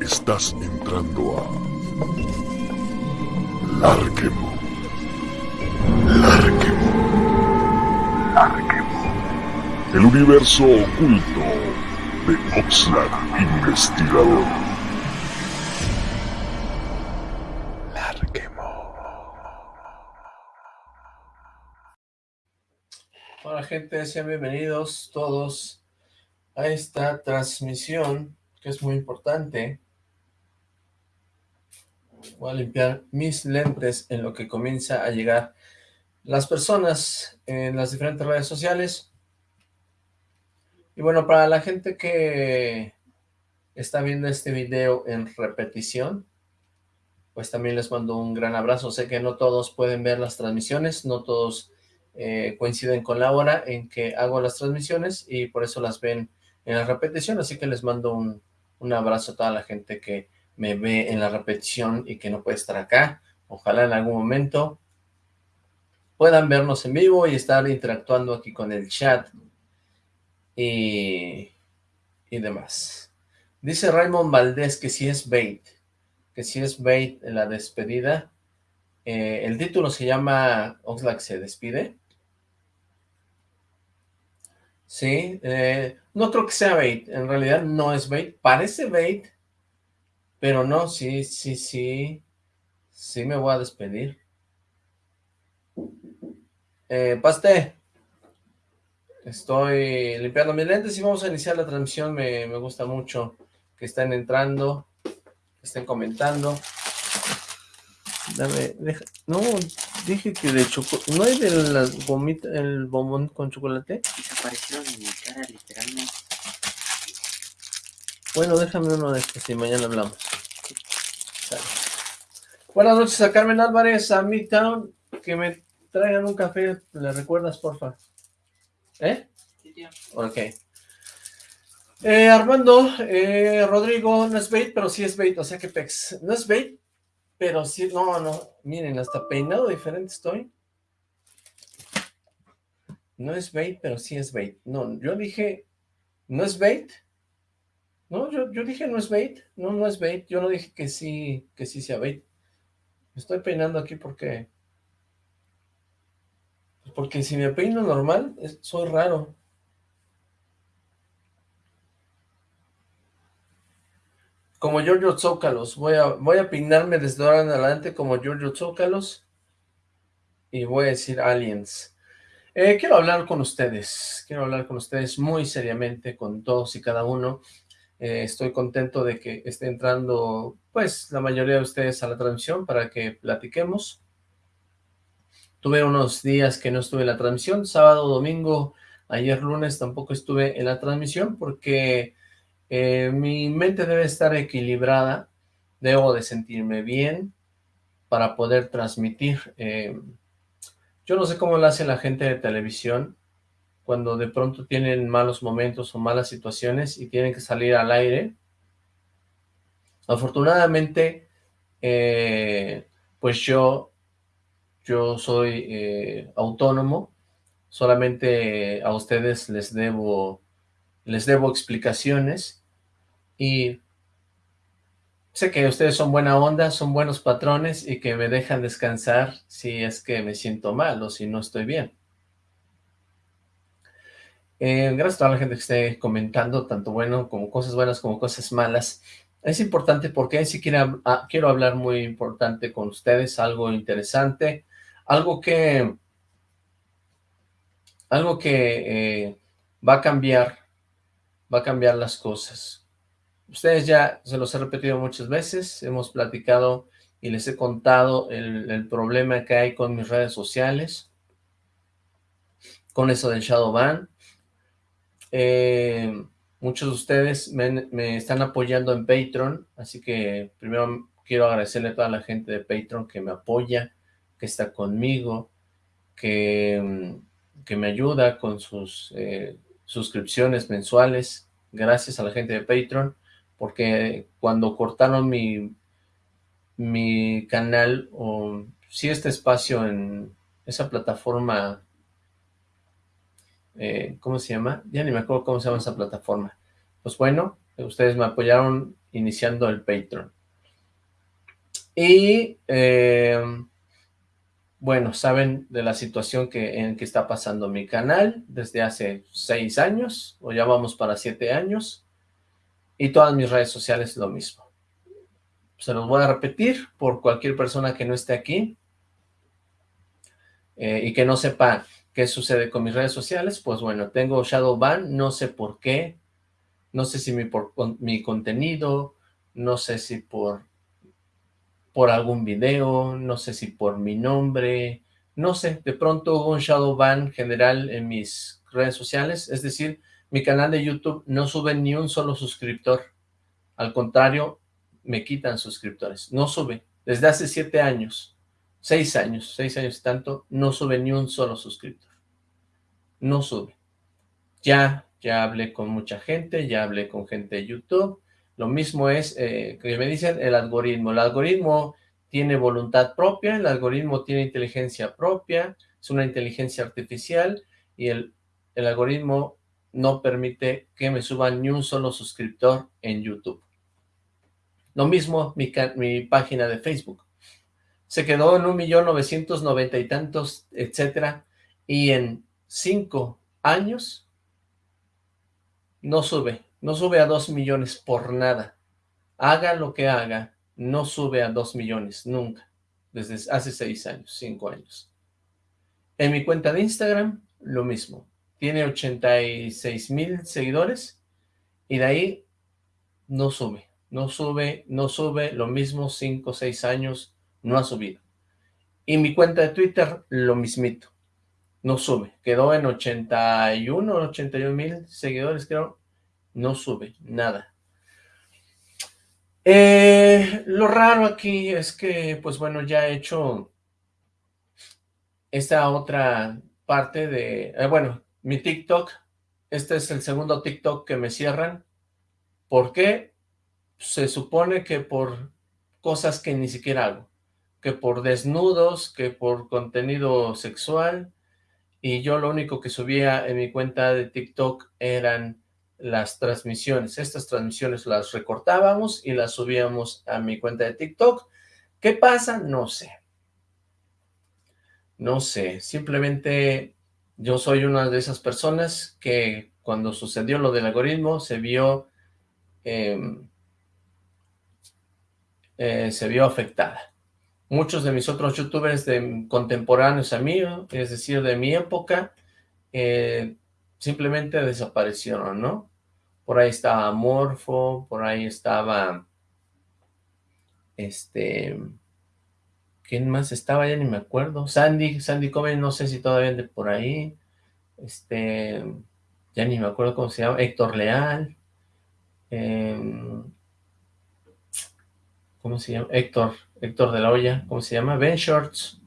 Estás entrando a Larquemo. Larquemo. Larquemo. El universo oculto de Oxlack Investigador. Larquemo. Hola gente, sean bienvenidos todos a esta transmisión que es muy importante. Voy a limpiar mis lentes en lo que comienza a llegar las personas en las diferentes redes sociales. Y bueno, para la gente que está viendo este video en repetición, pues también les mando un gran abrazo. Sé que no todos pueden ver las transmisiones, no todos eh, coinciden con la hora en que hago las transmisiones y por eso las ven en la repetición, así que les mando un, un abrazo a toda la gente que me ve en la repetición y que no puede estar acá. Ojalá en algún momento puedan vernos en vivo y estar interactuando aquí con el chat y, y demás. Dice Raymond Valdés que si es bait, que si es bait en la despedida. Eh, el título se llama Oxlack se despide. Sí, eh, no creo que sea bait, en realidad no es bait, parece bait, pero no, sí, sí, sí, sí me voy a despedir. Eh, Paste, estoy limpiando mis lentes y vamos a iniciar la transmisión, me, me gusta mucho que estén entrando, que estén comentando. Dame, deja, no, dije que de chocolate, ¿no hay de las gomitas, el bombón con chocolate? Desaparecieron en mi cara, literalmente. Bueno, déjame uno de estos y mañana hablamos. Buenas noches a Carmen Álvarez, a Midtown, que me traigan un café, ¿le recuerdas, porfa? ¿Eh? Sí, tío. Ok. Eh, Armando, eh, Rodrigo, no es bait, pero sí es bait, o sea que pex. No es bait, pero sí, no, no, miren, hasta peinado diferente estoy. No es bait, pero sí es bait. No, yo dije, ¿no es bait? No, yo, yo dije no es bait, no, no es bait, yo no dije que sí, que sí sea bait. Me estoy peinando aquí porque... Porque si me peino normal, soy raro. Como Giorgio Zócalos, voy a, voy a desde ahora en adelante como Giorgio Zócalos y voy a decir aliens. Eh, quiero hablar con ustedes, quiero hablar con ustedes muy seriamente, con todos y cada uno. Eh, estoy contento de que esté entrando, pues, la mayoría de ustedes a la transmisión para que platiquemos. Tuve unos días que no estuve en la transmisión, sábado, domingo, ayer lunes tampoco estuve en la transmisión porque eh, mi mente debe estar equilibrada, debo de sentirme bien para poder transmitir. eh, yo no sé cómo lo hace la gente de televisión cuando de pronto tienen malos momentos o malas situaciones y tienen que salir al aire. Afortunadamente, eh, pues yo, yo soy autónomo, solamente a ustedes les debo, les debo explicaciones y sé que ustedes son buena onda, son buenos patrones y que me dejan descansar si es que me siento mal o si no estoy bien. Eh, gracias a toda la gente que esté comentando, tanto bueno como cosas buenas como cosas malas. Es importante porque si quiero, ah, quiero hablar muy importante con ustedes, algo interesante, algo que, algo que eh, va a cambiar, va a cambiar las cosas. Ustedes ya se los he repetido muchas veces, hemos platicado y les he contado el, problema que hay con mis redes sociales, con eso del Shadowban. Eh, muchos de ustedes me, están apoyando en Patreon, así que primero quiero agradecerle a toda la gente de Patreon que me apoya, que está conmigo, que, que me ayuda con sus eh, suscripciones mensuales. Gracias a la gente de Patreon, porque cuando cortaron mi, mi canal, o sí este espacio en esa plataforma eh, ¿cómo se llama? Ya ni me acuerdo cómo se llama esa plataforma. pues bueno, ustedes me apoyaron iniciando el Patreon. Y, eh, bueno, saben de la situación que, en que está pasando mi canal desde hace seis años, o ya vamos para siete años, y todas mis redes sociales lo mismo. Se los voy a repetir por cualquier persona que no esté aquí eh, y que no sepa qué sucede con mis redes sociales, pues bueno, tengo Shadowban, no sé por qué, no sé si mi, por, mi contenido, no sé si por, por algún video, no sé si por mi nombre, no sé, de pronto hubo un shadow ban general en mis redes sociales, es decir, mi canal de YouTube no sube ni un solo suscriptor, al contrario, me quitan suscriptores, no sube, desde hace siete años, seis años, seis años y tanto, no sube ni un solo suscriptor, no sube, ya ya hablé con mucha gente, ya hablé con gente de YouTube, lo mismo es eh, que me dicen el algoritmo, el algoritmo tiene voluntad propia, el algoritmo tiene inteligencia propia, es una inteligencia artificial y el, el algoritmo no permite que me suban ni un solo suscriptor en YouTube. Lo mismo mi, mi página de Facebook. Se quedó en un millón novecientos noventa y tantos, etcétera, y en cinco años no sube, no sube a dos millones por nada. Haga lo que haga, no sube a dos millones, nunca. Desde hace seis años, cinco años. En mi cuenta de Instagram, lo mismo. Tiene 86 mil seguidores y de ahí no sube, no sube, no sube, lo mismo, cinco, seis años, no ha subido. Y mi cuenta de Twitter, lo mismito no sube. Quedó en 81, 81 mil seguidores, creo. No sube, nada. Eh, lo raro aquí es que, pues bueno, ya he hecho esta otra parte de... Eh, bueno, mi TikTok. Este es el segundo TikTok que me cierran. ¿Por qué? Se supone que por cosas que ni siquiera hago. Que por desnudos, que por contenido sexual, y yo lo único que subía en mi cuenta de TikTok eran las transmisiones. Estas transmisiones las recortábamos y las subíamos a mi cuenta de TikTok. ¿Qué pasa? No sé. No sé, simplemente yo soy una de esas personas que cuando sucedió lo del algoritmo se vio, em, eh, se vio afectada muchos de mis otros youtubers de, contemporáneos a mí, es decir, de mi época, eh, simplemente desaparecieron, ¿no? Por ahí estaba Morfo, por ahí estaba, este, ¿quién más estaba? Ya ni me acuerdo. Sandy, Sandy Comen, no sé si todavía ande por ahí. Este, ya ni me acuerdo cómo se llama. Héctor Leal. Eh, ¿cómo se llama? Héctor, Héctor de la Hoya, ¿cómo se llama? Ben Shorts,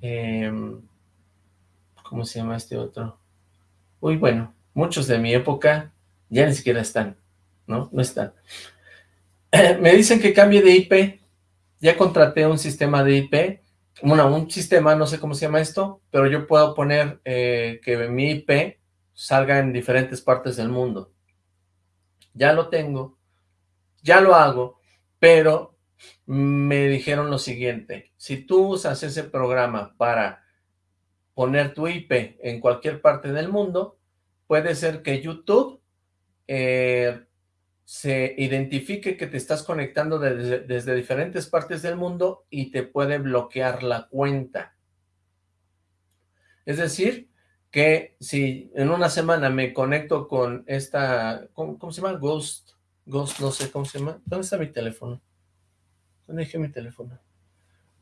em, ¿cómo se llama este otro? Uy, bueno, muchos de mi época ya ni siquiera están, ¿no? No están. me dicen que cambie de IP, ya contraté un sistema de IP, bueno, un sistema, no sé cómo se llama esto, pero yo puedo poner eh, que mi IP salga en diferentes partes del mundo. Ya lo tengo, ya lo hago, pero me dijeron lo siguiente, si tú usas ese programa para poner tu IP en cualquier parte del mundo, puede ser que YouTube eh, se identifique que te estás conectando desde, desde diferentes partes del mundo y te puede bloquear la cuenta. Es decir, que si en una semana me conecto con esta, ¿cómo, se llama? Ghost, Ghost, no sé cómo se llama. ¿Dónde está mi teléfono? ¿Dónde dejé mi teléfono?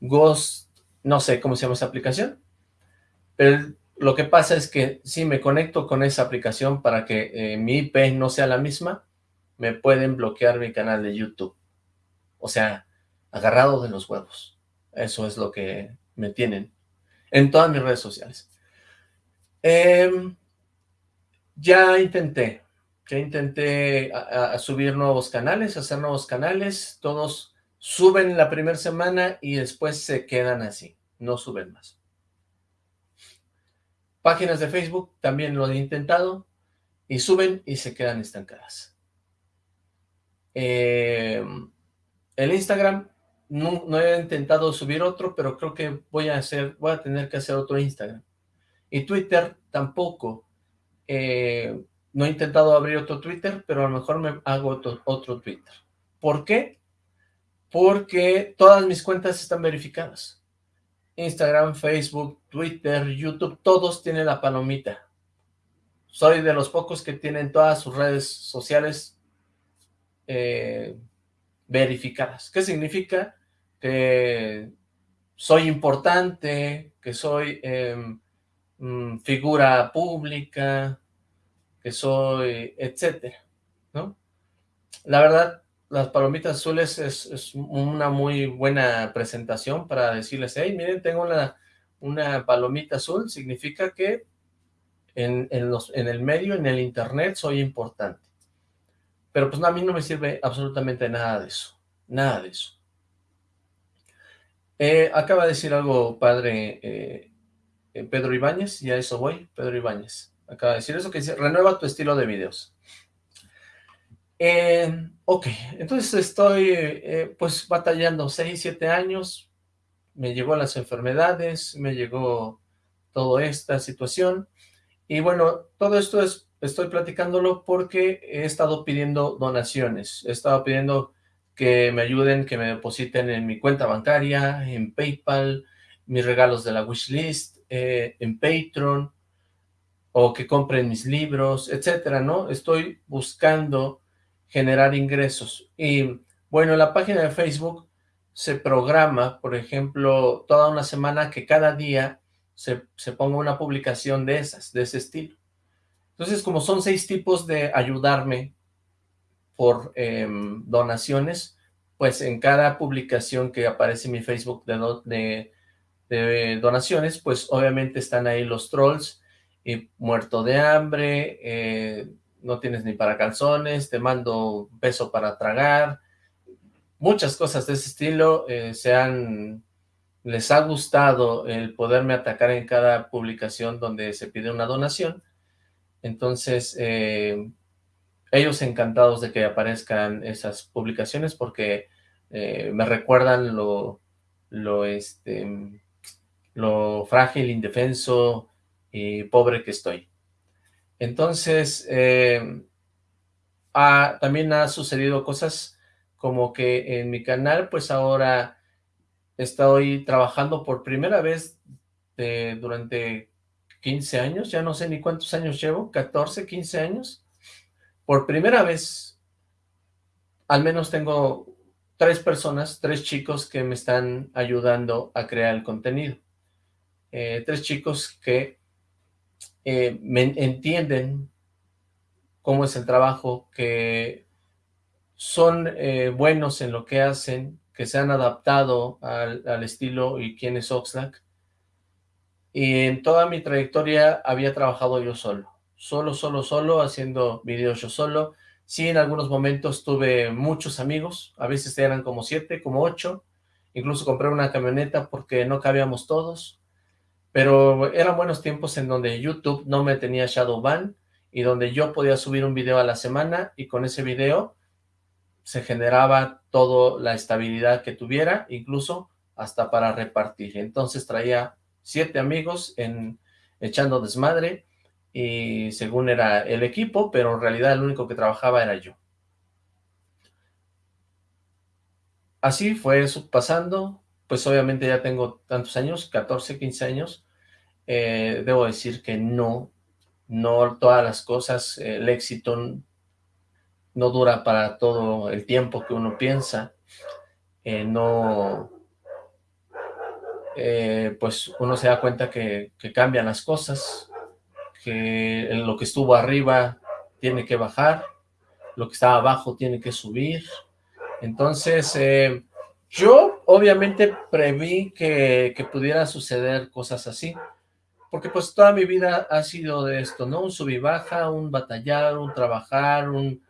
Ghost, no sé cómo se llama esa aplicación. Pero lo que pasa es que si me conecto con esa aplicación para que eh, mi IP no sea la misma, me pueden bloquear mi canal de YouTube. O sea, agarrado de los huevos. Eso es lo que me tienen en todas mis redes sociales. Em, ya intenté, ya intenté subir nuevos canales, hacer nuevos canales, todos suben la primera semana y después se quedan así, no suben más. Páginas de Facebook, también lo he intentado, y suben y se quedan estancadas. Eh, el Instagram, no, no, he intentado subir otro, pero creo que voy a hacer, voy a tener que hacer otro Instagram. Y Twitter tampoco. Eh, no he intentado abrir otro Twitter, pero a lo mejor me hago otro, otro Twitter. ¿Por qué? Porque todas mis cuentas están verificadas. Instagram, Facebook, Twitter, YouTube, todos tienen la palomita. Soy de los pocos que tienen todas sus redes sociales eh, verificadas. ¿Qué significa? Que soy importante, que soy em, mm, figura pública, que soy, etcétera, ¿no? La verdad, las palomitas azules es, una muy buena presentación para decirles, hey, miren, tengo una, una palomita azul, significa que en, los, en el medio, en el internet, soy importante. Pero pues a mí no me sirve absolutamente nada de eso, nada de eso. Eh, acaba de decir algo padre eh, eh, Pedro Ibáñez, y a eso voy, Pedro Ibáñez. Acaba de decir eso que dice, renueva tu estilo de videos. Ok, entonces estoy pues batallando 6, 7 años, me llegó las enfermedades, me llegó toda esta situación, y bueno, todo esto es, estoy platicándolo porque he estado pidiendo donaciones, he estado pidiendo que me ayuden, que me depositen en mi cuenta bancaria, en Paypal, mis regalos de la wishlist, eh, en Patreon, o que compren mis libros, etcétera, ¿no? Estoy buscando generar ingresos. Y bueno, en la página de Facebook se programa, por ejemplo, toda una semana que cada día se, ponga una publicación de esas, de ese estilo. Entonces, como son seis tipos de ayudarme por em, donaciones, pues en cada publicación que aparece en mi Facebook de, donaciones, pues obviamente están ahí los trolls, y muerto de hambre, eh, no tienes ni para calzones, te mando peso para tragar, muchas cosas de ese estilo, eh, se han, les ha gustado el poderme atacar en cada publicación donde se pide una donación, entonces eh, ellos encantados de que aparezcan esas publicaciones porque eh, me recuerdan lo, lo, este, lo frágil, indefenso y pobre que estoy. Entonces, eh, también ha sucedido cosas como que en mi canal, pues ahora estoy trabajando por primera vez durante 15 años, ya no sé ni cuántos años llevo, 14, 15 años. Por primera vez, al menos tengo tres personas, tres chicos que me están ayudando a crear el contenido. Eh, tres chicos que eh, me entienden cómo es el trabajo, que son eh, buenos en lo que hacen, que se han adaptado al, estilo y quién es Oxlack. Y en toda mi trayectoria había trabajado yo solo, solo, solo, solo, haciendo videos yo solo. Sí, en algunos momentos tuve muchos amigos, a veces eran como siete, como ocho, incluso compré una camioneta porque no cabíamos todos, pero eran buenos tiempos en donde YouTube no me tenía shadow ban y donde yo podía subir un video a la semana y con ese video se generaba toda la estabilidad que tuviera, incluso hasta para repartir. Entonces traía siete amigos en echando desmadre y según era el equipo, pero en realidad el único que trabajaba era yo. Así fue eso pasando, pues obviamente ya tengo tantos años, 14, 15 años, eh, debo decir que no, no todas las cosas, el éxito no dura para todo el tiempo que uno piensa, eh, no, eh, pues uno se da cuenta que, cambian las cosas, que lo que estuvo arriba tiene que bajar, lo que estaba abajo tiene que subir, entonces yo obviamente preví que, que pudiera suceder cosas así, porque pues toda mi vida ha sido de esto, ¿no? Un sub y baja, un batallar, un trabajar, un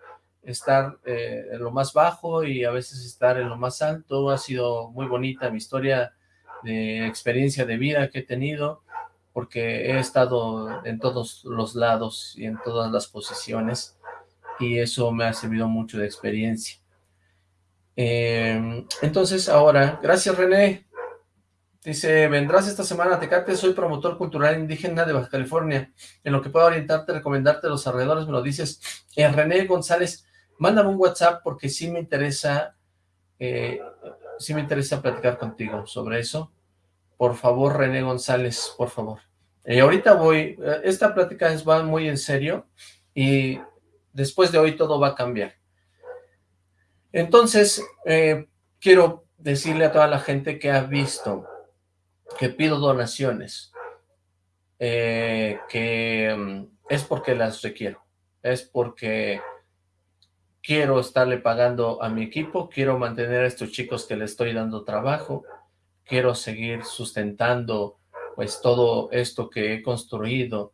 estar eh, en lo más bajo y a veces estar en lo más alto, ha sido muy bonita mi historia de experiencia de vida que he tenido, porque he estado en todos los lados y en todas las posiciones y eso me ha servido mucho de experiencia. Em, entonces ahora, gracias René, dice, vendrás esta semana a Tecate, soy promotor cultural indígena de Baja California, en lo que puedo orientarte, recomendarte los alrededores, me lo dices, eh, René González, mándame un WhatsApp porque sí me interesa, eh, sí me interesa platicar contigo sobre eso, por favor, René González, por favor. Y ahorita voy, eh, esta plática es, va muy en serio y después de hoy todo va a cambiar. Entonces, eh, quiero decirle a toda la gente que ha visto que pido donaciones, eh, que mm, es porque las requiero, es porque quiero estarle pagando a mi equipo, quiero mantener a estos chicos que le estoy dando trabajo, quiero seguir sustentando pues todo esto que he construido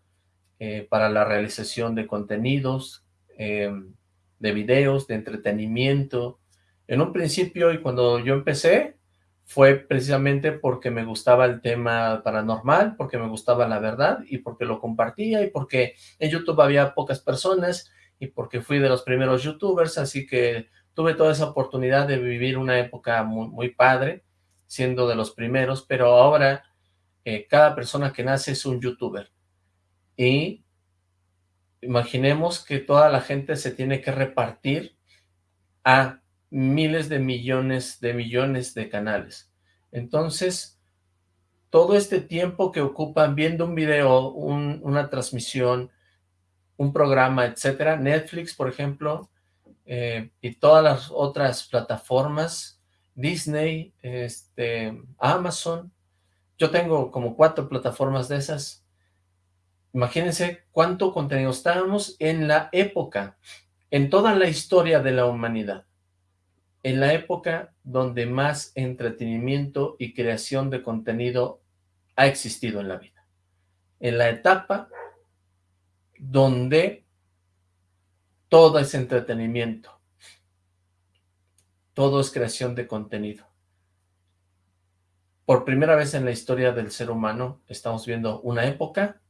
eh, para la realización de contenidos, em, de videos, de entretenimiento. En un principio y cuando yo empecé fue precisamente porque me gustaba el tema paranormal, porque me gustaba la verdad y porque lo compartía y porque en YouTube había pocas personas y porque fui de los primeros youtubers, así que tuve toda esa oportunidad de vivir una época muy, padre siendo de los primeros, pero ahora eh, cada persona que nace es un youtuber. Y imaginemos que toda la gente se tiene que repartir a miles de millones de millones de canales. Entonces, todo este tiempo que ocupan viendo un video, una transmisión, un programa, etcétera, Netflix, por ejemplo, eh, y todas las otras plataformas, Disney, este, Amazon. Yo tengo como cuatro plataformas de esas. Imagínense cuánto contenido estábamos en la época, en toda la historia de la humanidad, en la época donde más entretenimiento y creación de contenido ha existido en la vida. En la etapa donde todo es entretenimiento, todo es creación de contenido. Por primera vez en la historia del ser humano estamos viendo una época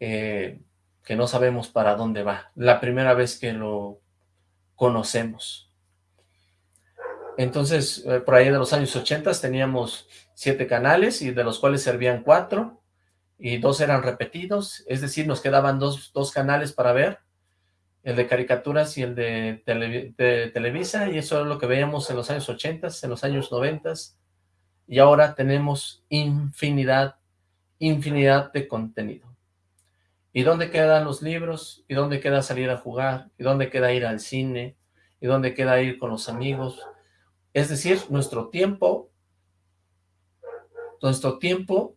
eh, que no sabemos para dónde va. La primera vez que lo conocemos. Entonces, eh, por ahí de los años 80 teníamos siete canales y de los cuales servían cuatro y dos eran repetidos, es decir, nos quedaban dos, dos canales para ver el de caricaturas y el de, Televisa, y eso es lo que veíamos en los años 80, en los años 90, y ahora tenemos infinidad, infinidad de contenido. ¿Y dónde quedan los libros? ¿Y dónde queda salir a jugar? ¿Y dónde queda ir al cine? ¿Y dónde queda ir con los amigos? Es decir, nuestro tiempo, nuestro tiempo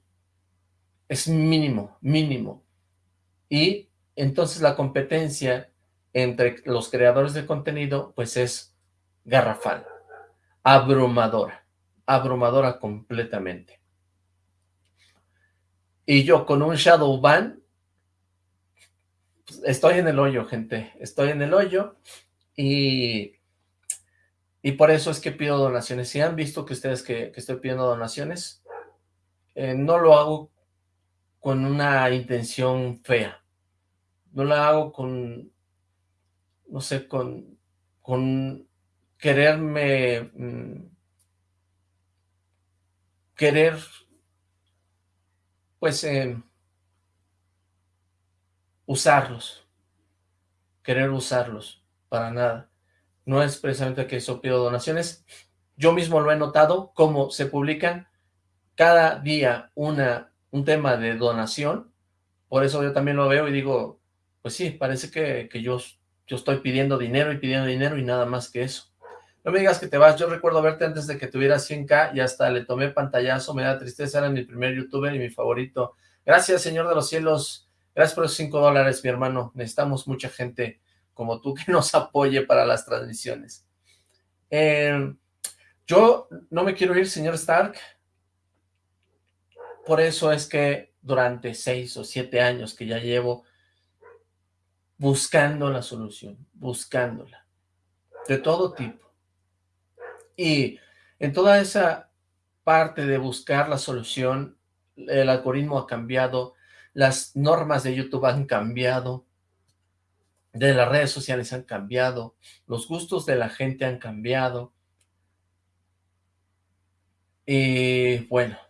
es mínimo, mínimo. Y entonces la competencia entre los creadores de contenido, pues es garrafal, abrumadora, abrumadora completamente. Y yo con un shadow ban, pues, estoy en el hoyo, gente, estoy en el hoyo y, y por eso es que pido donaciones. Si han visto que ustedes que, estoy pidiendo donaciones, eh, no lo hago con una intención fea, no lo hago con no sé, con, con quererme, mm, querer, pues, eh, usarlos, querer usarlos, para nada. No es precisamente que eso pido donaciones. Yo mismo lo he notado, como se publican cada día una, un tema de donación, por eso yo también lo veo y digo, pues sí, parece que, que yo yo estoy pidiendo dinero y pidiendo dinero y nada más que eso. No me digas que te vas, yo recuerdo verte antes de que tuvieras 100k y hasta le tomé pantallazo, me da tristeza, era mi primer youtuber y mi favorito. Gracias, señor de los cielos, gracias por esos 5 dólares, mi hermano. Necesitamos mucha gente como tú que nos apoye para las transmisiones. Eh, yo no me quiero ir, señor Stark. Por eso es que durante 6 o 7 años que ya llevo buscando la solución, buscándola, de todo tipo. Y en toda esa parte de buscar la solución, el algoritmo ha cambiado, las normas de YouTube han cambiado, de las redes sociales han cambiado, los gustos de la gente han cambiado. Y bueno,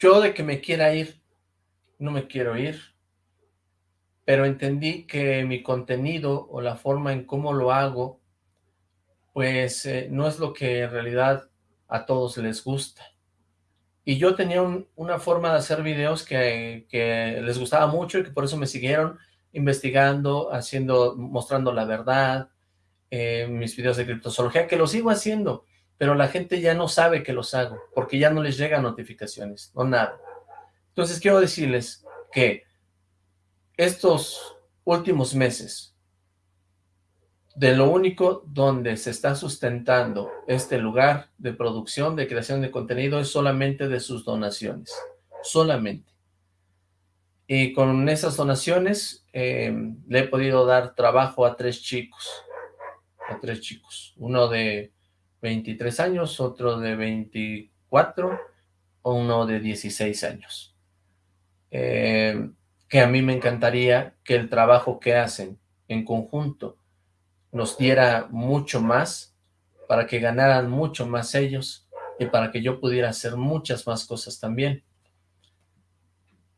yo de que me quiera ir, no me quiero ir, pero entendí que mi contenido o la forma en cómo lo hago, pues eh, no es lo que en realidad a todos les gusta. Y yo tenía una forma de hacer videos que, les gustaba mucho y que por eso me siguieron investigando, haciendo, mostrando la verdad, eh, mis videos de criptozoología, que los sigo haciendo, pero la gente ya no sabe que los hago, porque ya no les llegan notificaciones, no nada. Entonces quiero decirles que estos últimos meses, de lo único donde se está sustentando este lugar de producción, de creación de contenido, es solamente de sus donaciones, solamente. Y con esas donaciones em, le he podido dar trabajo a tres chicos, a tres chicos, uno de 23 años, otro de 24, uno de 16 años. Em, que a mí me encantaría que el trabajo que hacen en conjunto nos diera mucho más, para que ganaran mucho más ellos y para que yo pudiera hacer muchas más cosas también.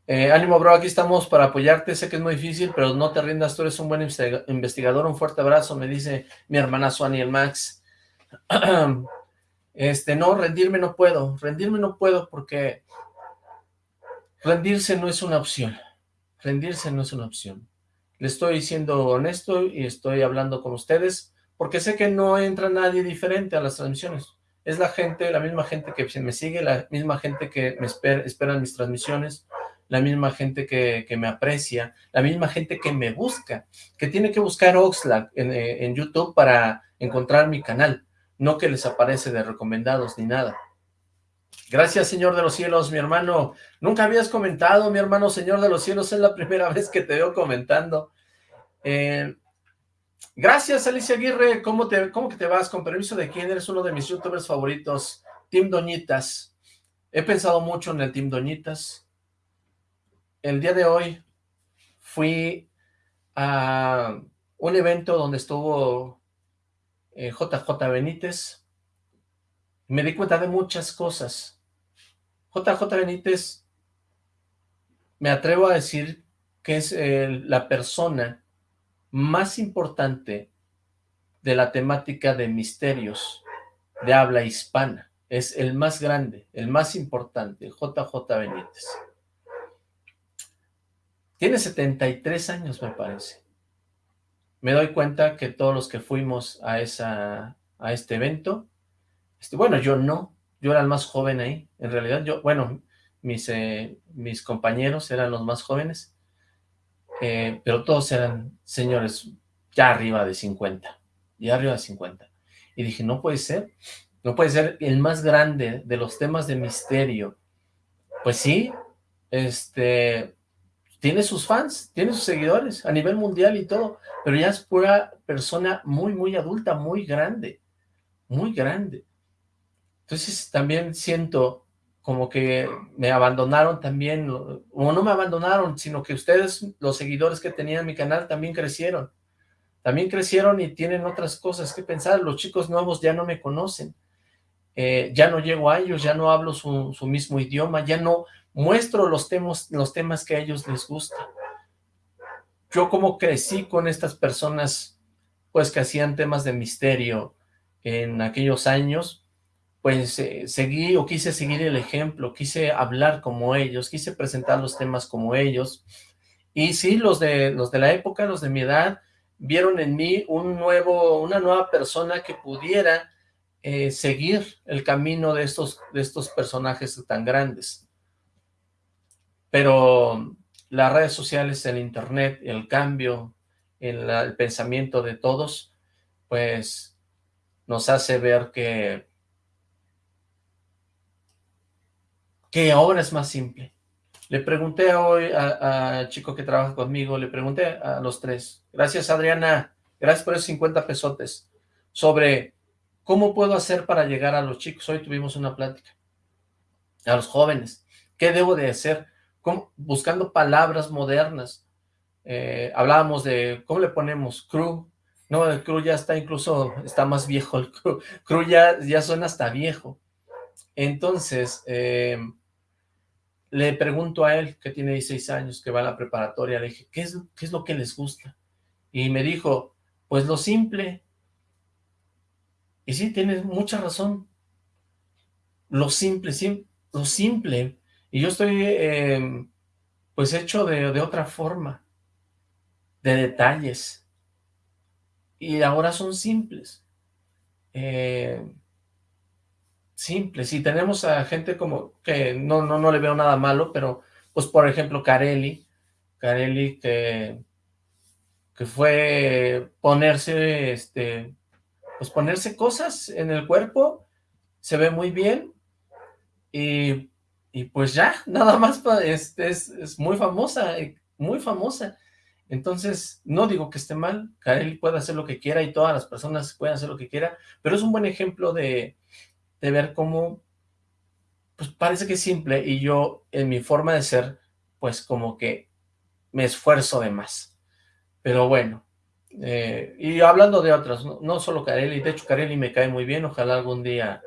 Eh, ánimo, bro, aquí estamos para apoyarte, sé que es muy difícil, pero no te rindas, tú eres un buen investigador, un fuerte abrazo, me dice mi hermana Suani Max. Este, no, rendirme no puedo, rendirme no puedo porque rendirse no es una opción, rendirse no es una opción. Le estoy siendo honesto y estoy hablando con ustedes porque sé que no entra nadie diferente a las transmisiones. Es la gente, la misma gente que me sigue, la misma gente que me espera, en mis transmisiones, la misma gente que, me aprecia, la misma gente que me busca, que tiene que buscar Oxlack en, eh, en YouTube para encontrar mi canal, no que les aparece de recomendados ni nada. Gracias, Señor de los Cielos, mi hermano. Nunca habías comentado, mi hermano Señor de los Cielos, es la primera vez que te veo comentando. Eh, gracias, Alicia Aguirre. ¿Cómo, te, ¿Cómo que te vas? Con permiso de quién, eres uno de mis youtubers favoritos. Team Doñitas. He pensado mucho en el Team Doñitas. El día de hoy fui a un evento donde estuvo JJ eh, Benítez. Me di cuenta de muchas cosas. JJ Benítez, me atrevo a decir que es la persona más importante de la temática de misterios de habla hispana. Es el más grande, el más importante, JJ Benítez. Tiene 73 años, me parece. Me doy cuenta que todos los que fuimos a, esa, a este evento, este, bueno, yo no, yo era el más joven ahí. En realidad, yo, bueno, mis, eh, mis compañeros eran los más jóvenes, eh, pero todos eran señores ya arriba de 50, ya arriba de 50. Y dije, no puede ser, no puede ser el más grande de los temas de misterio. Pues sí, este, tiene sus fans, tiene sus seguidores a nivel mundial y todo, pero ya es pura persona muy, muy adulta, muy grande, muy grande. Entonces también siento como que me abandonaron también, o no me abandonaron, sino que ustedes, los seguidores que tenían en mi canal, también crecieron. También crecieron y tienen otras cosas que pensar. Los chicos nuevos ya no me conocen. Eh, ya no llego a ellos, ya no hablo su, mismo idioma, ya no muestro los temas, los temas que a ellos les gustan. Yo como crecí con estas personas, pues que hacían temas de misterio en aquellos años, pues eh, seguí o quise seguir el ejemplo, quise hablar como ellos, quise presentar los temas como ellos. Y sí, los de, los de la época, los de mi edad, vieron en mí un nuevo, una nueva persona que pudiera eh, seguir el camino de estos, de estos personajes tan grandes. Pero las redes sociales, el internet, el cambio, el, el pensamiento de todos, pues nos hace ver que ¿Qué obra es más simple? Le pregunté hoy al chico que trabaja conmigo, le pregunté a los tres, gracias Adriana, gracias por esos 50 pesotes, sobre cómo puedo hacer para llegar a los chicos. Hoy tuvimos una plática. a los jóvenes. ¿Qué debo de hacer? Buscando palabras modernas. Eh, hablábamos de, ¿cómo le ponemos? Crew. No, el crew ya está incluso, está más viejo el crew. Crew ya, ya suena hasta viejo. Entonces, eh, le pregunto a él, que tiene 16 años, que va a la preparatoria, le dije, ¿qué es, qué es lo que les gusta? Y me dijo, pues lo simple. Y sí, tienes mucha razón. Lo simple, lo simple. Y yo estoy, em, pues, hecho de, de otra forma, de detalles. Y ahora son simples. Eh, simples. Y tenemos a gente como que no, no, no le veo nada malo, pero pues por ejemplo Carelli, Carelli que, que fue ponerse, este, pues ponerse cosas en el cuerpo, se ve muy bien, y, y pues ya, nada más, este, es, es muy famosa, muy famosa. Entonces, no digo que esté mal, Carelli puede hacer lo que quiera y todas las personas pueden hacer lo que quiera, pero es un buen ejemplo de, de ver cómo, pues parece que es simple y yo en mi forma de ser, pues como que me esfuerzo de más. Pero bueno, eh, y hablando de otras, no, solo Kareli, de hecho Kareli me cae muy bien, ojalá algún día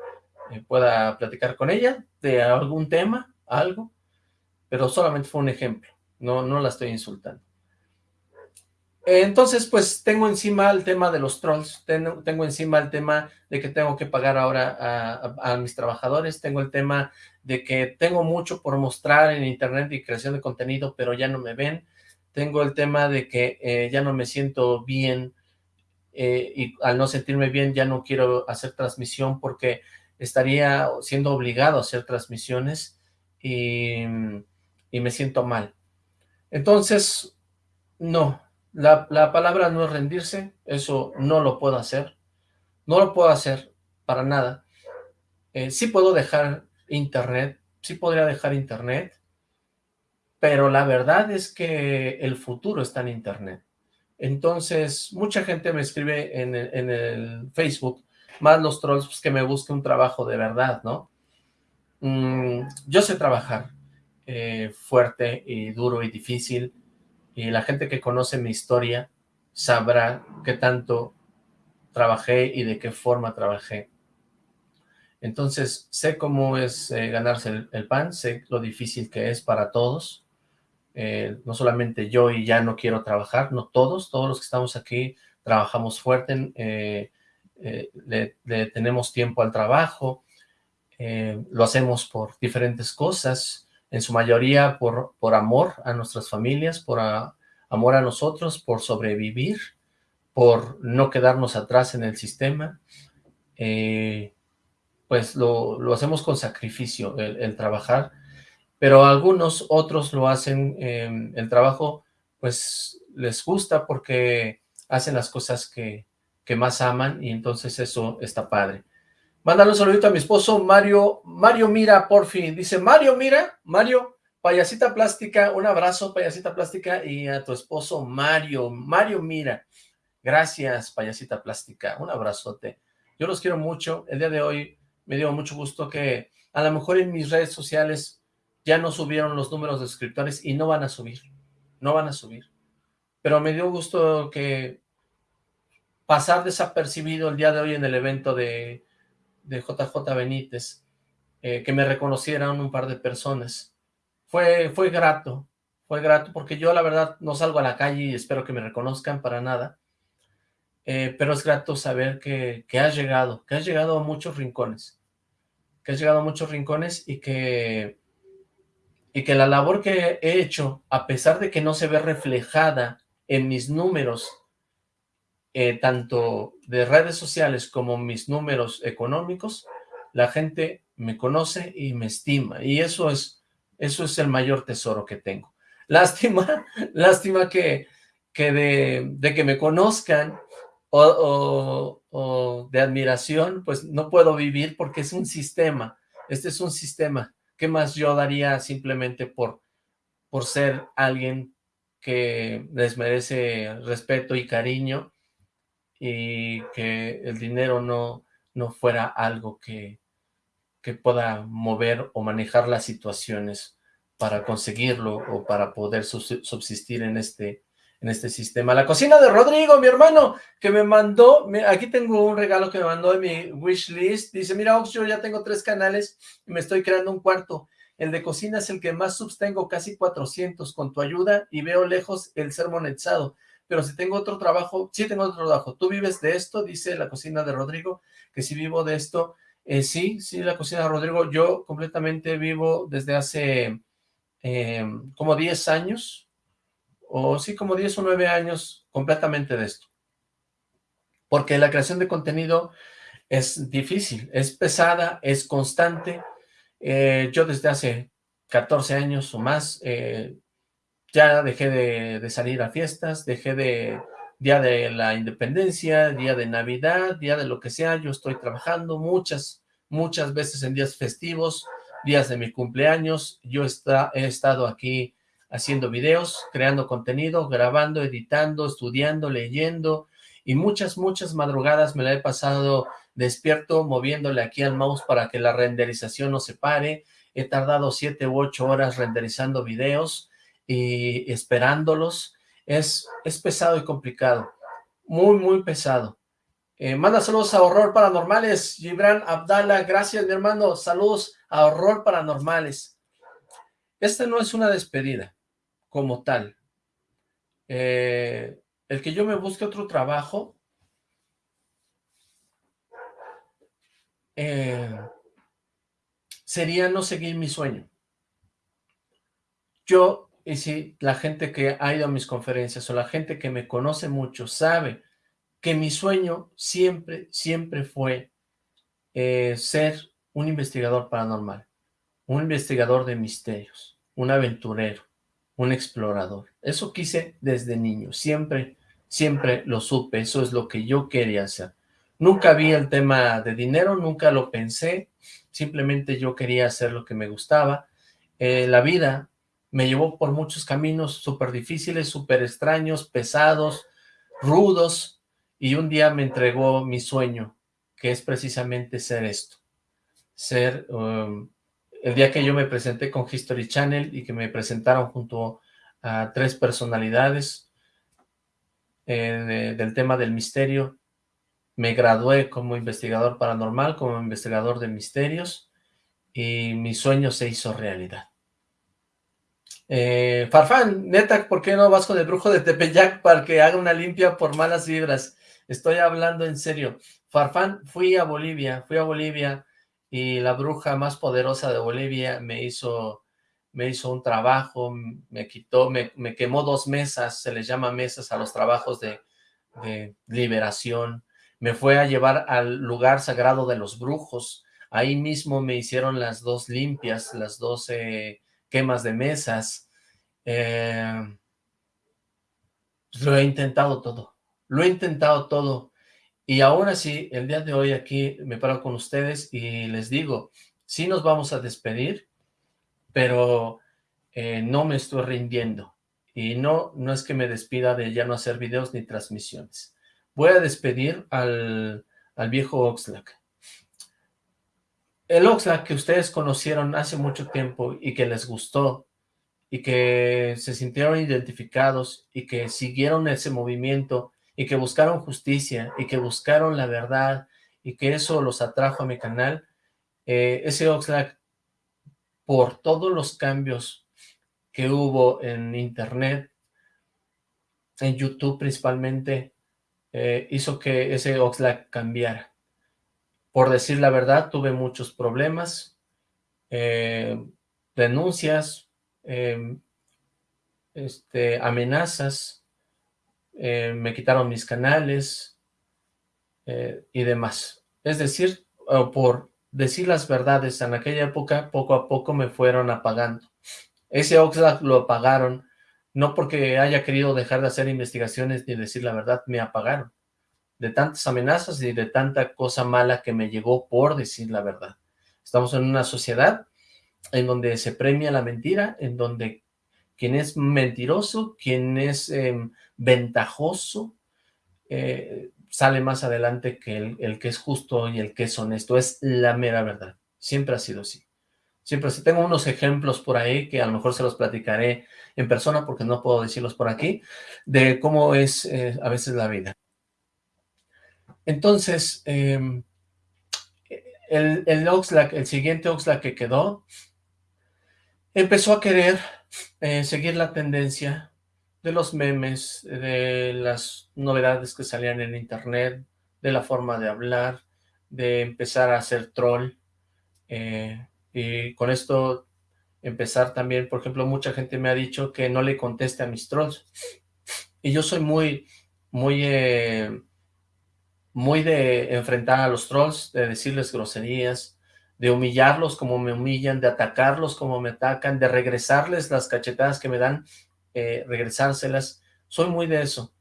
eh, pueda platicar con ella de algún tema, algo, pero solamente fue un ejemplo, no, no la estoy insultando. Entonces, pues tengo encima el tema de los trolls, tengo, tengo encima el tema de que tengo que pagar ahora a, mis trabajadores, tengo el tema de que tengo mucho por mostrar en internet y creación de contenido, pero ya no me ven, tengo el tema de que eh, ya no me siento bien eh, y al no sentirme bien ya no quiero hacer transmisión porque estaría siendo obligado a hacer transmisiones y, y me siento mal. Entonces, no, la, palabra no es rendirse, eso no lo puedo hacer, no lo puedo hacer para nada. Eh, sí puedo dejar internet, sí podría dejar internet, pero la verdad es que el futuro está en internet. Entonces, mucha gente me escribe en el, Facebook, más los trolls, pues, que me busque un trabajo de verdad, ¿no? Mm, yo sé trabajar eh, fuerte y duro y difícil, y la gente que conoce mi historia sabrá qué tanto trabajé y de qué forma trabajé. Entonces, sé cómo es eh, ganarse el, pan, sé lo difícil que es para todos, eh, no solamente yo y ya no quiero trabajar, no todos, todos los que estamos aquí trabajamos fuerte, eh, le, tenemos tiempo al trabajo, lo hacemos por diferentes cosas, en su mayoría por, por amor a nuestras familias, por amor a nosotros, por sobrevivir, por no quedarnos atrás en el sistema, eh, pues lo, hacemos con sacrificio, el, trabajar, pero algunos otros lo hacen, em, el trabajo, pues les gusta porque hacen las cosas que, que más aman y entonces eso está padre. Mándale un saludito a mi esposo Mario, Mario Mira, por fin. Dice, Mario Mira, Mario, payasita plástica, un abrazo, payasita plástica, y a tu esposo Mario, Mario Mira. Gracias, payasita plástica, un abrazote. Yo los quiero mucho. El día de hoy me dio mucho gusto que a lo mejor en mis redes sociales ya no subieron los números de suscriptores y no van a subir, no van a subir. Pero me dio gusto que pasar desapercibido el día de hoy en el evento de de JJ Benítez, eh, que me reconocieran un par de personas. Fue, fue grato, fue grato, porque yo la verdad no salgo a la calle y espero que me reconozcan para nada, eh, pero es grato saber que, que has llegado, que has llegado a muchos rincones, que has llegado a muchos rincones y que, y que la labor que he hecho, a pesar de que no se ve reflejada en mis números eh, tanto de redes sociales como mis números económicos, la gente me conoce y me estima, y eso es, eso es el mayor tesoro que tengo. Lástima, lástima que, que de, que me conozcan o, o, de admiración, pues no puedo vivir porque es un sistema, este es un sistema. ¿Qué más yo daría simplemente por, por ser alguien que les merece respeto y cariño y que el dinero no, no fuera algo que, que pueda mover o manejar las situaciones para conseguirlo o para poder subsistir en este, en este sistema. La cocina de Rodrigo, mi hermano, que me mandó, aquí tengo un regalo que me mandó en mi wish list, dice, mira Ox, yo ya tengo tres canales y me estoy creando un cuarto, el de cocina es el que más subs tengo, casi 400, con tu ayuda y veo lejos el ser monetizado, pero si tengo otro trabajo, sí tengo otro trabajo, ¿tú vives de esto? Dice la cocina de Rodrigo, que si vivo de esto, eh, sí, sí, la cocina de Rodrigo, yo completamente vivo desde hace eh, como 10 años, o sí, como 10 o 9 años completamente de esto. Porque la creación de contenido es difícil, es pesada, es constante. Eh, yo desde hace 14 años o más ya dejé de, salir a fiestas, dejé de día de la independencia, día de Navidad, día de lo que sea, yo estoy trabajando muchas, muchas veces en días festivos, días de mi cumpleaños, yo está, he estado aquí haciendo videos, creando contenido, grabando, editando, estudiando, leyendo, y muchas, muchas madrugadas me la he pasado despierto, moviéndole aquí al mouse para que la renderización no se pare, he tardado siete u ocho horas renderizando videos, y esperándolos. Es, es pesado y complicado. Muy, muy pesado. Eh, manda saludos a Horror Paranormales. Gibran Abdala, gracias mi hermano. Saludos a Horror Paranormales. Esta no es una despedida como tal. Eh, el que yo me busque otro trabajo eh, sería no seguir mi sueño. Yo y si la gente que ha ido a mis conferencias o la gente que me conoce mucho sabe que mi sueño siempre, siempre fue eh, ser un investigador paranormal, un investigador de misterios, un aventurero, un explorador. Eso quise desde niño, siempre, siempre lo supe, eso es lo que yo quería hacer. Nunca vi el tema de dinero, nunca lo pensé, simplemente yo quería hacer lo que me gustaba. Eh, la vida me llevó por muchos caminos súper difíciles, súper extraños, pesados, rudos, y un día me entregó mi sueño, que es precisamente ser esto. Ser, um, el día que yo me presenté con History Channel y que me presentaron junto a tres personalidades eh, del tema del misterio, me gradué como investigador paranormal, como investigador de misterios, y mi sueño se hizo realidad. Eh, Farfán, neta, ¿por qué no vas con el brujo de Tepeyac para que haga una limpia por malas vibras? Estoy hablando en serio. Farfán, fui a Bolivia, fui a Bolivia y la bruja más poderosa de Bolivia me hizo, me hizo un trabajo, me quitó, me, quemó dos mesas, se les llama mesas a los trabajos de, liberación. Me fue a llevar al lugar sagrado de los brujos. Ahí mismo me hicieron las dos limpias, las dos quemas de mesas. Eh, lo he intentado todo, lo he intentado todo. Y aún así, el día de hoy aquí me paro con ustedes y les digo, sí nos vamos a despedir, pero eh, no me estoy rindiendo. Y no, no es que me despida de ya no hacer videos ni transmisiones. Voy a despedir al, al viejo Oxlack el Oxlack que ustedes conocieron hace mucho tiempo y que les gustó y que se sintieron identificados y que siguieron ese movimiento y que buscaron justicia y que buscaron la verdad y que eso los atrajo a mi canal, eh, ese Oxlack, por todos los cambios que hubo en internet, en YouTube principalmente, eh, hizo que ese Oxlack cambiara. Por decir la verdad, tuve muchos problemas, eh, denuncias, em, este, amenazas, eh, me quitaron mis canales eh, y demás. Es decir, por decir las verdades en aquella época, poco a poco me fueron apagando. Ese Oxlack lo apagaron, no porque haya querido dejar de hacer investigaciones ni decir la verdad, me apagaron de tantas amenazas y de tanta cosa mala que me llegó por decir la verdad. Estamos en una sociedad en donde se premia la mentira, en donde quien es mentiroso, quien es em, ventajoso, eh, sale más adelante que el, el, que es justo y el que es honesto. Es la mera verdad. siempre ha sido así. Siempre así. Tengo unos ejemplos por ahí que a lo mejor se los platicaré en persona porque no puedo decirlos por aquí, de cómo es eh, a veces la vida. Entonces, em, el, el Oxlack, el siguiente Oxlack que quedó, empezó a querer eh, seguir la tendencia de los memes, de las novedades que salían en internet, de la forma de hablar, de empezar a hacer troll, eh, y con esto empezar también, por ejemplo, mucha gente me ha dicho que no le conteste a mis trolls, y yo soy muy, muy, eh, muy de enfrentar a los trolls, de decirles groserías, de humillarlos como me humillan, de atacarlos como me atacan, de regresarles las cachetadas que me dan, eh, regresárselas, soy muy de eso.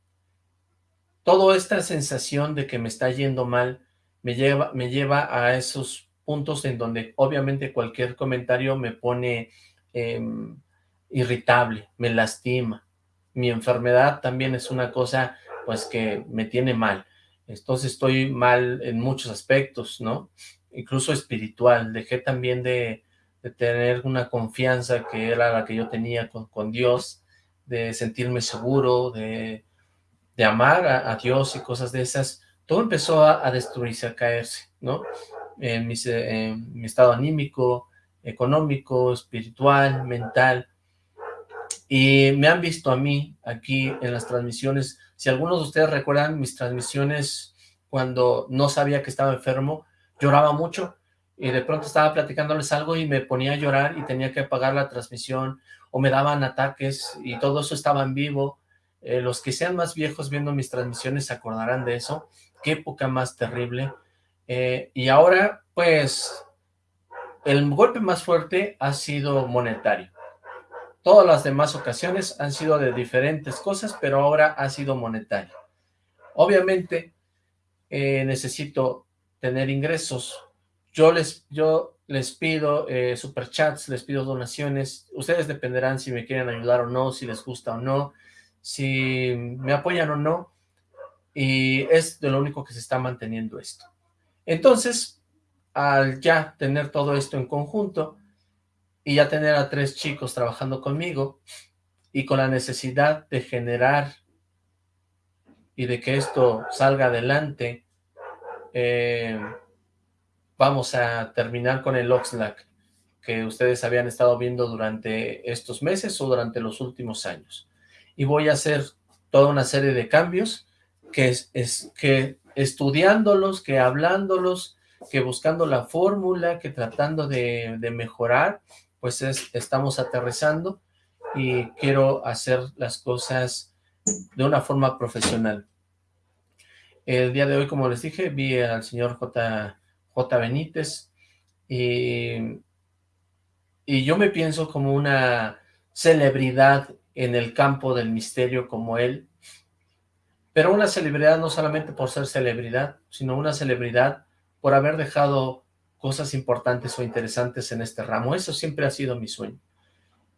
Toda esta sensación de que me está yendo mal me lleva, me lleva a esos puntos en donde obviamente cualquier comentario me pone em, irritable, me lastima. Mi enfermedad también es una cosa pues que me tiene mal. Entonces estoy mal en muchos aspectos, ¿no? Incluso espiritual. Dejé también de, tener una confianza que era la que yo tenía con, con Dios de sentirme seguro, de, amar a, Dios y cosas de esas, todo empezó a, destruirse, a caerse, ¿no? En mi, estado anímico, económico, espiritual, mental. Y me han visto a mí aquí en las transmisiones. Si algunos de ustedes recuerdan mis transmisiones cuando no sabía que estaba enfermo, lloraba mucho y de pronto estaba platicándoles algo y me ponía a llorar y tenía que apagar la transmisión o me daban ataques y todo eso estaba en vivo. Eh, los que sean más viejos viendo mis transmisiones se acordarán de eso. Qué época más terrible. Eh, y ahora, pues, el golpe más fuerte ha sido monetario. Todas las demás ocasiones han sido de diferentes cosas, pero ahora ha sido monetario. Obviamente, eh, necesito tener ingresos. Yo les, yo les pido eh, superchats, les pido donaciones, ustedes dependerán si me quieren ayudar o no, si les gusta o no, si me apoyan o no, y es de lo único que se está manteniendo esto. Entonces, al ya tener todo esto en conjunto, y ya tener a tres chicos trabajando conmigo, y con la necesidad de generar y de que esto salga adelante, eh, vamos a terminar con el Oxlack que ustedes habían estado viendo durante estos meses o durante los últimos años. Y voy a hacer toda una serie de cambios que es, que estudiándolos, que hablándolos, que buscando la fórmula, que tratando de, mejorar, pues estamos aterrizando y quiero hacer las cosas de una forma profesional. El día de hoy, como les dije, vi al señor J. J. Benítez, y, yo me pienso como una celebridad en el campo del misterio como él, pero una celebridad no solamente por ser celebridad, sino una celebridad por haber dejado cosas importantes o interesantes en este ramo. Eso siempre ha sido mi sueño.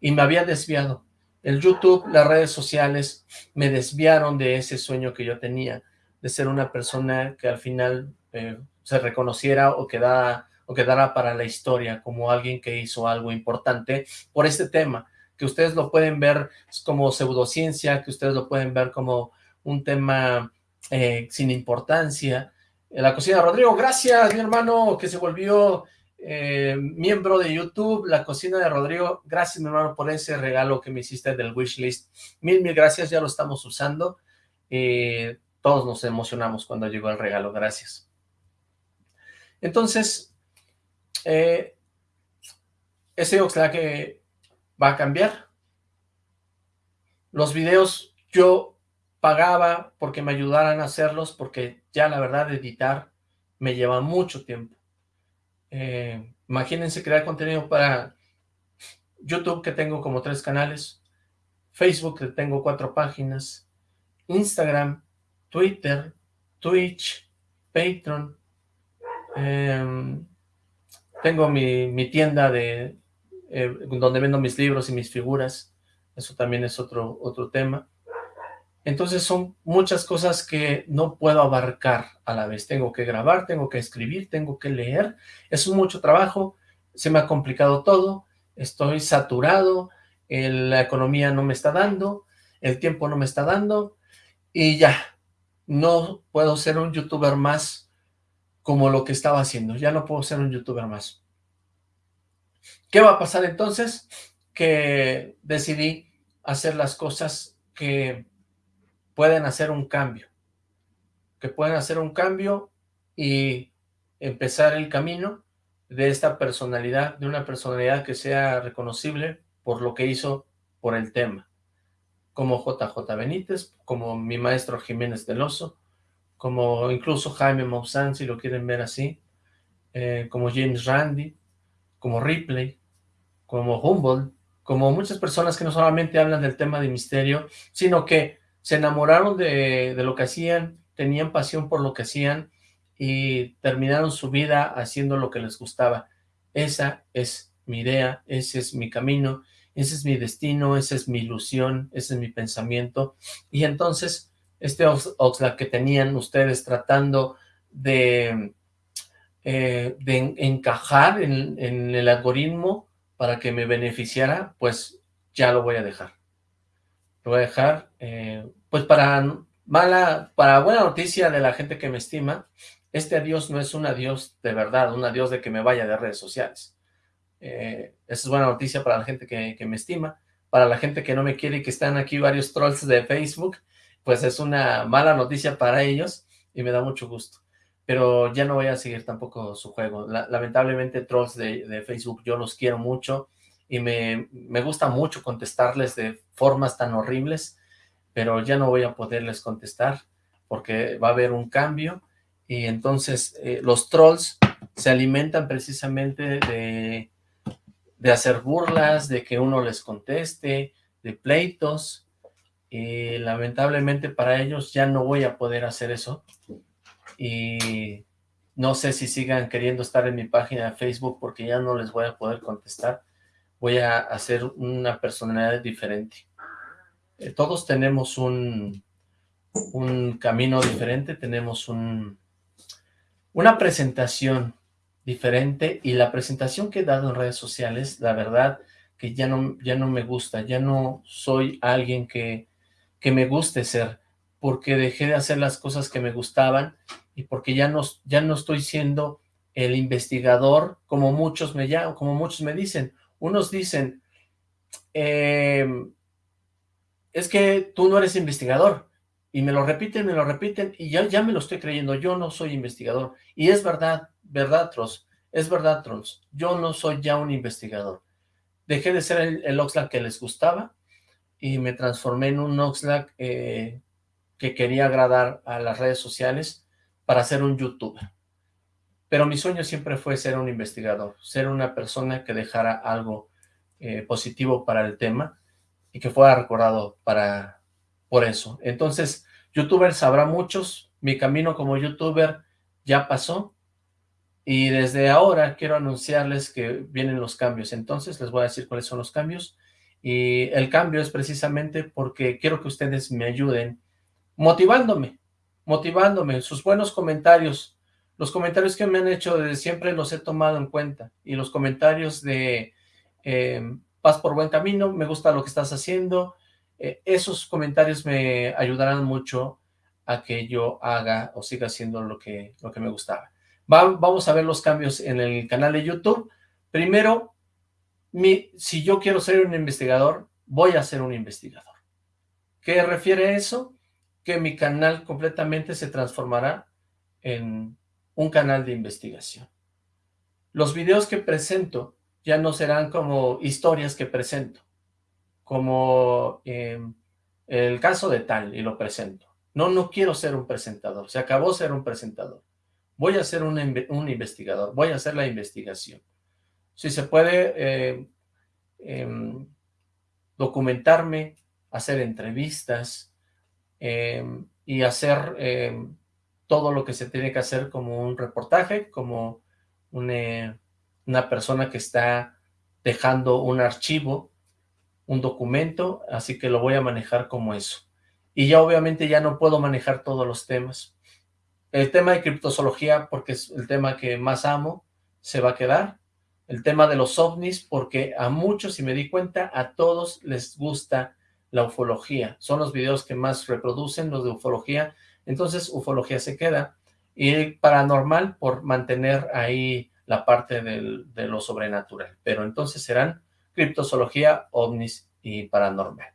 Y me había desviado. El YouTube, las redes sociales, me desviaron de ese sueño que yo tenía, de ser una persona que al final eh, se reconociera o quedara, o quedara para la historia como alguien que hizo algo importante por este tema, que ustedes lo pueden ver como pseudociencia, que ustedes lo pueden ver como un tema eh, sin importancia. En la cocina Rodrigo, gracias mi hermano que se volvió eh, miembro de YouTube, la cocina de Rodrigo, gracias mi hermano por ese regalo que me hiciste del wishlist, mil mil gracias, ya lo estamos usando, eh, todos nos emocionamos cuando llegó el regalo, gracias. Entonces, eh, ese que va a cambiar. Los videos yo pagaba porque me ayudaran a hacerlos, porque ya la verdad editar me lleva mucho tiempo. Eh, imagínense crear contenido para YouTube, que tengo como tres canales, Facebook, que tengo cuatro páginas, Instagram, Twitter, Twitch, Patreon, Em, tengo mi, tienda de eh, donde vendo mis libros y mis figuras. Eso también es otro, otro tema. Entonces son muchas cosas que no puedo abarcar a la vez. Tengo que grabar, tengo que escribir, tengo que leer. Es mucho trabajo, se me ha complicado todo, estoy saturado, la economía no me está dando, el tiempo no me está dando, y ya, no puedo ser un youtuber más como lo que estaba haciendo, ya no puedo ser un youtuber más. ¿Qué va a pasar entonces? Que decidí hacer las cosas que pueden hacer un cambio, que pueden hacer un cambio y empezar el camino de esta personalidad, de una personalidad que sea reconocible por lo que hizo por el tema, como JJ Benítez, como mi maestro Jiménez del Oso, como incluso Jaime Maussan, si lo quieren ver así, eh, como James Randi, como Ripley, como Humboldt, como muchas personas que no solamente hablan del tema de misterio, sino que se enamoraron de, lo que hacían, tenían pasión por lo que hacían y terminaron su vida haciendo lo que les gustaba. Esa es mi idea, ese es mi camino, ese es mi destino, esa es mi ilusión, ese es mi pensamiento. Y entonces, este Oxlack que tenían ustedes tratando de, eh, encajar en, en el algoritmo para que me beneficiara, pues ya lo voy a dejar. Lo voy a dejar eh, pues para mala, para buena noticia de la gente que me estima, este adiós no es un adiós de verdad, un adiós de que me vaya de redes sociales. Eh, esa es buena noticia para la gente que, me estima, para la gente que no me quiere y que están aquí varios trolls de Facebook, pues es una mala noticia para ellos y me da mucho gusto. Pero ya no voy a seguir tampoco su juego. lamentablemente trolls de, Facebook yo los quiero mucho y me, me gusta mucho contestarles de formas tan horribles pero ya no voy a poderles contestar porque va a haber un cambio y entonces eh, los trolls se alimentan precisamente de, de hacer burlas, de que uno les conteste, de pleitos. Y lamentablemente para ellos ya no voy a poder hacer eso. Y no sé si sigan queriendo estar en mi página de Facebook porque ya no les voy a poder contestar, voy a hacer una personalidad diferente. Eh, todos tenemos un, un camino diferente, tenemos un, una presentación diferente y la presentación que he dado en redes sociales, la verdad que ya no, ya no me gusta, ya no soy alguien que, que me guste ser, porque dejé de hacer las cosas que me gustaban y porque ya no, ya no estoy siendo el investigador como muchos me llaman, como muchos me dicen. Unos dicen, eh, es que tú no eres investigador. Y me lo repiten, me lo repiten, y ya, ya me lo estoy creyendo, yo no soy investigador. Y es verdad, verdad, Trolls, es verdad, Trolls, yo no soy ya un investigador. Dejé de ser el, el Oxlack que les gustaba, y me transformé en un Oxlack eh, que quería agradar a las redes sociales para ser un youtuber. Pero mi sueño siempre fue ser un investigador, ser una persona que dejara algo eh, positivo para el tema, y que fuera recordado para por eso. Entonces, youtubers habrá muchos, mi camino como youtuber ya pasó, y desde ahora quiero anunciarles que vienen los cambios. Entonces, les voy a decir cuáles son los cambios, y el cambio es precisamente porque quiero que ustedes me ayuden motivándome, motivándome, sus buenos comentarios, los comentarios que me han hecho desde siempre los he tomado en cuenta, y los comentarios de... Eh, vas por buen camino, me gusta lo que estás haciendo. Eh, esos comentarios me ayudarán mucho a que yo haga o siga haciendo lo que, lo que me gustaba. vamos a ver los cambios en el canal de YouTube. Primero, si yo quiero ser un investigador, voy a ser un investigador. ¿Qué refiere eso? Que mi canal completamente se transformará en un canal de investigación. Los videos que presento ya no serán como historias que presento, como em, el caso de tal y lo presento. No, no quiero ser un presentador, se acabó ser un presentador. Voy a ser un, investigador, voy a hacer la investigación. Si se puede eh, em, documentarme, hacer entrevistas em, y hacer todo lo que se tiene que hacer como un reportaje, como un, eh, una persona que está dejando un archivo, un documento, así que lo voy a manejar como eso. y ya obviamente ya no puedo manejar todos los temas. El tema de criptozoología, porque es el tema que más amo, se va a quedar. El tema de los ovnis, porque a muchos, si me di cuenta, a todos les gusta la ufología. Son los videos que más reproducen, los de ufología. Entonces, ufología se queda. Y paranormal por mantener ahí la parte del, de lo sobrenatural. Pero entonces serán criptozoología, ovnis y paranormal.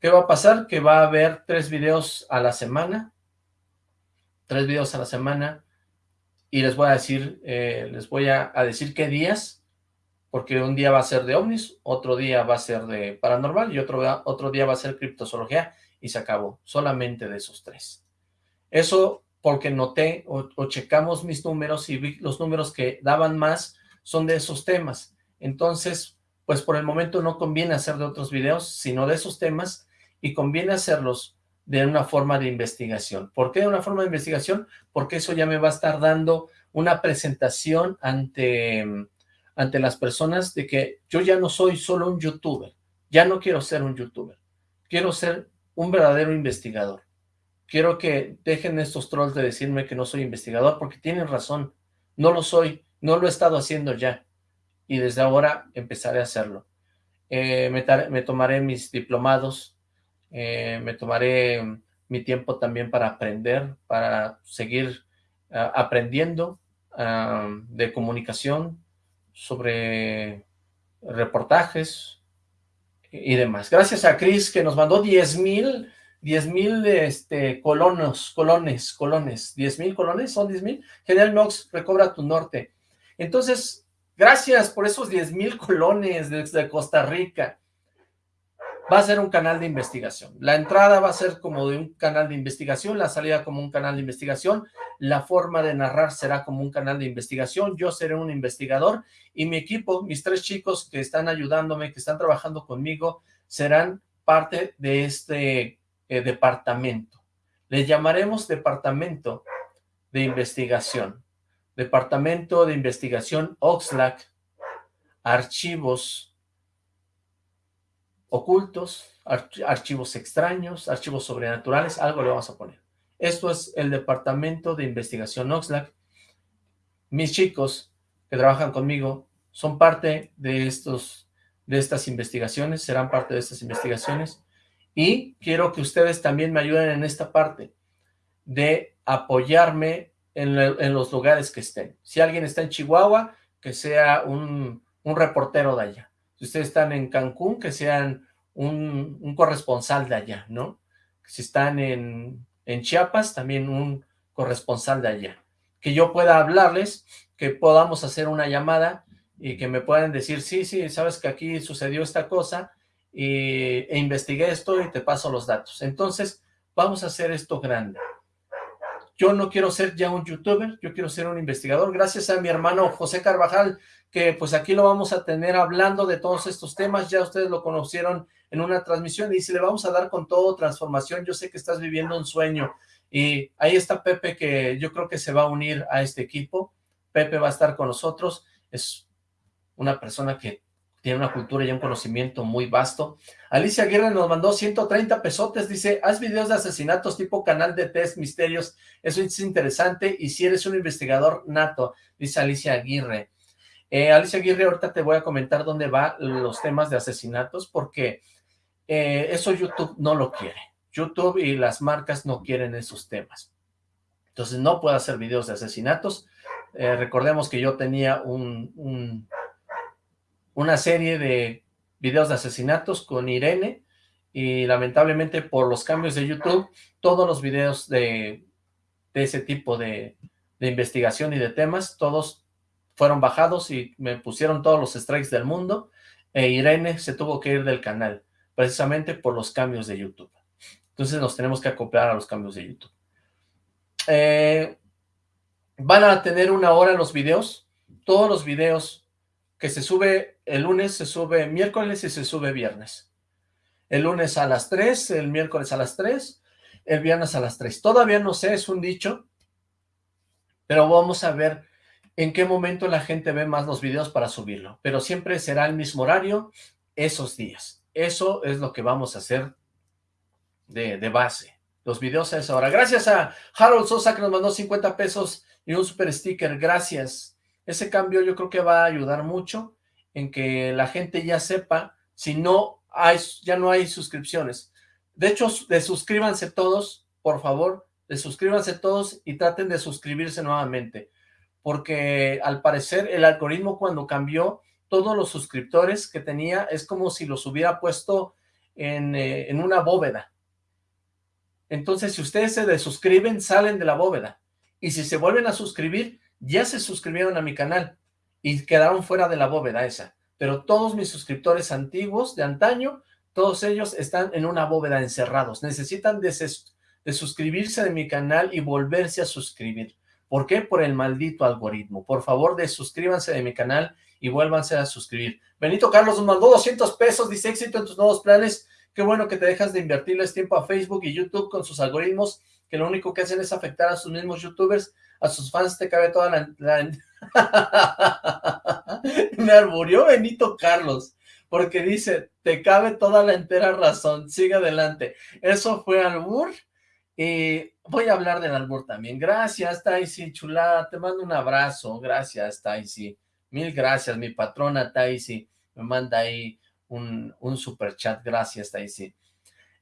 ¿Qué va a pasar? Que va a haber tres videos a la semana. Tres videos a la semana. Y les voy a decir, eh, les voy a, a decir qué días porque un día va a ser de ovnis, otro día va a ser de paranormal y otro, otro día va a ser criptozoología y se acabó, solamente de esos tres. Eso porque noté o, checamos mis números y vi los números que daban más son de esos temas. Entonces, pues por el momento no conviene hacer de otros videos, sino de esos temas y conviene hacerlos de una forma de investigación. ¿Por qué de una forma de investigación? Porque eso ya me va a estar dando una presentación ante ante las personas de que yo ya no soy solo un youtuber, ya no quiero ser un youtuber, quiero ser un verdadero investigador. Quiero que dejen estos trolls de decirme que no soy investigador, porque tienen razón, no lo soy, no lo he estado haciendo ya, y desde ahora empezaré a hacerlo. Eh, me, tomaré mis diplomados, eh, me tomaré mi tiempo también para aprender, para seguir ah, aprendiendo ah, de comunicación, sobre reportajes y demás. Gracias a Chris que nos mandó 10 mil, 10 mil este, colonos, colones, colones, 10 mil colones, son 10 mil. General Mox, recobra tu norte. Entonces, gracias por esos 10 mil colones desde Costa Rica va a ser un canal de investigación. La entrada va a ser como de un canal de investigación, la salida como un canal de investigación, la forma de narrar será como un canal de investigación, yo seré un investigador y mi equipo, mis tres chicos que están ayudándome, que están trabajando conmigo, serán parte de este eh, departamento. Le llamaremos Departamento de Investigación. Departamento de Investigación Oxlack, Archivos ocultos, archivos extraños, archivos sobrenaturales, algo le vamos a poner. Esto es el Departamento de Investigación Oxlack. Mis chicos que trabajan conmigo son parte de, estos, de estas investigaciones, serán parte de estas investigaciones, y quiero que ustedes también me ayuden en esta parte de apoyarme en, los lugares que estén. Si alguien está en Chihuahua, que sea un, un reportero de allá si ustedes están en Cancún, que sean un, corresponsal de allá, ¿no? Si están en, en Chiapas, también un corresponsal de allá. Que yo pueda hablarles, que podamos hacer una llamada y que me puedan decir, sí, sí, sabes que aquí sucedió esta cosa y, e investigué esto y te paso los datos. Entonces, vamos a hacer esto grande. Yo no quiero ser ya un youtuber, yo quiero ser un investigador. Gracias a mi hermano José Carvajal, que pues aquí lo vamos a tener hablando de todos estos temas, ya ustedes lo conocieron en una transmisión, y si le vamos a dar con todo transformación, yo sé que estás viviendo un sueño, y ahí está Pepe, que yo creo que se va a unir a este equipo, Pepe va a estar con nosotros, es una persona que tiene una cultura y un conocimiento muy vasto. Alicia Aguirre nos mandó 130 pesotes, dice, haz videos de asesinatos tipo canal de test misterios, eso es interesante, y si eres un investigador nato, dice Alicia Aguirre. Eh, Alicia Aguirre, ahorita te voy a comentar dónde van los temas de asesinatos, porque eh, eso YouTube no lo quiere. YouTube y las marcas no quieren esos temas. Entonces no puedo hacer videos de asesinatos. Eh, recordemos que yo tenía un, una serie de videos de asesinatos con Irene, y lamentablemente por los cambios de YouTube, todos los videos de, ese tipo de, de investigación y de temas, todos fueron bajados y me pusieron todos los strikes del mundo, e Irene se tuvo que ir del canal, precisamente por los cambios de YouTube. Entonces nos tenemos que acoplar a los cambios de YouTube. Eh, van a tener una hora los videos, todos los videos que se sube el lunes, se sube miércoles y se sube viernes. El lunes a las 3, el miércoles a las 3, el viernes a las 3. Todavía no sé, es un dicho, pero vamos a ver en qué momento la gente ve más los videos para subirlo, pero siempre será el mismo horario esos días. Eso es lo que vamos a hacer de, de base. Los videos a esa hora. Gracias a Harold Sosa que nos mandó 50 pesos y un super sticker. Gracias. Ese cambio yo creo que va a ayudar mucho en que la gente ya sepa si no hay, ya no hay suscripciones. De hecho, de suscríbanse todos, por favor, de suscríbanse todos y traten de suscribirse nuevamente, porque al parecer el algoritmo cuando cambió, todos los suscriptores que tenía es como si los hubiera puesto en, eh, en una bóveda. Entonces, si ustedes se desuscriben, salen de la bóveda. Y si se vuelven a suscribir, ya se suscribieron a mi canal y quedaron fuera de la bóveda esa. Pero todos mis suscriptores antiguos de antaño, todos ellos están en una bóveda encerrados. Necesitan de, suscribirse de mi canal y volverse a suscribir. ¿Por qué? Por el maldito algoritmo. Por favor, desuscríbanse de mi canal y vuélvanse a suscribir. Benito Carlos nos mandó 200 pesos, dice éxito en tus nuevos planes. Qué bueno que te dejas de invertirles tiempo a Facebook y YouTube con sus algoritmos, que lo único que hacen es afectar a sus mismos youtubers a sus fans te cabe toda la... Me arburió Benito Carlos, porque dice, te cabe toda la entera razón, sigue adelante. Eso fue albur, y voy a hablar del albur también. Gracias, Taisi, chulada, te mando un abrazo, gracias, Taisi. Mil gracias, mi patrona Taisi, me manda ahí un, un super chat, gracias, Taisi.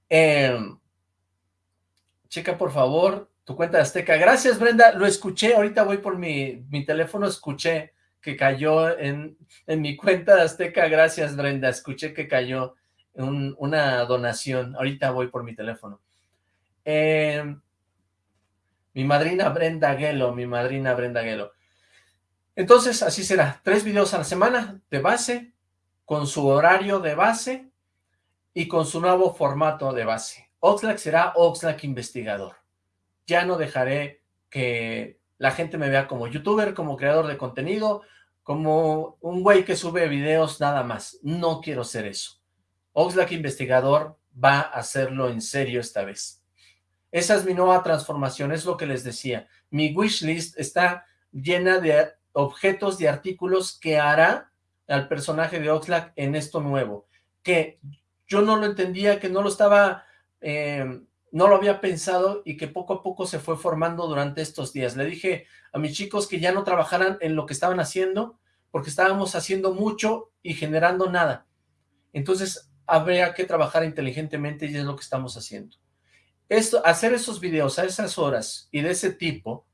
Eh, checa, por favor, tu cuenta de Azteca. Gracias, Brenda. Lo escuché, ahorita voy por mi, mi teléfono, escuché que cayó en, en mi cuenta de Azteca. Gracias, Brenda. Escuché que cayó una donación. Ahorita voy por mi teléfono. Eh, mi madrina Brenda Guelo, mi madrina Brenda Guelo. Entonces, así será. Tres videos a la semana de base, con su horario de base y con su nuevo formato de base. Oxlack será Oxlack Investigador ya no dejaré que la gente me vea como youtuber, como creador de contenido, como un güey que sube videos nada más. No quiero ser eso. Oxlack Investigador va a hacerlo en serio esta vez. Esa es mi nueva transformación, es lo que les decía. Mi wishlist está llena de objetos, de artículos que hará al personaje de Oxlack en esto nuevo. Que yo no lo entendía, que no lo estaba eh, no lo había pensado y que poco a poco se fue formando durante estos días. Le dije a mis chicos que ya no trabajaran en lo que estaban haciendo, porque estábamos haciendo mucho y generando nada. Entonces, habría que trabajar inteligentemente y es lo que estamos haciendo. Esto, hacer esos videos a esas horas y de ese tipo,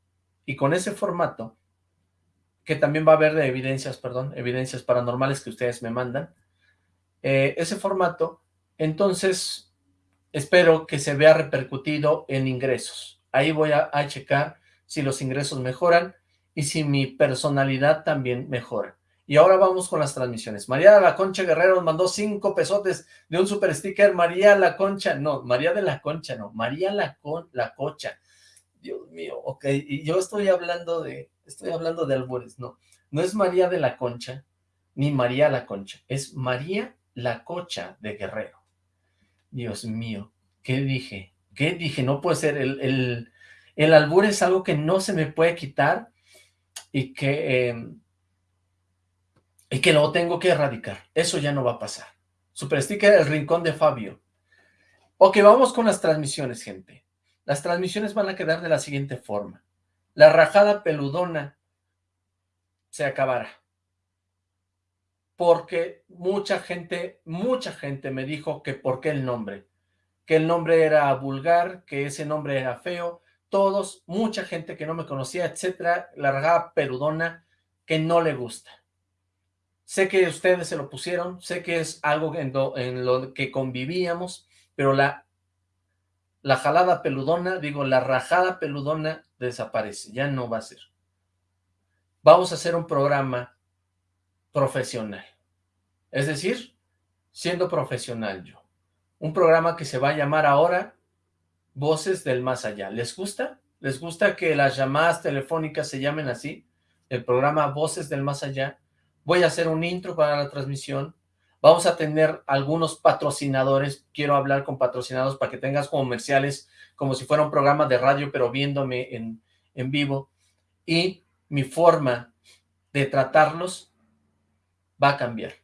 y con ese formato, que también va a haber de evidencias, perdón, evidencias paranormales que ustedes me mandan, eh, ese formato, entonces espero que se vea repercutido en ingresos. Ahí voy a, checar si los ingresos mejoran y si mi personalidad también mejora. Y ahora vamos con las transmisiones. María de la Concha Guerrero nos mandó cinco pesotes de un super sticker. María la Concha, no, María de la Concha, no, María la, Con, la Cocha. Dios mío, ok, y yo estoy hablando de, estoy hablando de albures, no. No es María de la Concha, ni María la Concha, es María la Cocha de Guerrero. Dios mío, ¿qué dije? ¿Qué dije? No puede ser, el, el, el albur es algo que no se me puede quitar y que, em, y que lo tengo que erradicar. Eso ya no va a pasar. Super sticker El Rincón de Fabio. Ok, vamos con las transmisiones, gente. Las transmisiones van a quedar de la siguiente forma. La rajada peludona se acabará porque mucha gente, mucha gente me dijo que por qué el nombre, que el nombre era vulgar, que ese nombre era feo, todos, mucha gente que no me conocía, etcétera, largada perudona, que no le gusta. Sé que ustedes se lo pusieron, sé que es algo en lo, que convivíamos, pero la, la jalada peludona, digo, la rajada peludona desaparece, ya no va a ser. Vamos a hacer un programa profesional. Es decir, siendo profesional yo. Un programa que se va a llamar ahora Voces del Más Allá. ¿Les gusta? ¿Les gusta que las llamadas telefónicas se llamen así? El programa Voces del Más Allá. Voy a hacer un intro para la transmisión. Vamos a tener algunos patrocinadores. Quiero hablar con patrocinados para que tengas comerciales como si fuera un programa de radio, pero viéndome en, en vivo. Y mi forma de tratarlos va a cambiar.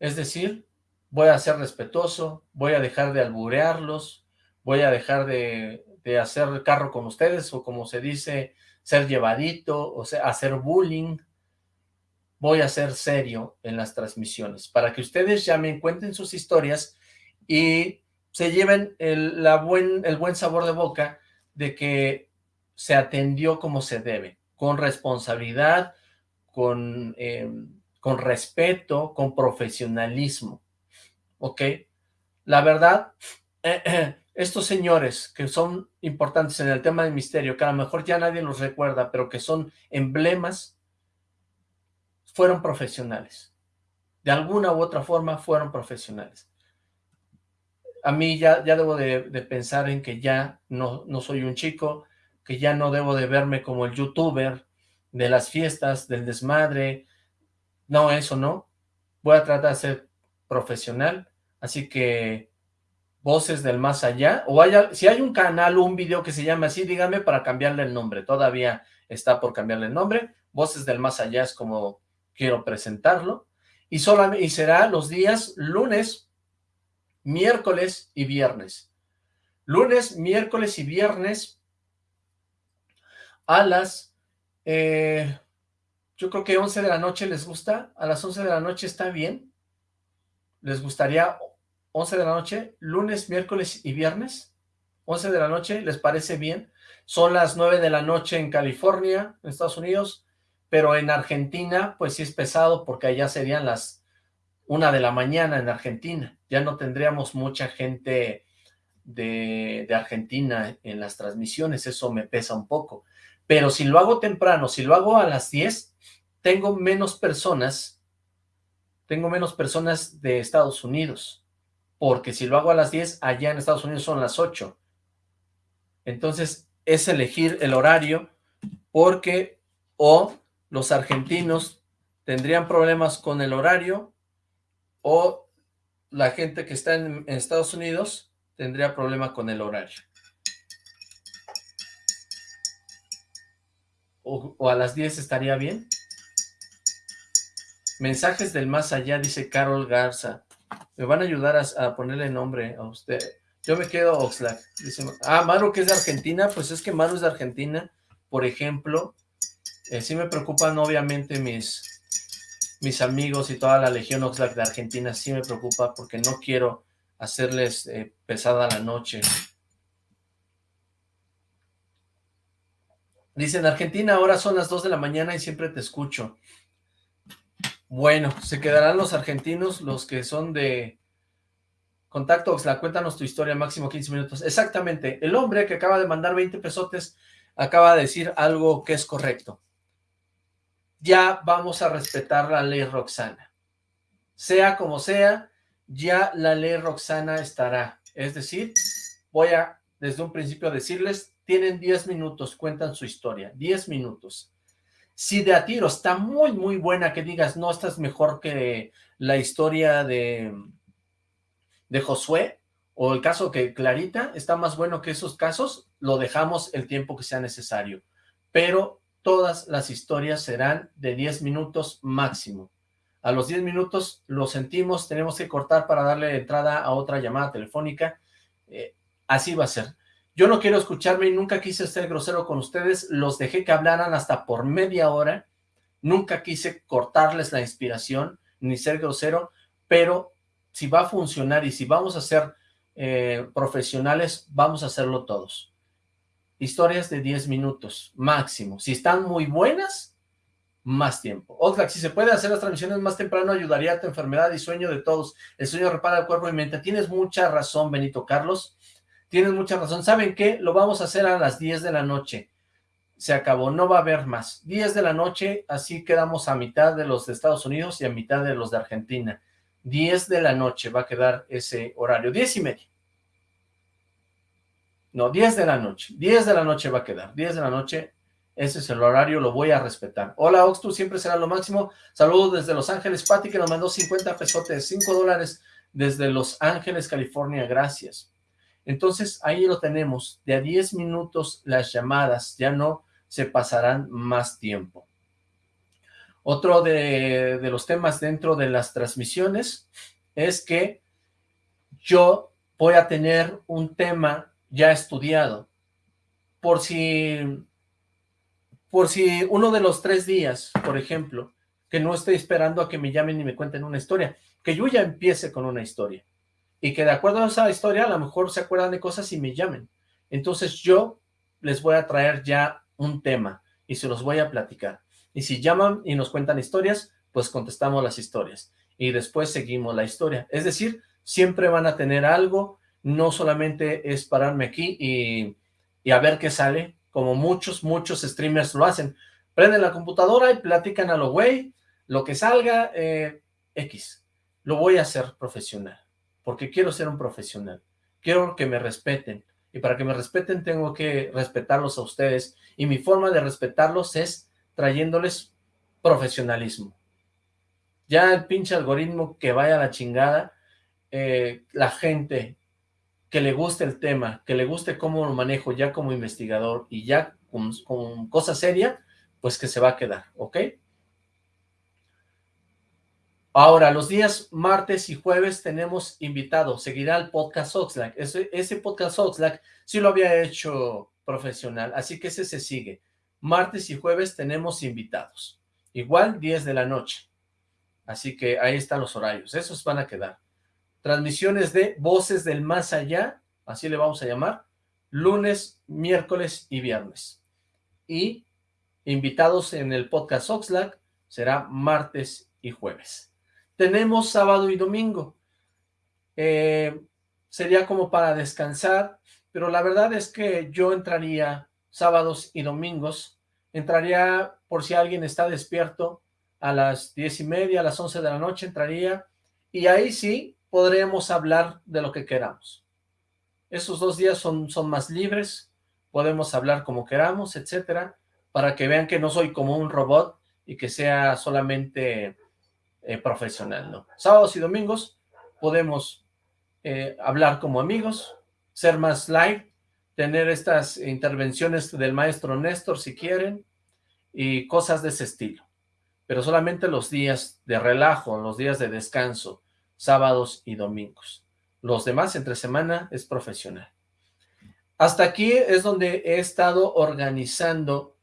Es decir, voy a ser respetuoso, voy a dejar de alburearlos, voy a dejar de, de hacer carro con ustedes, o como se dice, ser llevadito, o sea, hacer bullying, voy a ser serio en las transmisiones, para que ustedes ya me cuenten sus historias y se lleven el, la buen, el buen sabor de boca de que se atendió como se debe, con responsabilidad, con, eh, con respeto, con profesionalismo, ¿ok? La verdad, estos señores que son importantes en el tema del misterio, que a lo mejor ya nadie los recuerda, pero que son emblemas fueron profesionales. De alguna u otra forma fueron profesionales. A mí ya, ya debo de, pensar en que ya no, no soy un chico, que ya no debo de verme como el youtuber de las fiestas, del desmadre. No, eso no. Voy a tratar de ser profesional. Así que voces del más allá, o haya, si hay un canal o un video que se llama así, dígame para cambiarle el nombre. Todavía está por cambiarle el nombre. Voces del más allá es como quiero presentarlo, y, solamente, y será los días lunes, miércoles y viernes. Lunes, miércoles y viernes a las, eh, yo creo que 11 de la noche les gusta, a las 11 de la noche está bien, les gustaría 11 de la noche, lunes, miércoles y viernes, 11 de la noche, ¿les parece bien? Son las 9 de la noche en California, en Estados Unidos, pero en Argentina, pues sí es pesado porque allá serían las una de la mañana en Argentina. Ya no tendríamos mucha gente de, de, Argentina en las transmisiones, eso me pesa un poco. Pero si lo hago temprano, si lo hago a las 10, tengo menos personas, tengo menos personas de Estados Unidos, porque si lo hago a las 10, allá en Estados Unidos son las 8. Entonces, es elegir el horario, porque o los argentinos tendrían problemas con el horario o la gente que está en, Estados Unidos tendría problema con el horario. O, a las 10 estaría bien. Mensajes del más allá, dice Carol Garza. Me van a ayudar a, ponerle nombre a usted. Yo me quedo Oxlack. Dice, ah, Maru que es de Argentina. Pues es que Maru es de Argentina. Por ejemplo, eh, sí me preocupan obviamente mis, mis amigos y toda la Legión Oxlack de Argentina, sí me preocupa porque no quiero hacerles eh, pesada la noche. Dicen, Argentina ahora son las 2 de la mañana y siempre te escucho. Bueno, se quedarán los argentinos, los que son de contacto Oxlack, cuéntanos tu historia, máximo 15 minutos. Exactamente, el hombre que acaba de mandar 20 pesotes acaba de decir algo que es correcto ya vamos a respetar la ley Roxana. Sea como sea, ya la ley Roxana estará. Es decir, voy a desde un principio decirles, tienen 10 minutos, cuentan su historia, 10 minutos. Si de a tiro está muy, muy buena, que digas, no, esta es mejor que la historia de, de Josué, o el caso que Clarita, está más bueno que esos casos, lo dejamos el tiempo que sea necesario. Pero todas las historias serán de 10 minutos máximo. A los 10 minutos lo sentimos, tenemos que cortar para darle entrada a otra llamada telefónica. Eh, así va a ser. Yo no quiero escucharme y nunca quise ser grosero con ustedes. Los dejé que hablaran hasta por media hora. Nunca quise cortarles la inspiración ni ser grosero, pero si va a funcionar y si vamos a ser eh, profesionales, vamos a hacerlo todos historias de 10 minutos máximo. Si están muy buenas, más tiempo. Oxlack, si se puede hacer las transmisiones más temprano, ayudaría a tu enfermedad y sueño de todos. El sueño repara el cuerpo y mente. Tienes mucha razón, Benito Carlos. Tienes mucha razón. ¿Saben qué? Lo vamos a hacer a las 10 de la noche. Se acabó, no va a haber más. 10 de la noche, así quedamos a mitad de los de Estados Unidos y a mitad de los de Argentina. 10 de la noche va a quedar ese horario. 10 y media. No, 10 de la noche. 10 de la noche va a quedar. 10 de la noche, ese es el horario, lo voy a respetar. Hola, Ox, tú siempre será lo máximo. Saludos desde Los Ángeles. Pati, que nos mandó 50 pesotes, 5 dólares desde Los Ángeles, California. Gracias. Entonces, ahí lo tenemos. De a 10 minutos las llamadas, ya no se pasarán más tiempo. Otro de, los temas dentro de las transmisiones es que yo voy a tener un tema ya estudiado. Por si, por si uno de los tres días, por ejemplo, que no estoy esperando a que me llamen y me cuenten una historia, que yo ya empiece con una historia, y que de acuerdo a esa historia a lo mejor se acuerdan de cosas y me llamen. Entonces yo les voy a traer ya un tema y se los voy a platicar. Y si llaman y nos cuentan historias, pues contestamos las historias. Y después seguimos la historia. Es decir, siempre van a tener algo, no solamente es pararme aquí y, y a ver qué sale, como muchos, muchos streamers lo hacen. Prenden la computadora y platican a lo güey, lo que salga, eh, X. Lo voy a hacer profesional, porque quiero ser un profesional. Quiero que me respeten, y para que me respeten tengo que respetarlos a ustedes, y mi forma de respetarlos es trayéndoles profesionalismo. Ya el pinche algoritmo que vaya a la chingada, eh, la gente que le guste el tema, que le guste cómo lo manejo ya como investigador y ya con, con cosa seria, pues que se va a quedar, ¿ok? Ahora, los días martes y jueves tenemos invitados, seguirá el podcast Oxlack. Ese, ese podcast Oxlack sí lo había hecho profesional, así que ese se sigue. Martes y jueves tenemos invitados, igual 10 de la noche. Así que ahí están los horarios, esos van a quedar. Transmisiones de Voces del Más Allá, así le vamos a llamar, lunes, miércoles y viernes. Y invitados en el podcast Oxlack será martes y jueves tenemos sábado y domingo. Eh, sería como para descansar, pero la verdad es que yo entraría sábados y domingos, entraría por si alguien está despierto a las diez y media, a las once de la noche entraría, y ahí sí podremos hablar de lo que queramos. Esos dos días son, son más libres, podemos hablar como queramos, etcétera, para que vean que no soy como un robot y que sea solamente eh, profesional, ¿no? Sábados y domingos podemos eh, hablar como amigos, ser más live, tener estas intervenciones del maestro Néstor si quieren, y cosas de ese estilo. Pero solamente los días de relajo, los días de descanso, sábados y domingos. Los demás entre semana es profesional. Hasta aquí es donde he estado organizando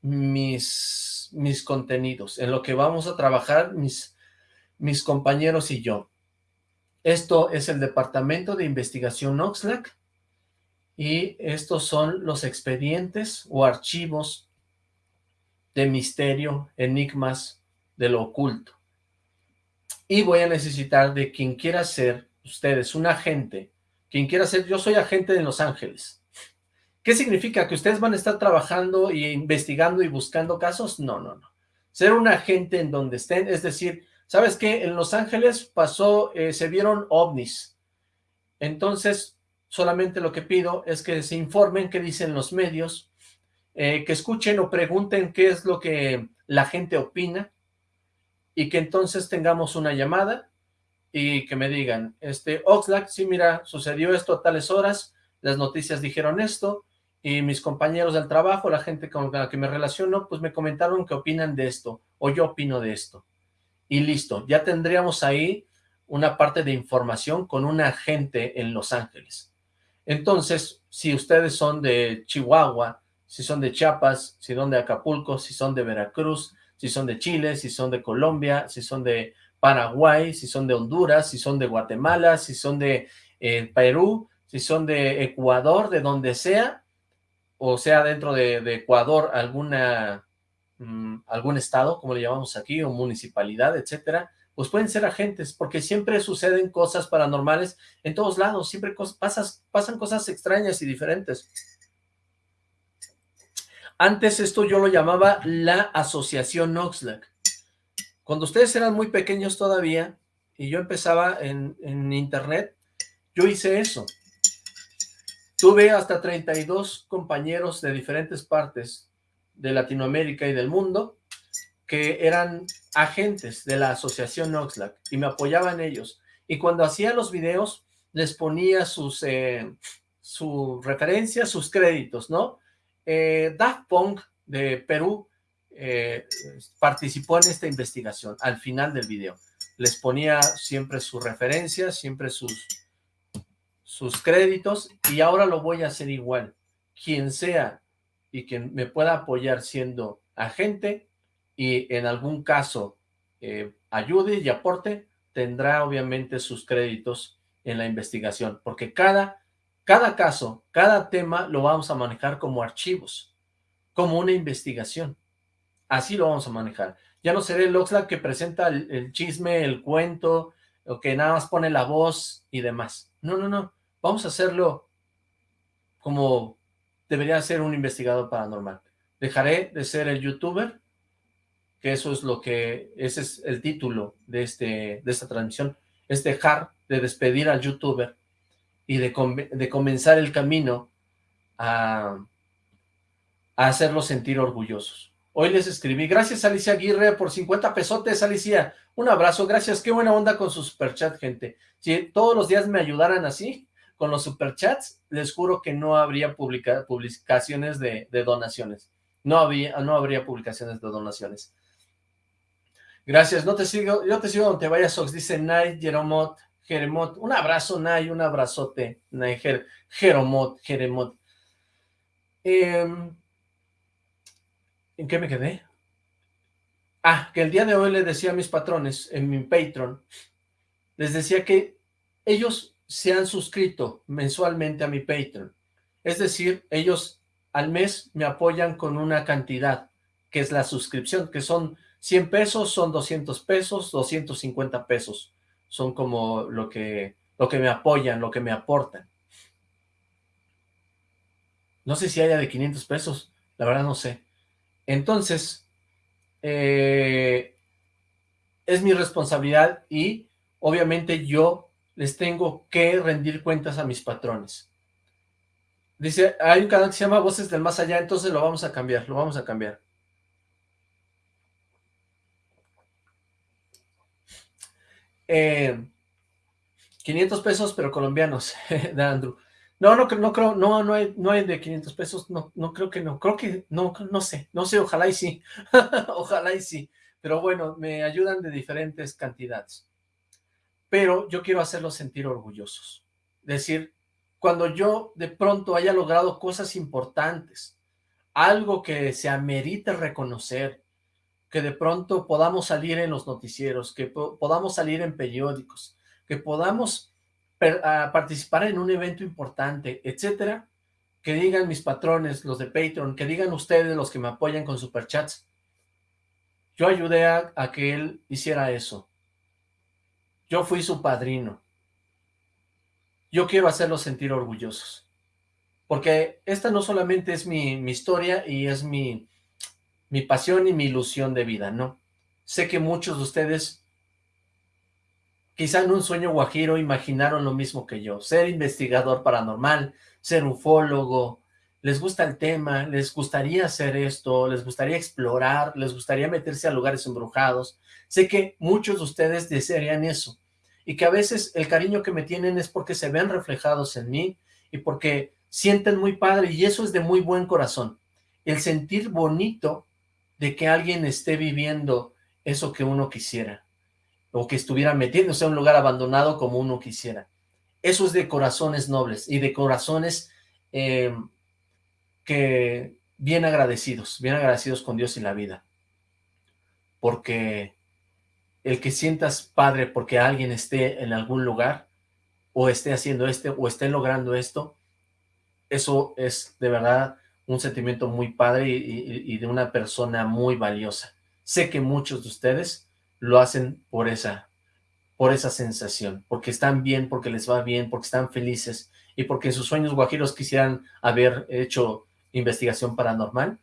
mis, mis contenidos, en lo que vamos a trabajar, mis mis compañeros y yo. Esto es el Departamento de Investigación Oxlack y estos son los expedientes o archivos de misterio, enigmas de lo oculto. Y voy a necesitar de quien quiera ser, ustedes, un agente, quien quiera ser, yo soy agente de Los Ángeles. ¿Qué significa? ¿Que ustedes van a estar trabajando y investigando y buscando casos? No, no, no. Ser un agente en donde estén, es decir, ¿Sabes qué? En Los Ángeles pasó, eh, se vieron ovnis. Entonces, solamente lo que pido es que se informen qué dicen los medios, eh, que escuchen o pregunten qué es lo que la gente opina, y que entonces tengamos una llamada y que me digan, este, Oxlack, sí, mira, sucedió esto a tales horas, las noticias dijeron esto, y mis compañeros del trabajo, la gente con la que me relaciono, pues me comentaron que opinan de esto, o yo opino de esto y listo, ya tendríamos ahí una parte de información con un agente en Los Ángeles. Entonces, si ustedes son de Chihuahua, si son de Chiapas, si son de Acapulco, si son de Veracruz, si son de Chile, si son de Colombia, si son de Paraguay, si son de Honduras, si son de Guatemala, si son de eh, Perú, si son de Ecuador, de donde sea, o sea dentro de, de Ecuador alguna Mm, algún estado, como le llamamos aquí, o municipalidad, etcétera, pues pueden ser agentes, porque siempre suceden cosas paranormales en todos lados, siempre pasan cosas extrañas y diferentes. Antes esto yo lo llamaba la Asociación Oxlack. Cuando ustedes eran muy pequeños todavía, y yo empezaba en, en internet, yo hice eso. Tuve hasta 32 compañeros de diferentes partes de Latinoamérica y del mundo que eran agentes de la asociación Oxlack y me apoyaban ellos. Y cuando hacía los videos les ponía sus, eh, referencias, sus créditos, ¿no? Eh, Daft de Perú eh, participó en esta investigación al final del video. Les ponía siempre sus referencias, siempre sus, sus créditos y ahora lo voy a hacer igual. Quien sea y quien me pueda apoyar siendo agente y en algún caso eh, ayude y aporte, tendrá obviamente sus créditos en la investigación, porque cada, cada caso, cada tema lo vamos a manejar como archivos, como una investigación. Así lo vamos a manejar. Ya no seré el Oxlack que presenta el, el chisme, el cuento, o que nada más pone la voz y demás. No, no, no. Vamos a hacerlo como debería ser un investigador paranormal. Dejaré de ser el youtuber, que eso es lo que, ese es el título de, este, de esta transmisión, es dejar de despedir al youtuber y de, de comenzar el camino a, a hacerlos sentir orgullosos. Hoy les escribí, gracias Alicia Aguirre por 50 pesotes, Alicia, un abrazo, gracias, qué buena onda con su superchat, gente. Si todos los días me ayudaran así, con los superchats, les juro que no habría publicaciones de, donaciones. No, había, no habría publicaciones de donaciones. Gracias, no te sigo, yo te sigo donde vayas, Sox, dice Nay, Jeromot, Jeremot. Un abrazo, Nay, un abrazote, Nay, Jeromot, Jeremot. Em, ¿En qué me quedé? Ah, que el día de hoy le decía a mis patrones en mi Patreon, les decía que ellos se han suscrito mensualmente a mi Patreon. Es decir, ellos al mes me apoyan con una cantidad, que es la suscripción, que son 100 pesos, son 200 pesos, 250 pesos. Son como lo que, lo que me apoyan, lo que me aportan. No sé si haya de 500 pesos, la verdad no sé. Entonces, eh, es mi responsabilidad y obviamente yo les tengo que rendir cuentas a mis patrones. Dice, hay un canal que se llama Voces del Más Allá, entonces lo vamos a cambiar, lo vamos a cambiar. Eh, 500 pesos, pero colombianos, de Andrew. No, no, no creo, no, no hay, de 500 pesos, no, no creo que no, creo que, no, no sé, no sé, ojalá y sí, ojalá y sí, pero bueno, me ayudan de diferentes cantidades, pero yo quiero hacerlos sentir orgullosos, decir, cuando yo de pronto haya logrado cosas importantes, algo que se amerite reconocer, que de pronto podamos salir en los noticieros, que podamos salir en periódicos, que podamos participar en un evento importante, etcétera, que digan mis patrones, los de Patreon, que digan ustedes los que me apoyan con superchats. Yo ayudé a que él hiciera eso. Yo fui su padrino. Yo quiero hacerlos sentir orgullosos. Porque esta no solamente es mi, historia y es mi, mi pasión y mi ilusión de vida, ¿no? Sé que muchos de ustedes Quizá en un sueño guajiro imaginaron lo mismo que yo, ser investigador paranormal, ser ufólogo, les gusta el tema, les gustaría hacer esto, les gustaría explorar, les gustaría meterse a lugares embrujados. Sé que muchos de ustedes desearían eso y que a veces el cariño que me tienen es porque se ven reflejados en mí y porque sienten muy padre y eso es de muy buen corazón. El sentir bonito de que alguien esté viviendo eso que uno quisiera o que estuviera metiéndose a un lugar abandonado como uno quisiera. Eso es de corazones nobles y de corazones eh, que bien agradecidos, bien agradecidos con Dios y la vida. Porque el que sientas padre porque alguien esté en algún lugar, o esté haciendo este, o esté logrando esto, eso es de verdad un sentimiento muy padre y de una persona muy valiosa. Sé que muchos de ustedes lo hacen por esa, por esa sensación, porque están bien, porque les va bien, porque están felices y porque en sus sueños guajiros quisieran haber hecho investigación paranormal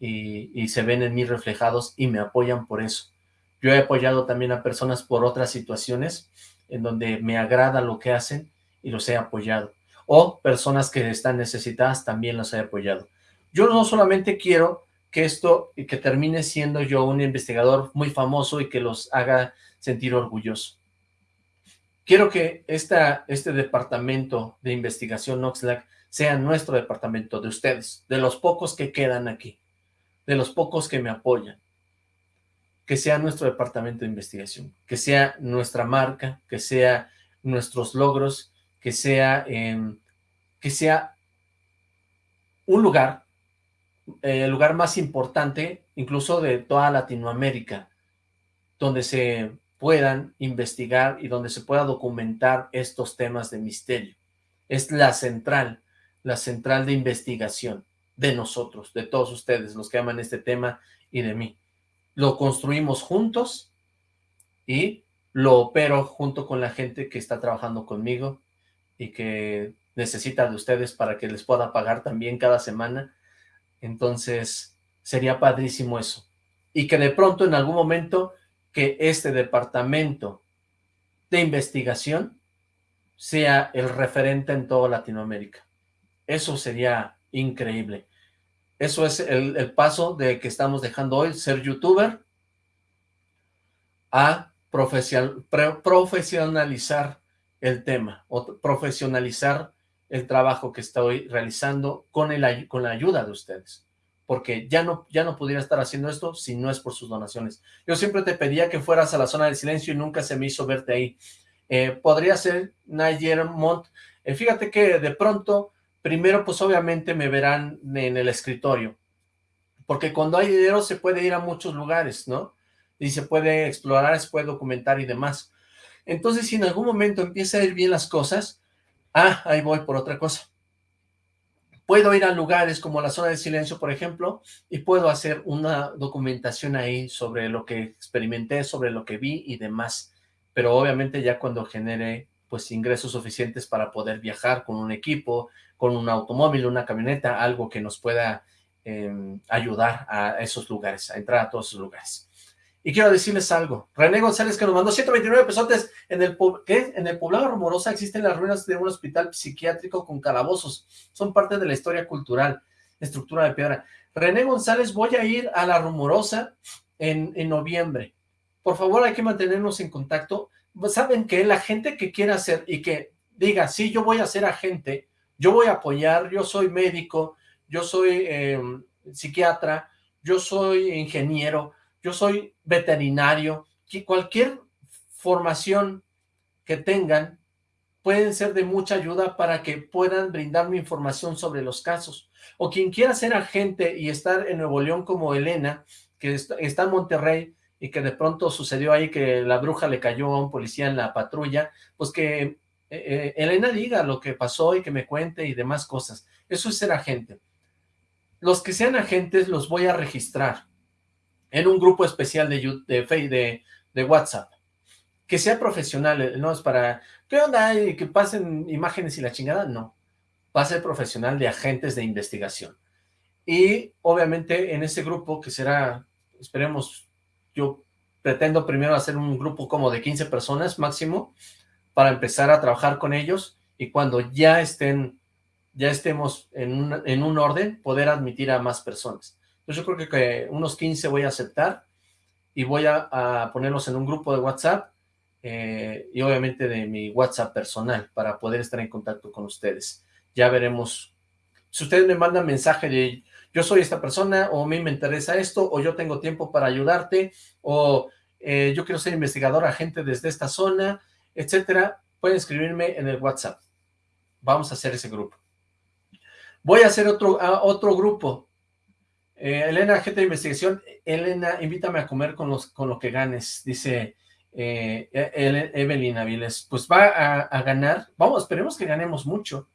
y, y se ven en mí reflejados y me apoyan por eso. Yo he apoyado también a personas por otras situaciones en donde me agrada lo que hacen y los he apoyado. O personas que están necesitadas también los he apoyado. Yo no solamente quiero que esto, y que termine siendo yo un investigador muy famoso y que los haga sentir orgulloso. Quiero que esta, este departamento de investigación Oxlack sea nuestro departamento, de ustedes, de los pocos que quedan aquí, de los pocos que me apoyan, que sea nuestro departamento de investigación, que sea nuestra marca, que sea nuestros logros, que sea, em, que sea un lugar, eh, el lugar más importante, incluso de toda Latinoamérica, donde se puedan investigar y donde se pueda documentar estos temas de misterio. Es la central, la central de investigación de nosotros, de todos ustedes, los que aman este tema y de mí. Lo construimos juntos y lo opero junto con la gente que está trabajando conmigo y que necesita de ustedes para que les pueda pagar también cada semana. Entonces, sería padrísimo eso. Y que de pronto en algún momento que este departamento de investigación sea el referente en toda Latinoamérica. Eso sería increíble. Eso es el, el paso de que estamos dejando hoy, ser youtuber, a profesionalizar el tema, o profesionalizar el trabajo que estoy realizando con, el, con la ayuda de ustedes. Porque ya no, ya no pudiera estar haciendo esto si no es por sus donaciones. Yo siempre te pedía que fueras a la zona del silencio y nunca se me hizo verte ahí. Eh, podría ser Nayer Mont. Eh, fíjate que de pronto, primero pues obviamente me verán en el escritorio. Porque cuando hay dinero se puede ir a muchos lugares, ¿no? y se puede explorar, se puede documentar y demás. Entonces, si en algún momento empieza a ir bien las cosas, ah, ahí voy por otra cosa. Puedo ir a lugares como la zona de silencio, por ejemplo, y puedo hacer una documentación ahí sobre lo que experimenté, sobre lo que vi y demás. Pero obviamente ya cuando genere pues ingresos suficientes para poder viajar con un equipo, con un automóvil, una camioneta, algo que nos pueda em, ayudar a esos lugares, a entrar a todos esos lugares. Y quiero decirles algo. René González que nos mandó 129 pesotes en el, ¿qué? En el poblado Rumorosa existen las ruinas de un hospital psiquiátrico con calabozos. Son parte de la historia cultural, estructura de piedra. René González, voy a ir a la Rumorosa en, en noviembre. Por favor, hay que mantenernos en contacto. Saben que la gente que quiera hacer y que diga, sí, yo voy a ser agente, yo voy a apoyar, yo soy médico, yo soy em, psiquiatra, yo soy ingeniero, yo soy veterinario, cualquier formación que tengan pueden ser de mucha ayuda para que puedan brindarme información sobre los casos. O quien quiera ser agente y estar en Nuevo León como Elena, que está en Monterrey y que de pronto sucedió ahí que la bruja le cayó a un policía en la patrulla, pues que eh, eh, Elena diga lo que pasó y que me cuente y demás cosas. Eso es ser agente. Los que sean agentes los voy a registrar en un grupo especial de, de, de, de WhatsApp. Que sea profesional, eh, no es para, ¿qué onda? Y que pasen imágenes y la chingada, no. Va a ser profesional de agentes de investigación. Y obviamente en ese grupo que será, esperemos, yo pretendo primero hacer un grupo como de 15 personas máximo para empezar a trabajar con ellos y cuando ya estén, ya estemos en un, en un orden, poder admitir a más personas. Entonces yo creo que, unos 15 voy a aceptar y voy a, ponerlos en un grupo de WhatsApp eh, y obviamente de mi WhatsApp personal para poder estar en contacto con ustedes. Ya veremos. Si ustedes me mandan mensaje de yo soy esta persona o me interesa esto o yo tengo tiempo para ayudarte o eh, yo quiero ser investigador agente desde esta zona, etcétera, pueden escribirme en el WhatsApp. Vamos a hacer ese grupo. Voy a hacer otro, otro grupo eh, Elena, gente de investigación, Elena, invítame a comer con, los, con lo que ganes, dice eh, Evelyn Aviles. Pues va a, ganar, vamos, esperemos que ganemos mucho,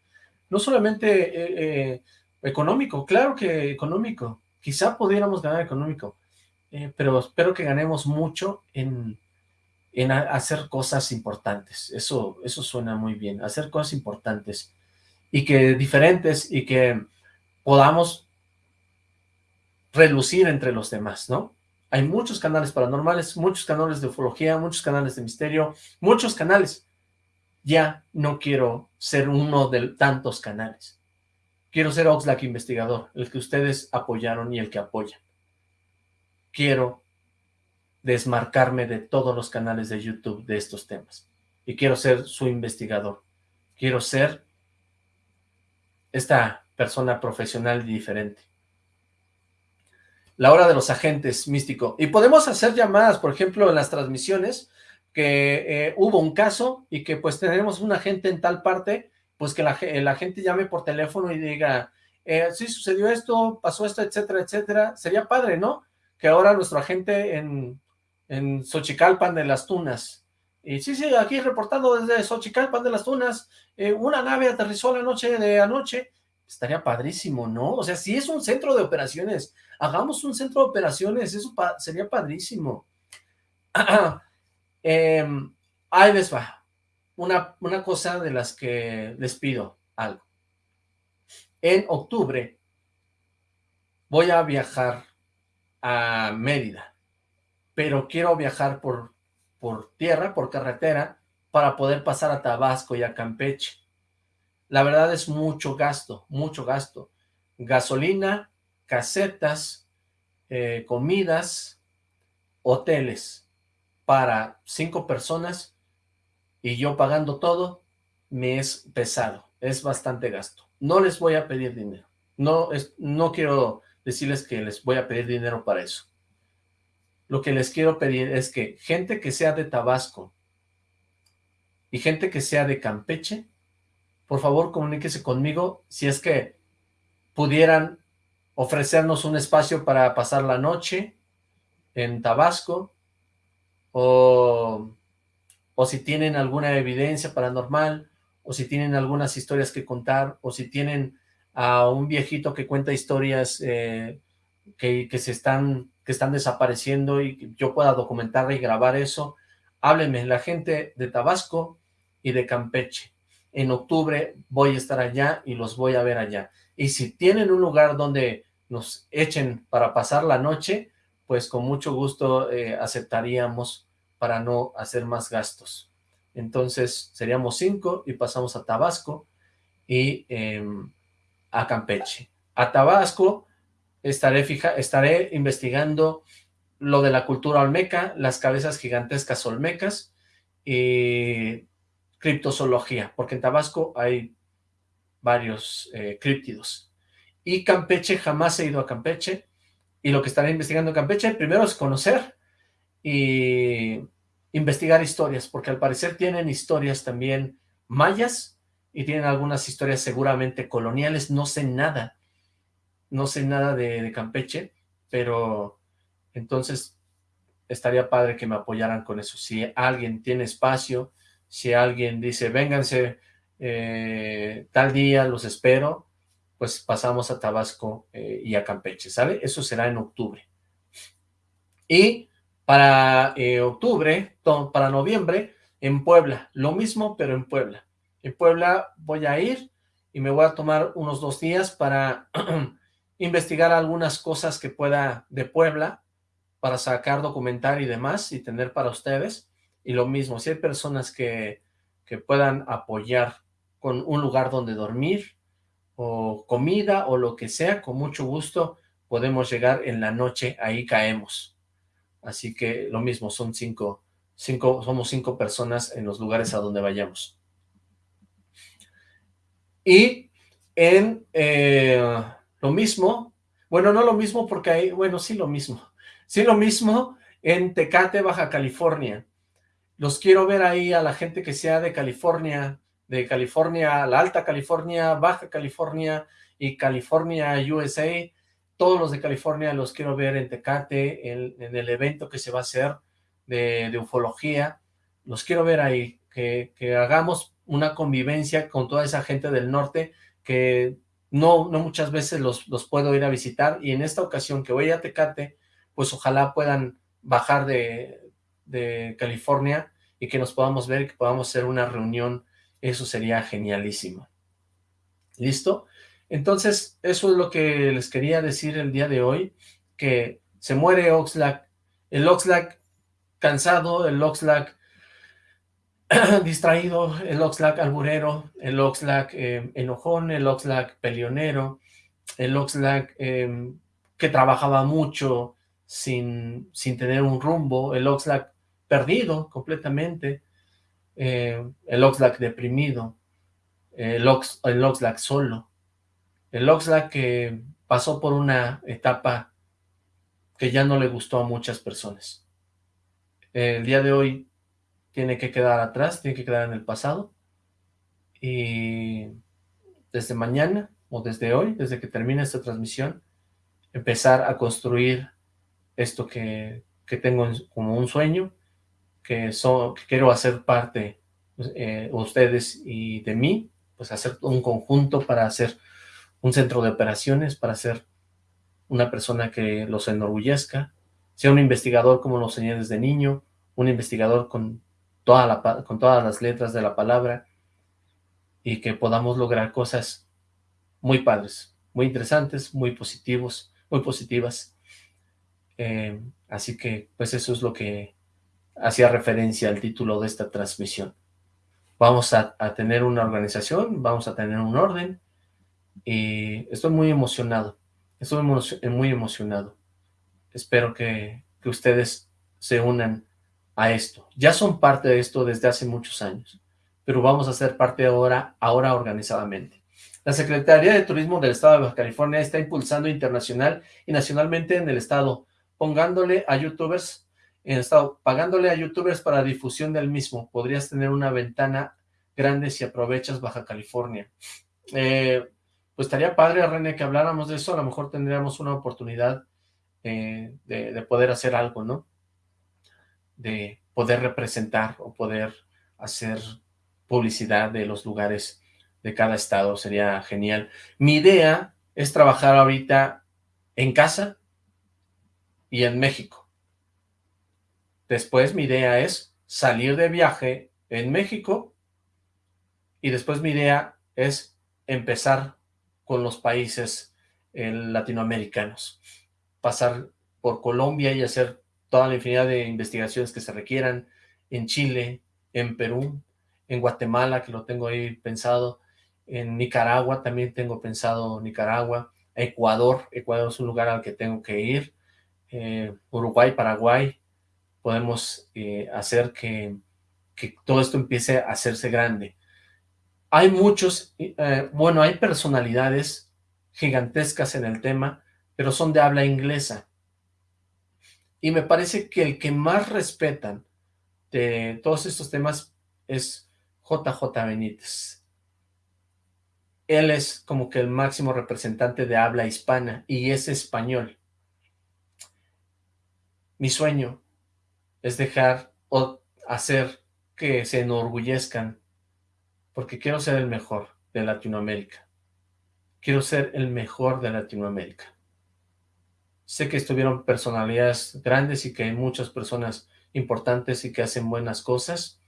no solamente eh, económico, claro que económico, quizá pudiéramos ganar económico, pero espero que ganemos mucho en, en hacer cosas importantes, eso, eso suena muy bien, hacer cosas importantes y que diferentes y que podamos relucir entre los demás, ¿no? Hay muchos canales paranormales, muchos canales de ufología, muchos canales de misterio, muchos canales. Ya no quiero ser uno de tantos canales. Quiero ser Oxlack investigador, el que ustedes apoyaron y el que apoyan. Quiero desmarcarme de todos los canales de YouTube de estos temas. Y quiero ser su investigador. Quiero ser esta persona profesional y diferente la hora de los agentes místico. Y podemos hacer llamadas, por ejemplo, en las transmisiones, que eh, hubo un caso y que pues tenemos una gente en tal parte, pues que la, gente llame por teléfono y diga, eh, sí sucedió esto, pasó esto, etcétera, etcétera. Sería padre, ¿no? Que ahora nuestra gente en, en Xochicalpan de las Tunas, y sí, sí, aquí reportando desde Xochicalpan de las Tunas, eh, una nave aterrizó la noche de anoche, estaría padrísimo, ¿no? O sea, si es un centro de operaciones, hagamos un centro de operaciones, eso sería padrísimo. eh, ahí les va, una, una cosa de las que les pido algo. En octubre voy a viajar a Mérida, pero quiero viajar por, por tierra, por carretera, para poder pasar a Tabasco y a Campeche. La verdad es mucho gasto, mucho gasto. Gasolina, casetas, eh, comidas, hoteles para cinco personas y yo pagando todo, me es pesado, es bastante gasto. No les voy a pedir dinero, no, es, no quiero decirles que les voy a pedir dinero para eso. Lo que les quiero pedir es que gente que sea de Tabasco y gente que sea de Campeche, por favor comuníquese conmigo si es que pudieran ofrecernos un espacio para pasar la noche en Tabasco o, o si tienen alguna evidencia paranormal o si tienen algunas historias que contar o si tienen a un viejito que cuenta historias eh, que, que, se están, que están desapareciendo y yo pueda documentar y grabar eso, háblenme, la gente de Tabasco y de Campeche en octubre voy a estar allá y los voy a ver allá. Y si tienen un lugar donde nos echen para pasar la noche, pues con mucho gusto eh, aceptaríamos para no hacer más gastos. Entonces seríamos cinco y pasamos a Tabasco y eh, a Campeche. A Tabasco estaré, fija, estaré investigando lo de la cultura olmeca, las cabezas gigantescas olmecas, y criptozoología, porque en Tabasco hay varios eh, críptidos. Y Campeche, jamás he ido a Campeche, y lo que estaré investigando en Campeche, primero es conocer y investigar historias, porque al parecer tienen historias también mayas, y tienen algunas historias seguramente coloniales, no sé nada, no sé nada de, Campeche, pero entonces estaría padre que me apoyaran con eso. Si alguien tiene espacio, si alguien dice, vénganse eh, tal día, los espero, pues pasamos a Tabasco eh, y a Campeche, ¿sale? Eso será en octubre. Y para eh, octubre, para noviembre, en Puebla, lo mismo, pero en Puebla. En Puebla voy a ir y me voy a tomar unos dos días para investigar algunas cosas que pueda de Puebla, para sacar, documentar y demás, y tener para ustedes. Y lo mismo, si hay personas que, que puedan apoyar con un lugar donde dormir, o comida, o lo que sea, con mucho gusto podemos llegar en la noche, ahí caemos. Así que lo mismo, son cinco, cinco, somos cinco personas en los lugares a donde vayamos. Y en eh, lo mismo, bueno, no lo mismo porque hay, bueno, sí lo mismo, sí lo mismo en Tecate, Baja California. Los quiero ver ahí a la gente que sea de California, de California, la Alta California, Baja California y California, USA. Todos los de California los quiero ver en Tecate, en, en el evento que se va a hacer de, de ufología. Los quiero ver ahí, que, que, hagamos una convivencia con toda esa gente del norte que no, no muchas veces los, los puedo ir a visitar y en esta ocasión que voy a Tecate, pues ojalá puedan bajar de, de California y que nos podamos ver, que podamos hacer una reunión, eso sería genialísimo. ¿Listo? Entonces, eso es lo que les quería decir el día de hoy, que se muere Oxlack, el Oxlack cansado, el Oxlack distraído, el Oxlack alburero, el Oxlack eh, enojón, el Oxlack peleonero, el Oxlack eh, que trabajaba mucho sin, sin tener un rumbo, el Oxlack perdido completamente, eh, el Oxlack deprimido, el, Ox, el Oxlack solo, el Oxlack que pasó por una etapa que ya no le gustó a muchas personas. El día de hoy tiene que quedar atrás, tiene que quedar en el pasado. Y desde mañana o desde hoy, desde que termine esta transmisión, empezar a construir esto que, tengo como un sueño, que, quiero hacer parte eh, ustedes y de mí, pues hacer un conjunto para hacer un centro de operaciones, para ser una persona que los enorgullezca, sea un investigador como lo soñé desde niño, un investigador con, con todas las letras de la palabra, y que podamos lograr cosas muy padres, muy interesantes, muy positivos, muy positivas. Eh, así que, pues eso es lo que hacía referencia al título de esta transmisión. Vamos a, tener una organización, vamos a tener un orden, y estoy muy emocionado, estoy muy emocionado. Espero que, que ustedes se unan a esto. Ya son parte de esto desde hace muchos años, pero vamos a ser parte ahora, ahora organizadamente. La Secretaría de Turismo del Estado de Baja California está impulsando internacional y nacionalmente en el Estado, pongándole a youtubers en el Estado, pagándole a youtubers para difusión del mismo. Podrías tener una ventana grande si aprovechas Baja California. Eh, pues estaría padre, René, que habláramos de eso, a lo mejor tendríamos una oportunidad eh, de, poder hacer algo, ¿no? De poder representar o poder hacer publicidad de los lugares de cada estado, sería genial. Mi idea es trabajar ahorita en casa y en México. Después mi idea es salir de viaje en México y después mi idea es empezar con los países eh, latinoamericanos. Pasar por Colombia y hacer toda la infinidad de investigaciones que se requieran en Chile, en Perú, en Guatemala, que lo tengo ahí pensado, en Nicaragua también tengo pensado Nicaragua, Ecuador, Ecuador es un lugar al que tengo que ir, eh, Uruguay, Paraguay, podemos eh, hacer que, que, todo esto empiece a hacerse grande. Hay muchos, eh, bueno, hay personalidades gigantescas en el tema, pero son de habla inglesa. Y me parece que el que más respetan de todos estos temas es JJ Benítez. Él es como que el máximo representante de habla hispana y es español. Mi sueño es dejar o hacer que se enorgullezcan porque quiero ser el mejor de Latinoamérica. Quiero ser el mejor de Latinoamérica. Sé que estuvieron personalidades grandes y que hay muchas personas importantes y que hacen buenas cosas,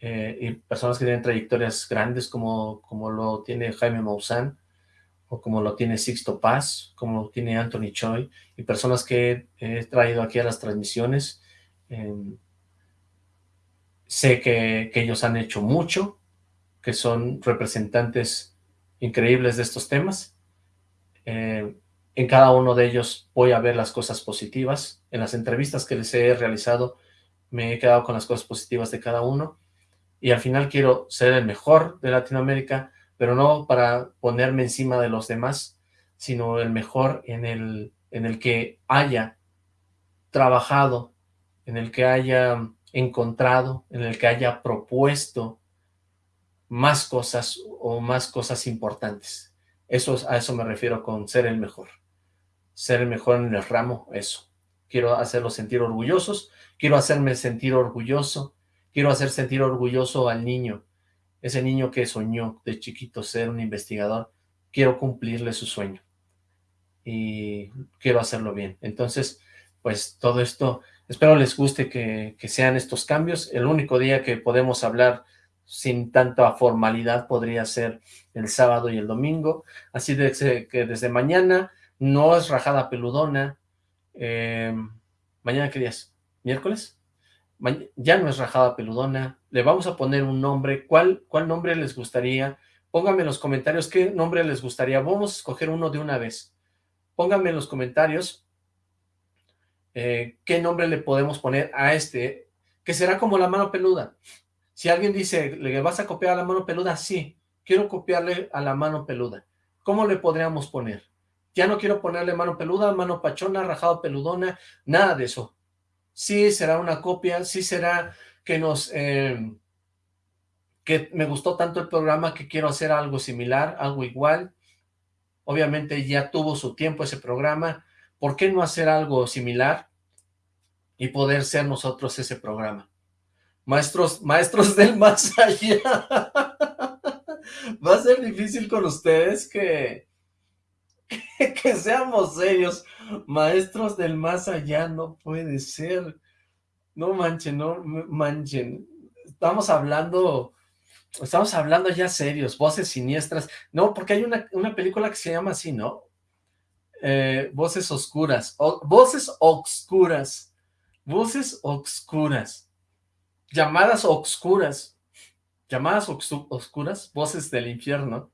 eh, y personas que tienen trayectorias grandes como, como lo tiene Jaime Maussan, o como lo tiene Sixto Paz, como lo tiene Anthony Choi, y personas que he traído aquí a las transmisiones. Em, sé que, que ellos han hecho mucho, que son representantes increíbles de estos temas. Eh, en cada uno de ellos voy a ver las cosas positivas. En las entrevistas que les he realizado me he quedado con las cosas positivas de cada uno. Y al final quiero ser el mejor de Latinoamérica, pero no para ponerme encima de los demás, sino el mejor en el, en el que haya trabajado, en el que haya encontrado, en el que haya propuesto más cosas o más cosas importantes. Eso, a eso me refiero con ser el mejor. Ser el mejor en el ramo, eso. Quiero hacerlos sentir orgullosos, quiero hacerme sentir orgulloso, quiero hacer sentir orgulloso al niño, ese niño que soñó de chiquito ser un investigador, quiero cumplirle su sueño y quiero hacerlo bien. Entonces, pues todo esto, espero les guste que, que sean estos cambios. El único día que podemos hablar sin tanta formalidad podría ser el sábado y el domingo, así que desde mañana no es rajada peludona, em, mañana qué miércoles, ya no es rajada peludona, le vamos a poner un nombre, ¿cuál, cuál nombre les gustaría? Pónganme en los comentarios qué nombre les gustaría, vamos a escoger uno de una vez, pónganme en los comentarios eh, qué nombre le podemos poner a este, que será como la mano peluda, si alguien dice, ¿le vas a copiar a la mano peluda? Sí, quiero copiarle a la mano peluda. ¿Cómo le podríamos poner? Ya no quiero ponerle mano peluda, mano pachona, rajado peludona, nada de eso. Sí será una copia, sí será que nos... Eh, que me gustó tanto el programa que quiero hacer algo similar, algo igual. Obviamente ya tuvo su tiempo ese programa. ¿Por qué no hacer algo similar y poder ser nosotros ese programa? Maestros, maestros del más allá. Va a ser difícil con ustedes que, que, seamos serios. Maestros del más allá, no puede ser. No manchen, no manchen. Estamos hablando, estamos hablando ya serios, voces siniestras. No, porque hay una, una película que se llama así, ¿no? Eh, voces oscuras, voces oscuras, voces oscuras, llamadas oscuras, llamadas oscuras, voces del infierno.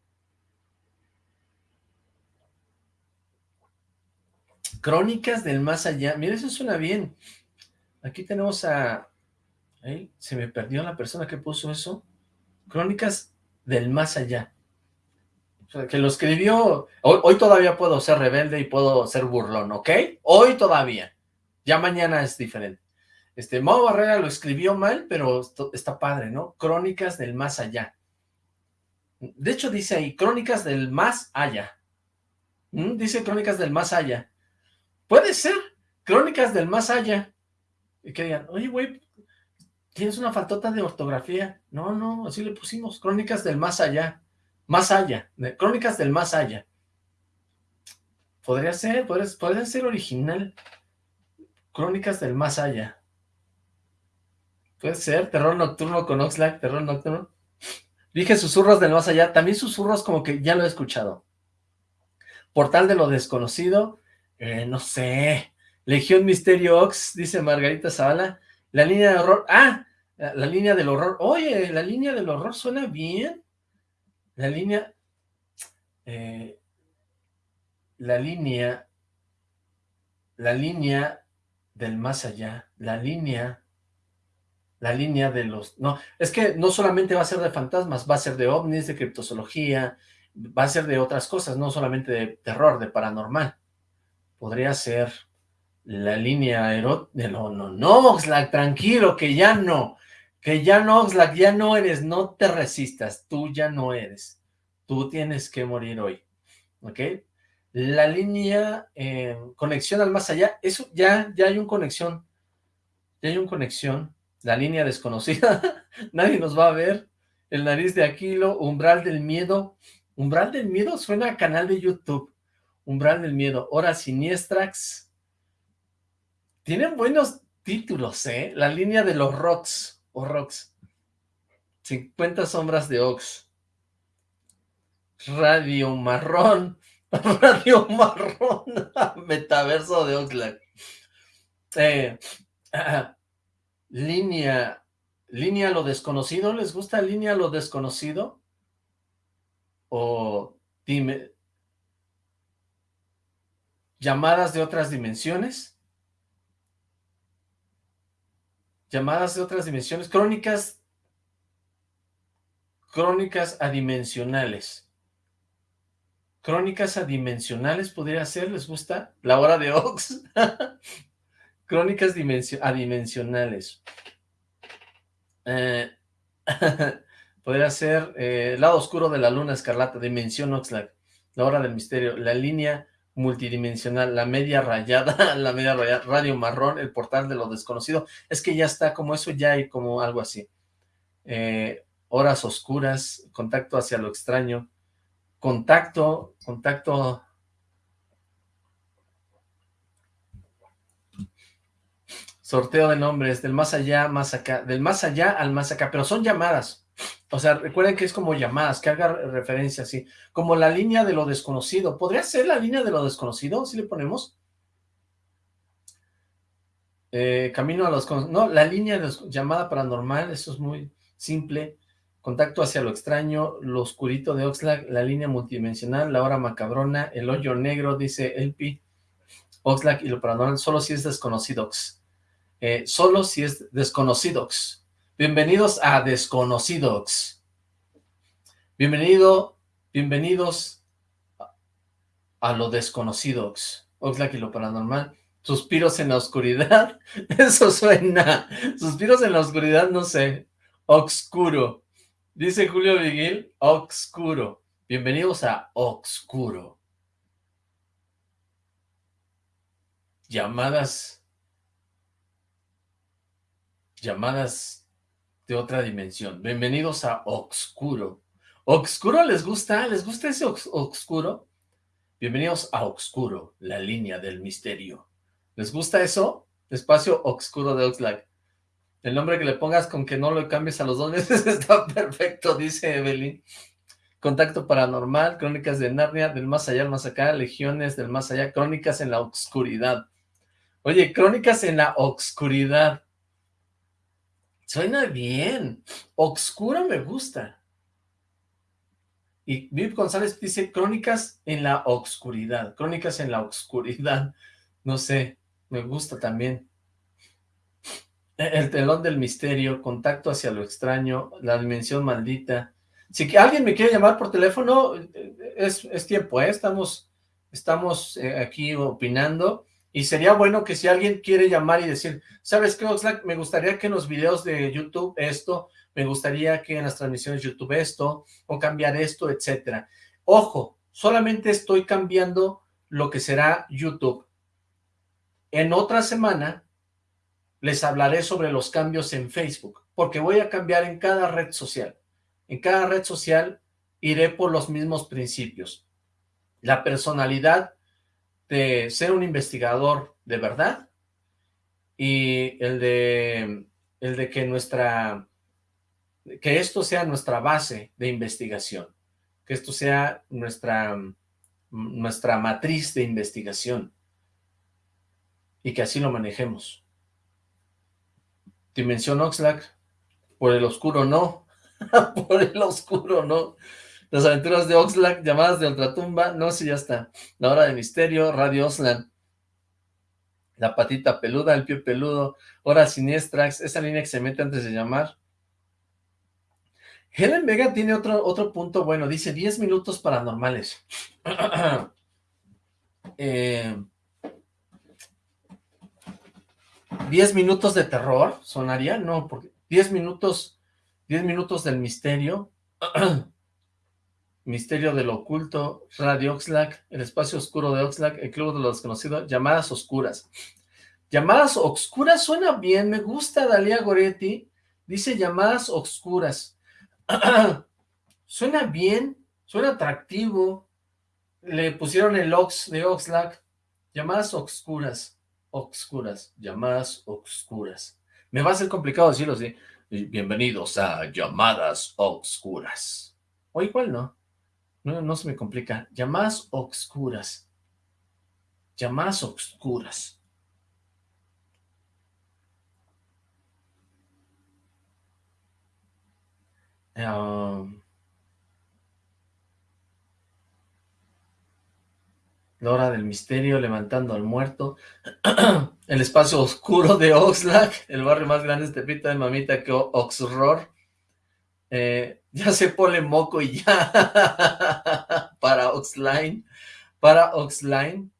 Crónicas del más allá. Mira, eso suena bien. Aquí tenemos a... Se me perdió la persona que puso eso. Crónicas del más allá. que lo escribió... Hoy, todavía puedo ser rebelde y puedo ser burlón, ¿ok? Hoy todavía. Ya mañana es diferente. Este, Mau Barrera lo escribió mal, pero está padre, ¿no? Crónicas del más allá. De hecho dice ahí, crónicas del más allá. ¿Mm? Dice crónicas del más allá. Puede ser, crónicas del más allá. Y que digan, oye, güey, tienes una faltota de ortografía. No, no, así le pusimos, crónicas del más allá. Más allá, crónicas del más allá. Podría ser, podría, ser original. Crónicas del más allá. Puede ser, terror nocturno con Oxlack, terror nocturno. Dije susurros del más allá, también susurros como que ya lo he escuchado. Portal de lo desconocido, eh, no sé. Legión Misterio Ox, dice Margarita Zavala. La línea de horror. ¡Ah! La, línea del horror. Oye, la línea del horror suena bien. La línea... Eh, la línea... La línea del más allá. La línea... La línea de los... No, es que no solamente va a ser de fantasmas, va a ser de ovnis, de criptozoología, va a ser de otras cosas, no solamente de terror, de paranormal podría ser la línea erótica, no, no, no, Oxlack, tranquilo, que ya no, que ya no, Oxlack, ya no eres, no te resistas, tú ya no eres, tú tienes que morir hoy, ¿ok? La línea eh, conexión al más allá, eso ya, ya hay un conexión, ya hay un conexión, la línea desconocida, nadie nos va a ver, el nariz de Aquilo, umbral del miedo, umbral del miedo suena a canal de YouTube, Umbral del Miedo, Hora Siniestrax. Tienen buenos títulos, ¿eh? La línea de los rocks, o rocks. 50 sombras de Ox. Radio Marrón. Radio Marrón. Metaverso de Oxlack. Eh, línea. Línea lo desconocido. ¿Les gusta línea lo desconocido? O dime, llamadas de otras dimensiones, llamadas de otras dimensiones, crónicas, crónicas adimensionales, crónicas adimensionales podría ser, ¿les gusta? La hora de Ox, crónicas adimensionales, eh, podría ser eh, lado oscuro de la luna escarlata, dimensión Oxlack, la hora del misterio, la línea multidimensional, la media rayada, la media rayada, radio marrón, el portal de lo desconocido, es que ya está como eso, ya hay como algo así. Eh, horas oscuras, contacto hacia lo extraño, contacto, contacto... Sorteo de nombres, del más allá, más acá, del más allá al más acá, pero son llamadas, o sea, recuerden que es como llamadas, que haga referencia así, como la línea de lo desconocido. ¿Podría ser la línea de lo desconocido si le ponemos? Eh, camino a los... No, la línea de llamada paranormal, eso es muy simple. Contacto hacia lo extraño, lo oscurito de Oxlack, la línea multidimensional, la hora macabrona, el hoyo negro, dice Elpi, Oxlack y lo paranormal, solo si es desconocidox. Eh, solo si es desconocidox. Bienvenidos a Desconocidos. Bienvenido, bienvenidos a lo Desconocidos. Oxlack y lo paranormal. Suspiros en la oscuridad. Eso suena. Suspiros en la oscuridad, no sé. Oscuro. Dice Julio Viguil, Oscuro. Bienvenidos a Oscuro. Llamadas. Llamadas de otra dimensión. Bienvenidos a Oscuro. ¿Oscuro les gusta? ¿Les gusta ese Oscuro? Bienvenidos a Oscuro, la línea del misterio. ¿Les gusta eso? Espacio Oscuro de Oxlack. El nombre que le pongas con que no lo cambies a los dos meses está perfecto, dice Evelyn. Contacto paranormal, crónicas de Narnia, del más allá al más acá, legiones del más allá, crónicas en la oscuridad. Oye, crónicas en la oscuridad. Suena bien. Oscuro me gusta. Y Viv González dice crónicas en la oscuridad. Crónicas en la oscuridad. No sé, me gusta también. El telón del misterio, contacto hacia lo extraño, la dimensión maldita. Si alguien me quiere llamar por teléfono, es, es tiempo, ¿eh? Estamos, estamos eh, aquí opinando. Y sería bueno que si alguien quiere llamar y decir, ¿sabes qué, Oxlack? Me gustaría que en los videos de YouTube esto, me gustaría que en las transmisiones de YouTube esto, o cambiar esto, etcétera. Ojo, solamente estoy cambiando lo que será YouTube. En otra semana les hablaré sobre los cambios en Facebook, porque voy a cambiar en cada red social. En cada red social iré por los mismos principios. La personalidad de ser un investigador de verdad y el de, el de que nuestra, que esto sea nuestra base de investigación, que esto sea nuestra, nuestra matriz de investigación y que así lo manejemos. Dimensión Oxlack, por el oscuro no, por el oscuro no. Las aventuras de Oxlack, llamadas de ultratumba, no sé, ya está. La hora de misterio, Radio Oxlack. La patita peluda, el pie peludo, hora siniestrax, esa línea que se mete antes de llamar. Helen Vega tiene otro, otro punto bueno, dice 10 minutos paranormales. eh, 10 minutos de terror, sonaría, no, porque 10 minutos, 10 minutos del misterio, Misterio del Oculto, Radio Oxlack, El Espacio Oscuro de Oxlack, El Club de los Desconocidos, Llamadas Oscuras. Llamadas Oscuras suena bien, me gusta Dalia Goretti, dice Llamadas Oscuras. suena bien, suena atractivo. Le pusieron el Ox de Oxlack, Llamadas Oscuras, Oscuras, Llamadas Oscuras. Me va a ser complicado decirlo así. Bienvenidos a Llamadas Oscuras. O igual no. No, se me complica. Llamadas oscuras. Llamadas oscuras. Um, la hora del misterio, levantando al muerto. el espacio oscuro de Oxlack, el barrio más grande de Tepita de Mamita que Oxror. Eh, ya se pone moco y ya. para Oxline. Para Oxline.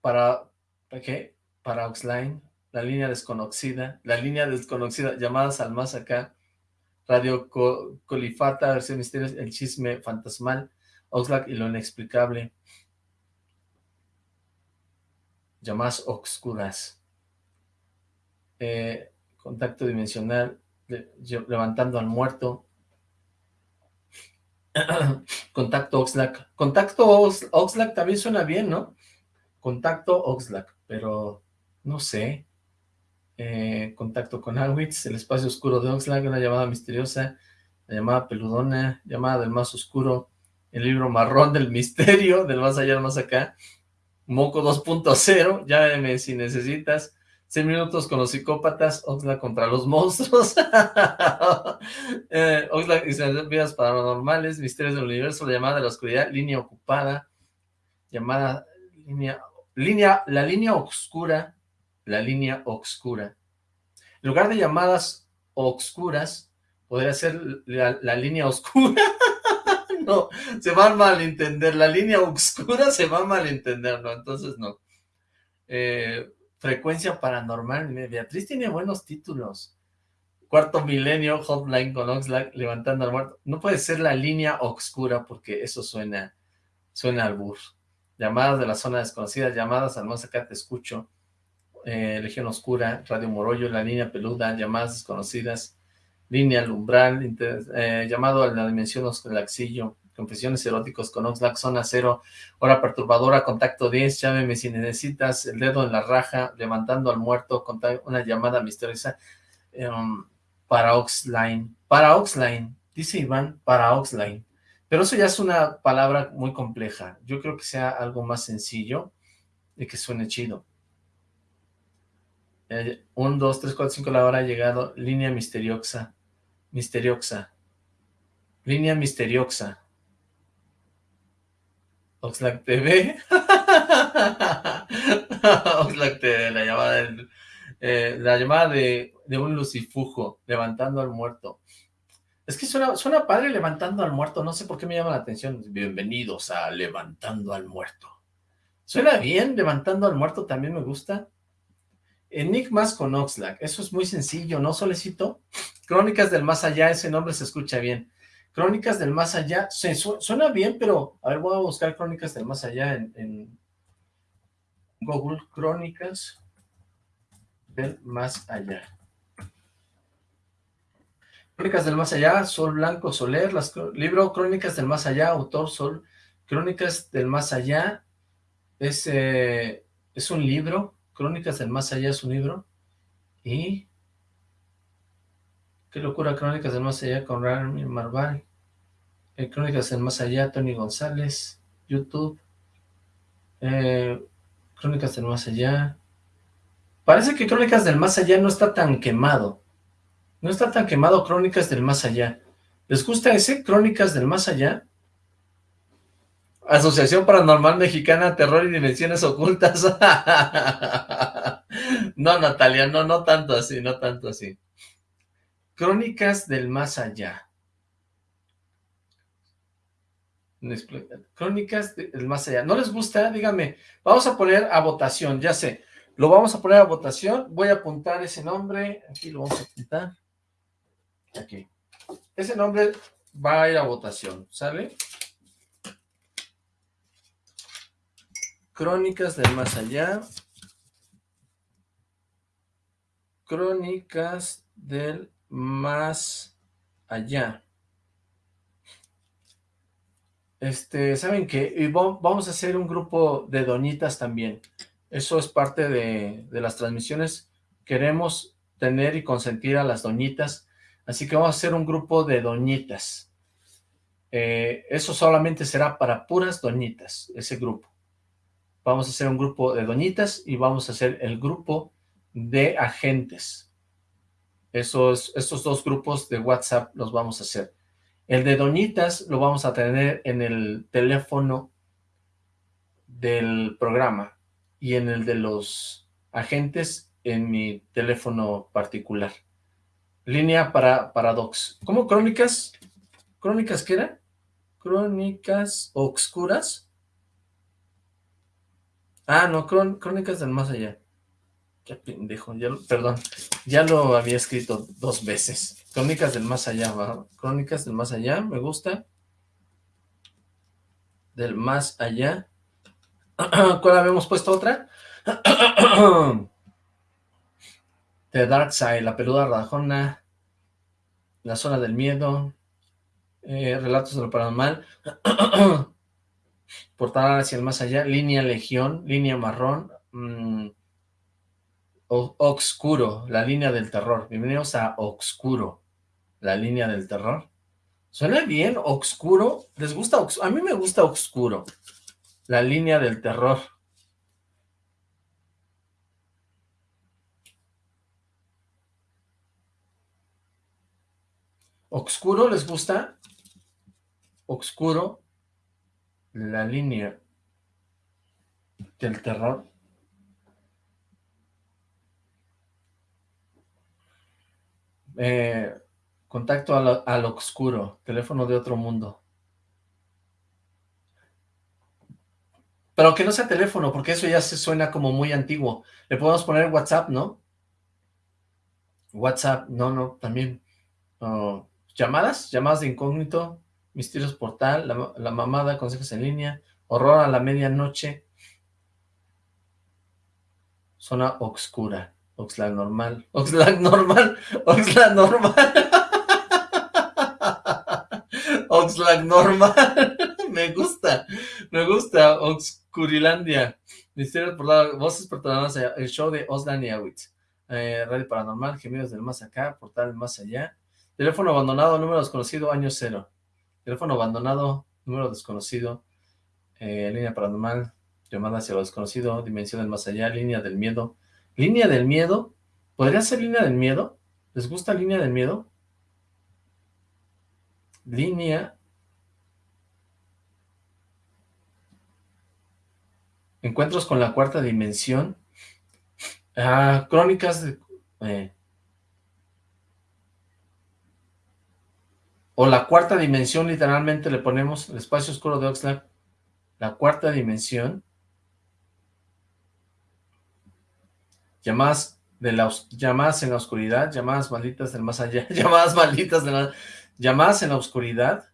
Para, ¿para qué? Para Oxline. La línea desconocida. La línea desconocida. Llamadas al más acá. Radio Colifata, versión misterios, el chisme fantasmal. Oxlack y lo inexplicable. Llamadas oscuras. Eh, contacto dimensional levantando al muerto. Contacto Oxlack. Contacto Oxlack también suena bien, ¿no? Contacto Oxlack, pero no sé. Eh, contacto con Awitz, el espacio oscuro de Oxlack, una llamada misteriosa, la llamada peludona, llamada del más oscuro, el libro marrón del misterio, del más allá, más acá, Moco 2.0, llámeme si necesitas, 100 minutos con los psicópatas, Oxlack contra los monstruos, eh, Oxlack y sus vidas paranormales, misterios del universo, la llamada de la oscuridad, línea ocupada, llamada, línea, línea, la línea oscura, la línea oscura. En lugar de llamadas oscuras, podría ser la, la línea oscura. no, se va a malentender, la línea oscura se va a malentender, no, entonces no. Eh, frecuencia paranormal. Beatriz tiene buenos títulos. Cuarto milenio, hotline con Oxlack, levantando al muerto. No puede ser la línea oscura porque eso suena, suena al bur. Llamadas de la zona desconocida, llamadas al más acá te escucho. Eh, Legión Oscura, Radio Morollo, La Línea Peluda, Llamadas Desconocidas, Línea Lumbral, eh, Llamado a la Dimensión Osclaxillo, Confesiones Eróticos con Oxlack, Zona Cero, Hora Perturbadora, Contacto 10, llámeme si necesitas, El Dedo en la Raja, Levantando al Muerto, una llamada misteriosa um, para Oxline, para Oxline, dice Iván, para Oxline, pero eso ya es una palabra muy compleja, yo creo que sea algo más sencillo y que suene chido. Eh, un, dos, tres, cuatro, cinco, la hora ha llegado. Línea misteriosa. Misteriosa. Línea misteriosa. Oxlack TV. Oxlack TV, la llamada, del, eh, la llamada de, de, un lucifujo, levantando al muerto. Es que suena, suena padre levantando al muerto, no sé por qué me llama la atención. Bienvenidos a Levantando al Muerto. Suena bien, Levantando al Muerto también me gusta. Enigmas con Oxlack, eso es muy sencillo, ¿no, Solecito? Crónicas del Más Allá, ese nombre se escucha bien. Crónicas del Más Allá, se suena bien, pero... A ver, voy a buscar Crónicas del Más Allá en, Google. Crónicas del Más Allá. Crónicas del Más Allá, Sol Blanco Soler, las, libro Crónicas del Más Allá, autor Sol, Crónicas del Más Allá, es, eh, es un libro, Crónicas del Más Allá es un libro. Y... Qué locura, Crónicas del Más Allá con Rami Marval. Eh, Crónicas del Más Allá, Tony González. YouTube. Eh, Crónicas del Más Allá. Parece que Crónicas del Más Allá no está tan quemado. No está tan quemado Crónicas del Más Allá. ¿Les gusta ese? Crónicas del Más Allá. Asociación Paranormal Mexicana, Terror y Dimensiones Ocultas. no, Natalia, no, no tanto así, no tanto así. Crónicas del Más Allá. Crónicas del Más Allá. ¿No les gusta? Díganme. Vamos a poner a votación, ya sé. Lo vamos a poner a votación. Voy a apuntar ese nombre. Aquí lo vamos a apuntar. Aquí. Ese nombre va a ir a votación, ¿sale? Crónicas del Más Allá. Crónicas del Más Allá. Este, ¿saben qué? Y vamos a hacer un grupo de doñitas también. Eso es parte de, las transmisiones. Queremos tener y consentir a las doñitas. Así que vamos a hacer un grupo de doñitas. Eh, eso solamente será para puras doñitas, ese grupo vamos a hacer un grupo de doñitas y vamos a hacer el grupo de agentes. Esos, estos dos grupos de WhatsApp los vamos a hacer. El de doñitas lo vamos a tener en el teléfono del programa y en el de los agentes en mi teléfono particular. Línea para Paradox. ¿Cómo crónicas? ¿Crónicas qué era? Crónicas obscuras Ah, no, Crónicas del Más Allá. Qué pendejo, ya perdón, ya lo había escrito dos veces. Crónicas del Más Allá, ¿va? Crónicas del Más Allá, me gusta. Del Más Allá. ¿Cuál habíamos puesto otra? The Dark Side, La Peluda Rajona, La Zona del Miedo, eh, Relatos de lo Paranormal. portar hacia el más allá, línea legión, línea marrón, mmm, Obscuro, la línea del terror. Bienvenidos a Obscuro, la línea del terror. ¿Suena bien? Obscuro. ¿Les gusta? A mí me gusta Obscuro, la línea del terror. ¿Obscuro les gusta? Obscuro la línea del terror eh, contacto al, al oscuro, teléfono de otro mundo. Pero que no sea teléfono, porque eso ya se suena como muy antiguo. Le podemos poner WhatsApp, ¿no? WhatsApp, no, no, también. Llamadas, llamadas de incógnito, misterios portal, la, la mamada, consejos en línea, horror a la medianoche, zona oscura. Oxlack normal. Oxlack normal. Oxlack normal. Oxlack normal. me gusta. Me gusta. Oxcurilandia. Misterios por la voces perturbadoras. El show de Oslan y Awitz. Eh, Radio Paranormal. Gemidos del más acá. Portal más allá. Teléfono abandonado. Número desconocido. Año cero. Teléfono abandonado. Número desconocido. Eh, línea paranormal. Llamada hacia lo desconocido. Dimensión del más allá. Línea del miedo Línea del miedo. ¿Podría ser línea del miedo? ¿Les gusta línea del miedo? Línea. Encuentros con la cuarta dimensión. Ah, crónicas de... Eh. O la cuarta dimensión, literalmente le ponemos el espacio oscuro de Oxlack. La cuarta dimensión. Llamadas, de en la oscuridad, llamadas malditas del más allá, llamadas malditas de la, llamadas en la oscuridad,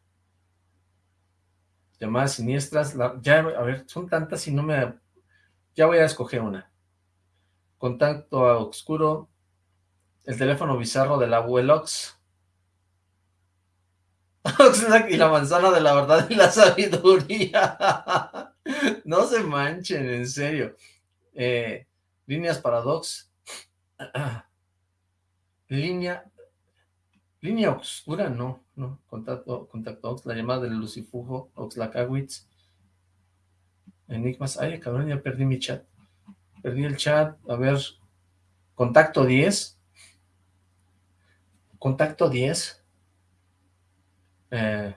llamadas siniestras, ya, a ver, son tantas y no me, ya voy a escoger una, contacto a oscuro, el teléfono bizarro del abuelox, y la manzana de la verdad y la sabiduría, no se manchen, en serio, eh, Líneas paradox. Línea. Línea oscura, no, no. Contacto, contacto Ox, la llamada del Lucifujo, Oxlacawitz. Enigmas. Ay, cabrón, ya perdí mi chat. Perdí el chat. A ver. Contacto 10. Contacto 10. Eh,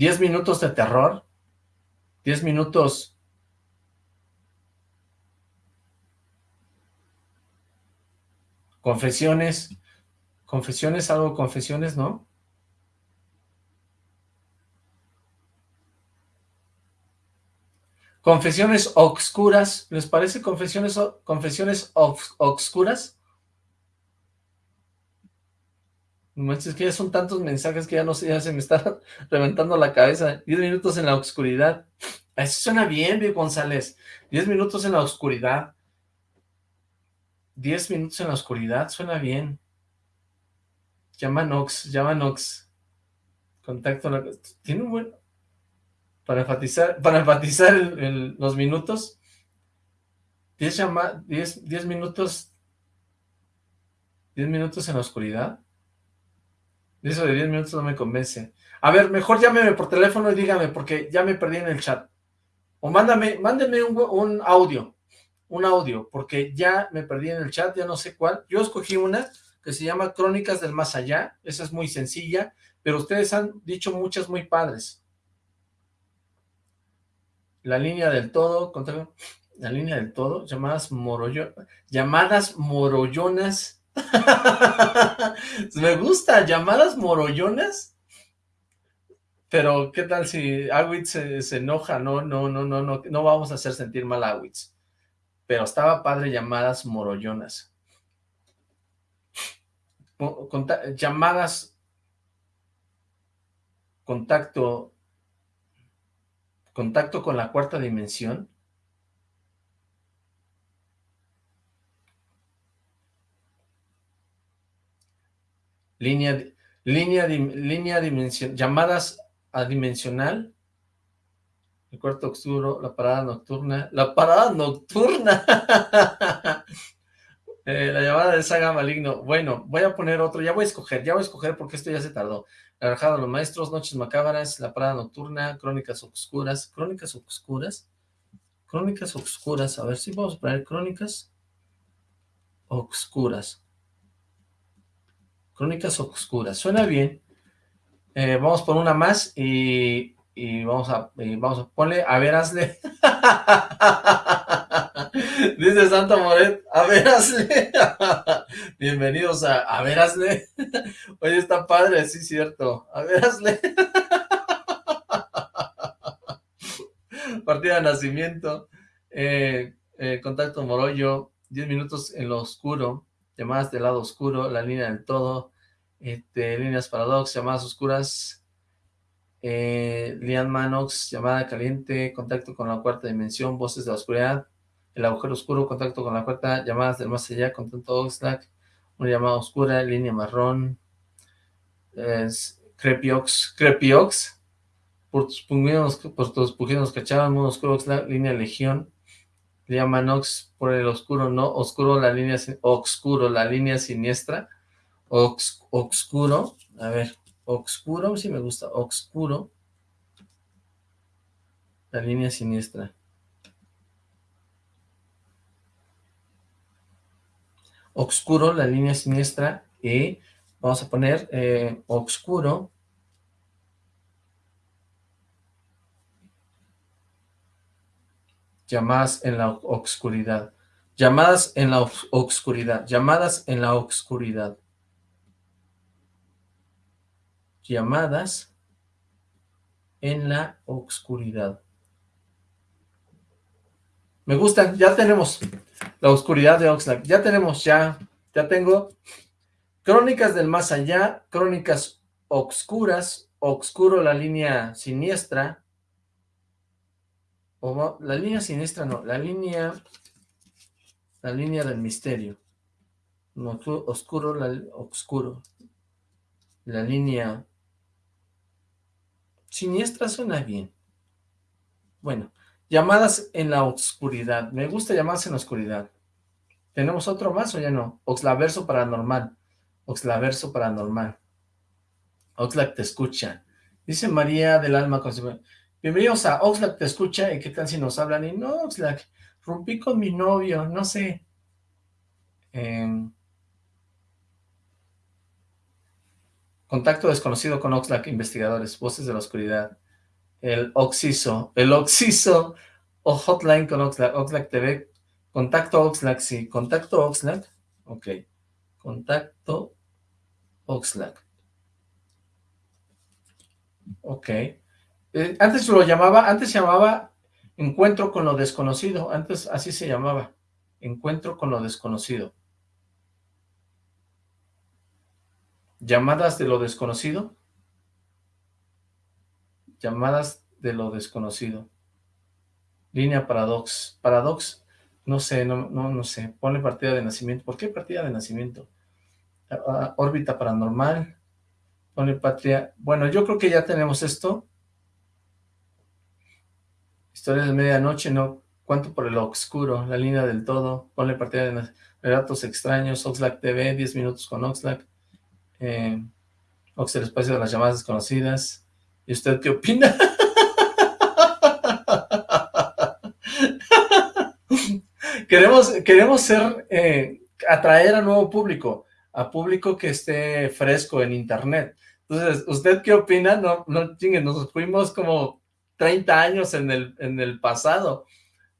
10 minutos de terror, 10 minutos confesiones, confesiones, algo confesiones, ¿no? Confesiones obscuras, ¿les parece confesiones, confesiones obscuras? Es que ya son tantos mensajes que ya no sé, ya se me está reventando la cabeza. Diez minutos en la oscuridad. Eso suena bien, Vic González. Diez minutos en la oscuridad. Diez minutos en la oscuridad, suena bien. Llama Nox, llama Nox. Contacto. Tiene un buen... Para enfatizar, para enfatizar los minutos. Diez, llama, diez, diez minutos... Diez minutos en la oscuridad. Eso de 10 minutos no me convence. A ver, mejor llámeme por teléfono y dígame, porque ya me perdí en el chat. O mándame, mándenme un, audio, un audio, porque ya me perdí en el chat, ya no sé cuál. Yo escogí una que se llama Crónicas del Más Allá, esa es muy sencilla, pero ustedes han dicho muchas muy padres. La línea del todo, la línea del todo, llamadas morollo, llamadas morollonas Me gusta, llamadas morollonas. Pero, ¿qué tal si Awitz se, enoja? No, no, no, no, no, no vamos a hacer sentir mal a Awitz. Pero estaba padre llamadas morollonas. llamadas contacto contacto con la cuarta dimensión línea, línea, línea dimensión, llamadas adimensional, el cuarto oscuro, la parada nocturna, la parada nocturna, eh, la llamada de saga maligno, bueno, voy a poner otro, ya voy a escoger, ya voy a escoger porque esto ya se tardó, la de los maestros, noches macabras, la parada nocturna, crónicas oscuras, crónicas oscuras, crónicas oscuras, a ver si vamos a poner crónicas oscuras, Crónicas Oscuras. Suena bien. Eh, vamos por una más y, vamos a vamos a ponerle, a ver, hazle. Dice Santa Moret, a verasle. Bienvenidos a A verasle. Oye, está padre, sí, cierto. A verasle. Partida de nacimiento. Eh, eh, contacto Morollo. 10 minutos en lo oscuro. Llamadas del lado oscuro. La línea del todo. Este, líneas paradox. Llamadas oscuras. Eh, Lian Manox. Llamada caliente. Contacto con la cuarta dimensión. Voces de la oscuridad el agujero oscuro, contacto con la cuarta, llamadas del más allá, contacto Oxlack, una llamada oscura, línea marrón, es Crepiox, Crepiox, por tus tus puginos cachaban, mundo oscuro Oxlack, línea legión, línea Manox, por el oscuro, no, oscuro, la línea, oscuro, la línea siniestra, Ox, oscuro, a ver, oscuro, si me gusta, oscuro, la línea siniestra, oscuro, la línea siniestra, y vamos a poner eh, oscuro, llamadas en la oscuridad, llamadas en la oscuridad, llamadas en la oscuridad, llamadas en la oscuridad. Me gustan, ya tenemos la oscuridad de Oxlack. Ya tenemos, ya, ya tengo Crónicas del Más Allá, Crónicas Obscuras, Obscuro la línea siniestra, o la línea siniestra no, la línea, la línea del misterio, no, oscuro, la, oscuro, la línea siniestra suena bien, bueno, Llamadas en la oscuridad. Me gusta llamadas en la oscuridad. ¿Tenemos otro más o ya no? Oxlaverso paranormal. Oxlaverso paranormal. Oxlack te escucha. Dice María del Alma. Bienvenidos a Oxlack te escucha. ¿Y qué tal si nos hablan? Y no, Oxlack, rompí con mi novio, no sé. Em, contacto desconocido con Oxlack, investigadores, voces de la oscuridad el Oxiso, el Oxiso o Hotline con Oxlack, Oxlack TV, contacto Oxlack, sí, contacto Oxlack, ok, contacto Oxlack, ok, eh, antes lo llamaba, antes se llamaba encuentro con lo desconocido, antes así se llamaba, encuentro con lo desconocido, llamadas de lo desconocido, Llamadas de lo desconocido. Línea Paradox. Paradox, no sé, no, no, sé. Pone partida de nacimiento. ¿Por qué partida de nacimiento? Ah, ah, órbita paranormal. Pone patria. Bueno, yo creo que ya tenemos esto. Historia de medianoche, no. ¿Cuánto por el oscuro? La línea del todo. Ponle partida de relatos extraños. Oxlack TV, 10 minutos con Oxlack. Eh, espacio de las llamadas desconocidas. ¿Y usted qué opina? queremos, queremos ser, eh, atraer a nuevo público, a público que esté fresco en internet. Entonces, ¿usted qué opina? No, no nos fuimos como 30 años en el, en el pasado.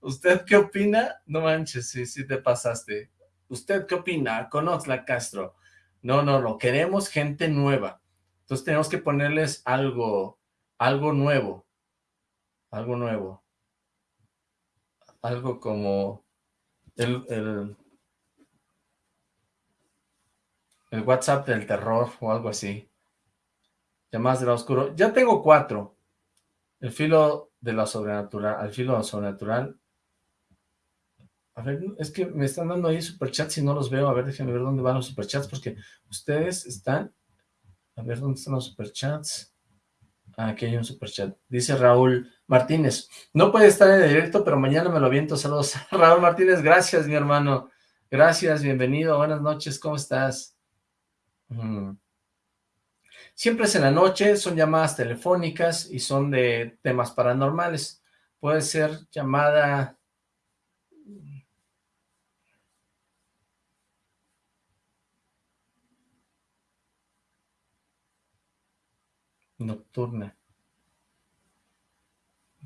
¿Usted qué opina? No manches, sí, sí te pasaste. ¿Usted qué opina? la Castro. No, no, no, queremos gente nueva. Entonces tenemos que ponerles algo, algo nuevo, algo nuevo, algo como el, el, el WhatsApp del terror o algo así, llamadas de la oscuro. Ya tengo cuatro, el filo de la sobrenatural, al filo de lo sobrenatural. A ver, es que me están dando ahí superchats y no los veo. A ver, déjenme ver dónde van los superchats, porque ustedes están... A ver, ¿dónde están los superchats? Aquí hay un superchat. Dice Raúl Martínez, no puede estar en directo, pero mañana me lo aviento. Saludos. Raúl Martínez, gracias, mi hermano. Gracias, bienvenido. Buenas noches, ¿cómo estás? Mm. Siempre es en la noche, son llamadas telefónicas y son de temas paranormales. Puede ser llamada... nocturna.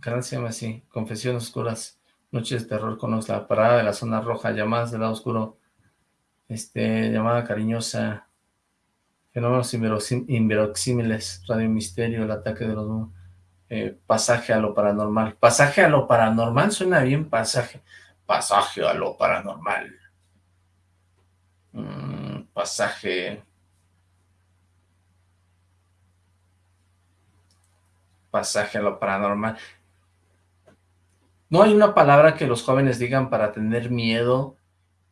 canal se llama así, Confesiones Oscuras, Noches de Terror con la parada de la zona roja, llamadas del lado oscuro, este, llamada cariñosa, fenómenos inverosímiles, Radio Misterio, el ataque de los... Eh, pasaje a lo paranormal. Pasaje a lo paranormal suena bien pasaje. Pasaje a lo paranormal. Mm, pasaje... Pasaje a lo paranormal. No hay una palabra que los jóvenes digan para tener miedo,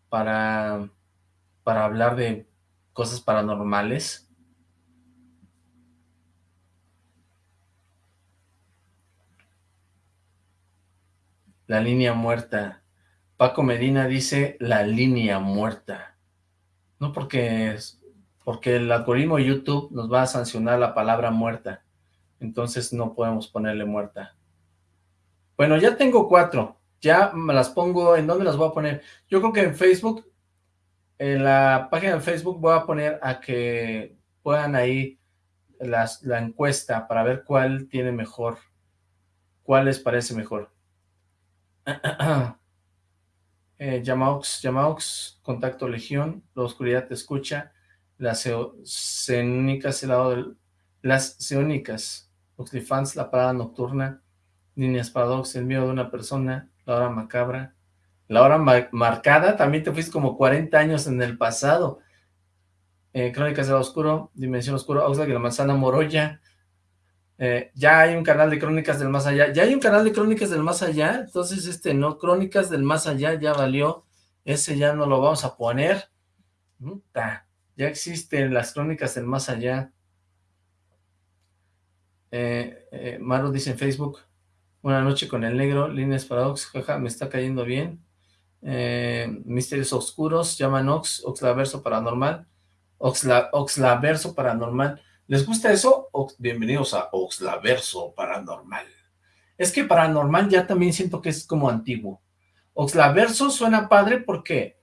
para, para hablar de cosas paranormales. La línea muerta. Paco Medina dice la línea muerta. No porque, porque el algoritmo de YouTube nos va a sancionar la palabra muerta. Entonces no podemos ponerle muerta. Bueno, ya tengo cuatro. Ya me las pongo, ¿en dónde las voy a poner? Yo creo que en Facebook, en la página de Facebook voy a poner a que puedan ahí la encuesta para ver cuál tiene mejor, cuál les parece mejor. eh, Yamaux, Contacto Legión, La Oscuridad Te Escucha, Las Ceónicas, el lado del, Las Oxlifans, La Parada Nocturna, Líneas Paradox, El Miedo de una Persona, La Hora Macabra, La Hora Marcada, también te fuiste como 40 años en el pasado, eh, Crónicas del Oscuro, Dimensión Oscura, Oxlack y la Manzana Moroya, eh, ya hay un canal de Crónicas del Más Allá, ya hay un canal de Crónicas del Más Allá, entonces este no, Crónicas del Más Allá ya valió, ese ya no lo vamos a poner, ya existen las Crónicas del Más Allá, eh, eh, Maru dice en Facebook, Buenas noche con el negro, líneas paradox, jaja, me está cayendo bien, Misterios Oscuros, llaman Ox, Oxlaverso Paranormal, Oxla, Oxlaverso Paranormal, ¿Les gusta eso? bienvenidos a Oxlaverso Paranormal. Es que Paranormal ya también siento que es como antiguo. Oxlaverso suena padre porque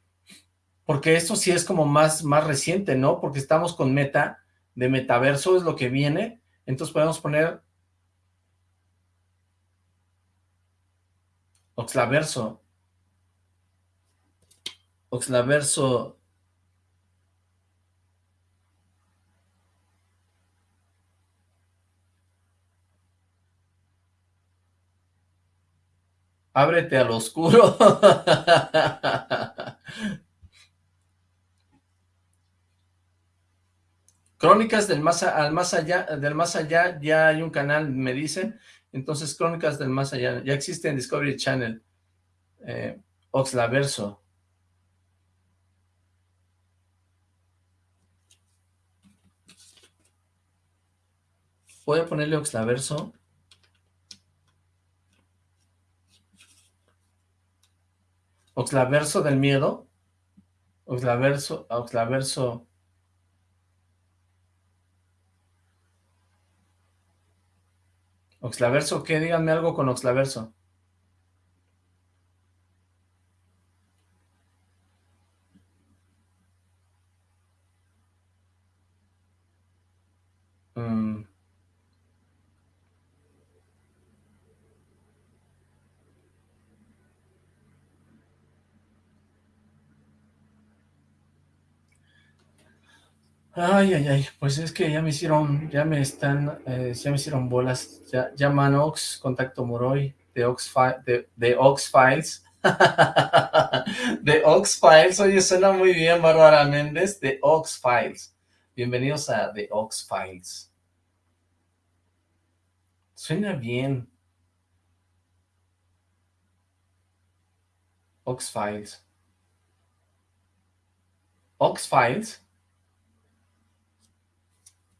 porque esto sí es como más, más reciente, ¿no? Porque estamos con meta, de metaverso es lo que viene, entonces podemos poner Oxlaverso. Oxlaverso Ábrete al oscuro. Crónicas del más, al más allá, del más allá, ya hay un canal, me dicen. Entonces, Crónicas del más allá, ya existe en Discovery Channel. Eh, Oxlaverso. Voy a ponerle Oxlaverso. Oxlaverso del miedo. Oxlaverso, Oxlaverso. Oxlaverso, ¿qué? Díganme algo con Oxlaverso. Mm. Ay, ay, ay, pues es que ya me hicieron, ya me están, eh, ya me hicieron bolas, ya, ya Manox, Contacto Moroy, de Ox, de, de Ox Files, de Ox Files, oye, suena muy bien, Bárbara Méndez, de Ox Files, bienvenidos a The Ox Files, suena bien, Ox Files, Ox Files,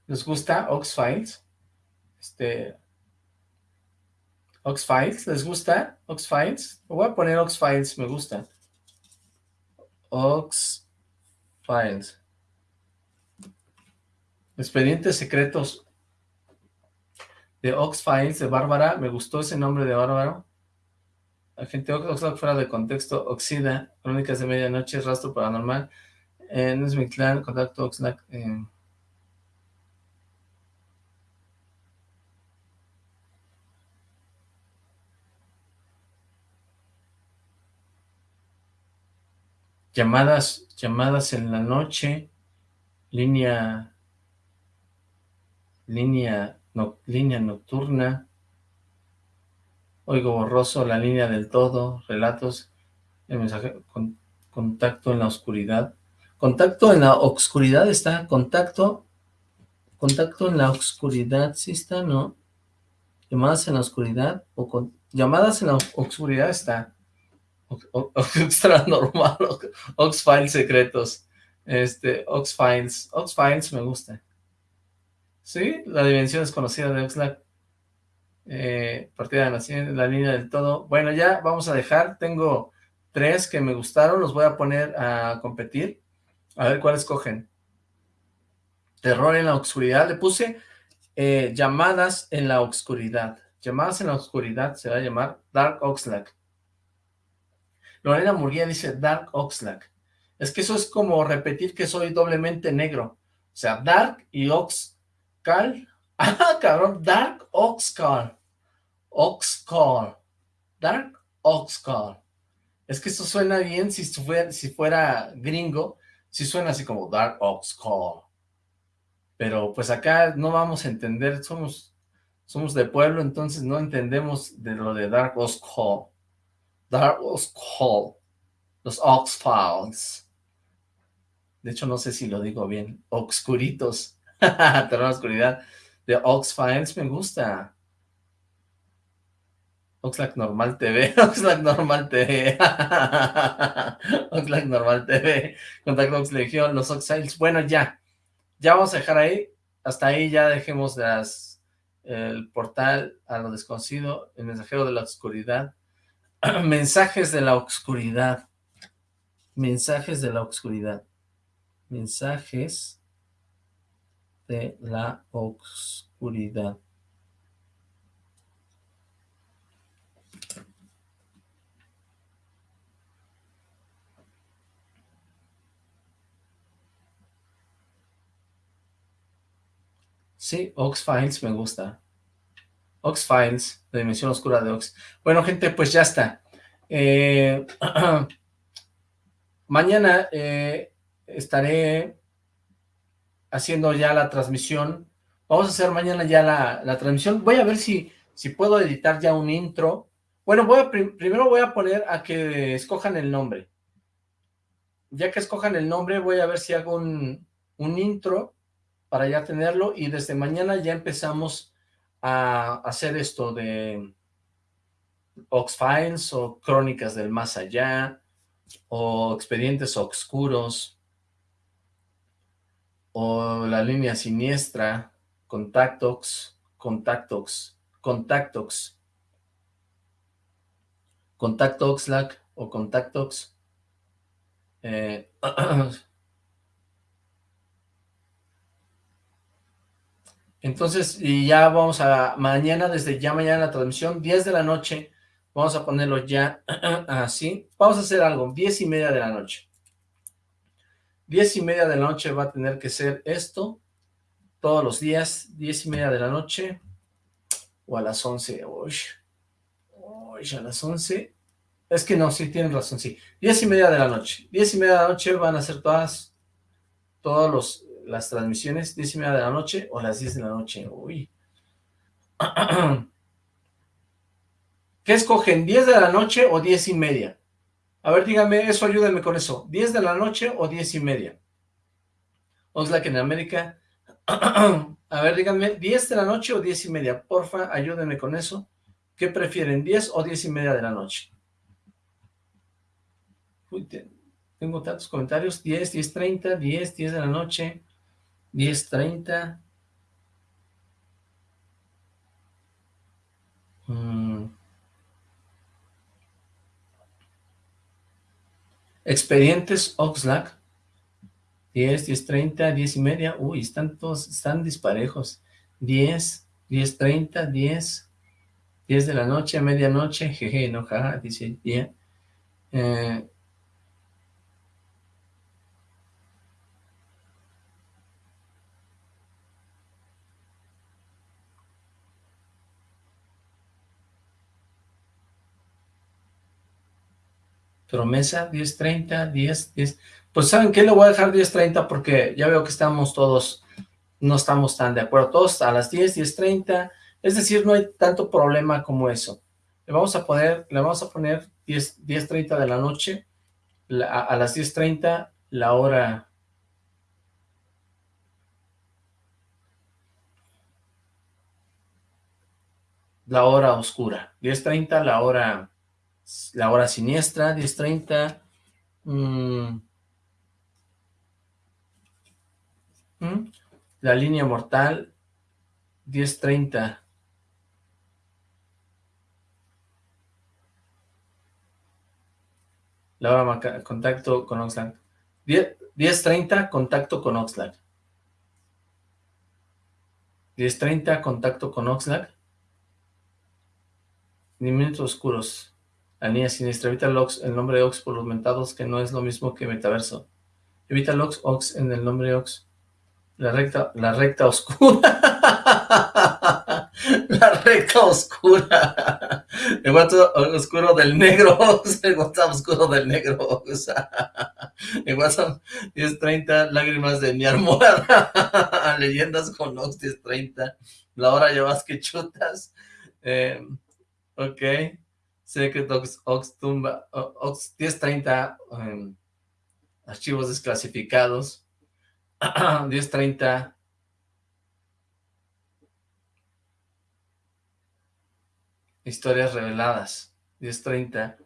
¿Les gusta Ox-Files? Este... Ox-Files, ¿les gusta Ox-Files? Voy a poner Ox-Files, me gusta. Ox-Files. Expedientes secretos de Ox-Files de Bárbara. Me gustó ese nombre de Bárbara. Agente Oxlack fuera de contexto. Oxida. Crónicas de Medianoche. Rastro Paranormal. Eh, no es mi clan. Contacto Oxlack. Eh, llamadas, llamadas en la noche, línea, línea, no, línea nocturna, oigo borroso, la línea del todo, relatos, el mensaje, con, contacto en la oscuridad, contacto en la oscuridad está, contacto, contacto en la oscuridad, sí está, ¿no? Llamadas en la oscuridad, o con, llamadas en la oscuridad está, extra normal, Ox Files secretos, este, Ox Files, Ox Files me gusta. Sí, la dimensión desconocida de Oxlack. Eh, partida de nacimiento, la línea del todo. Bueno, ya vamos a dejar, tengo tres que me gustaron, los voy a poner a competir. A ver cuáles cogen. Terror en la oscuridad, le puse eh, llamadas en la oscuridad. Llamadas en la oscuridad se va a llamar Dark Oxlack. Lorena Murguía dice Dark Oxlack. Es que eso es como repetir que soy doblemente negro. O sea, Dark y Oxcal. Ah, cabrón, Dark Oxcal. Oxcal. Dark Oxcal. Es que eso suena bien si fuera, gringo. Si suena así como Dark Oxcal. Pero pues acá no vamos a entender. Somos, somos de pueblo, entonces no entendemos de lo de Dark Oxcal. Dark Call, los Ox-Files. De hecho, no sé si lo digo bien. Obscuritos. Terror oscuridad. De Ox-Files me gusta. Oxlack Normal TV. Oxlack Normal TV. Oxlack Normal TV. Contacto Ox Legión, los Ox-Files. Bueno, ya. Ya vamos a dejar ahí. Hasta ahí ya dejemos el portal a lo desconocido, el mensajero de la oscuridad. mensajes de la oscuridad. Mensajes de la oscuridad. Mensajes de la oscuridad. Sí, Ox Files me gusta. Ox Files, la dimensión oscura de Ox. Bueno, gente, pues ya está. Eh, mañana eh, estaré haciendo ya la transmisión. Vamos a hacer mañana ya la, transmisión. Voy a ver si, si puedo editar ya un intro. Bueno, voy a, primero voy a poner a que escojan el nombre. Ya que escojan el nombre, voy a ver si hago un, un intro para ya tenerlo y desde mañana ya empezamos a hacer esto de Ox-Files o Crónicas del Más Allá o Expedientes Obscuros o La Línea Siniestra, Contactox, Contactox, Contactox, Contactoxlack o Contactox. Eh, Entonces, y ya vamos a, mañana, desde ya mañana la transmisión, 10 de la noche, vamos a ponerlo ya así. Vamos a hacer algo, 10 y media de la noche. 10 y media de la noche va a tener que ser esto, todos los días, 10 y media de la noche, o a las 11, uy, uy, a las 11, es que no, sí, tienen razón, sí, 10 y media de la noche, 10 y media de la noche van a ser todas, todos los, las transmisiones, 10 y media de la noche o las 10 de la noche. Uy. ¿Qué escogen? ¿10 de la noche o 10 y media? A ver, díganme, eso ayúdenme con eso. ¿10 de la noche o 10 y media? Oxlack en América. A ver, díganme, ¿10 de la noche o 10 y media? Porfa, ayúdenme con eso. ¿Qué prefieren, 10 o 10 y media de la noche? Uy, tengo tantos comentarios. 10, 10, 30, 10, 10 de la noche. 10.30. Mm. Expedientes Oxlack. 10, 10.30, 10 y media. Uy, están todos, están disparejos. 10, 10.30, 10, 10 de la noche medianoche. Jeje, no, jaja, dice día. Eh, Promesa, 10.30, 10, 10. Pues ¿saben qué? Le voy a dejar 10.30 porque ya veo que estamos todos, no estamos tan de acuerdo. Todos a las 10, 10.30. Es decir, no hay tanto problema como eso. Le vamos a poner, le vamos a poner 10, 10.30 de la noche. a, a las 10.30 la hora la hora oscura, 10.30 la hora la hora siniestra, 10.30 mmm, la línea mortal, 10.30 la hora contacto con Oxlack, 10.30 contacto con Oxlack, 10.30 contacto con Oxlack, ni minutos oscuros. La niña siniestra. Evita Lox el nombre Ox por los mentados, que no es lo mismo que metaverso. Evita Lox Ox en el nombre Ox. La recta, la recta oscura. la recta oscura. El WhatsApp oscuro del negro Ox. El WhatsApp oscuro del negro Ox. El WhatsApp 1030. Lágrimas de mi almohada. Leyendas con Ox 1030. La hora llevas que chutas. Eh, Ok. Secret Ox, Ox Tumba, Ox 1030, em, archivos desclasificados. 1030. Historias reveladas. 1030.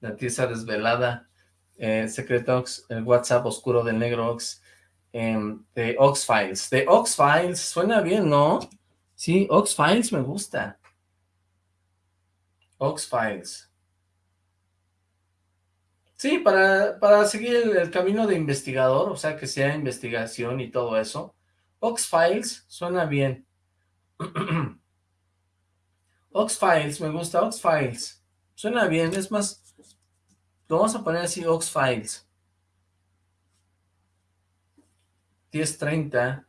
La tiza desvelada. Eh, Secret Ox, el WhatsApp oscuro del negro Ox. Em, de Ox Files. De Ox Files, suena bien, ¿no? Sí, Ox Files me gusta. Ox-Files. Sí, para, para seguir el, camino de investigador, o sea, que sea investigación y todo eso. Ox-Files suena bien. Ox-Files, me gusta Ox-Files. Suena bien, es más, lo vamos a poner así, Ox-Files. 1030.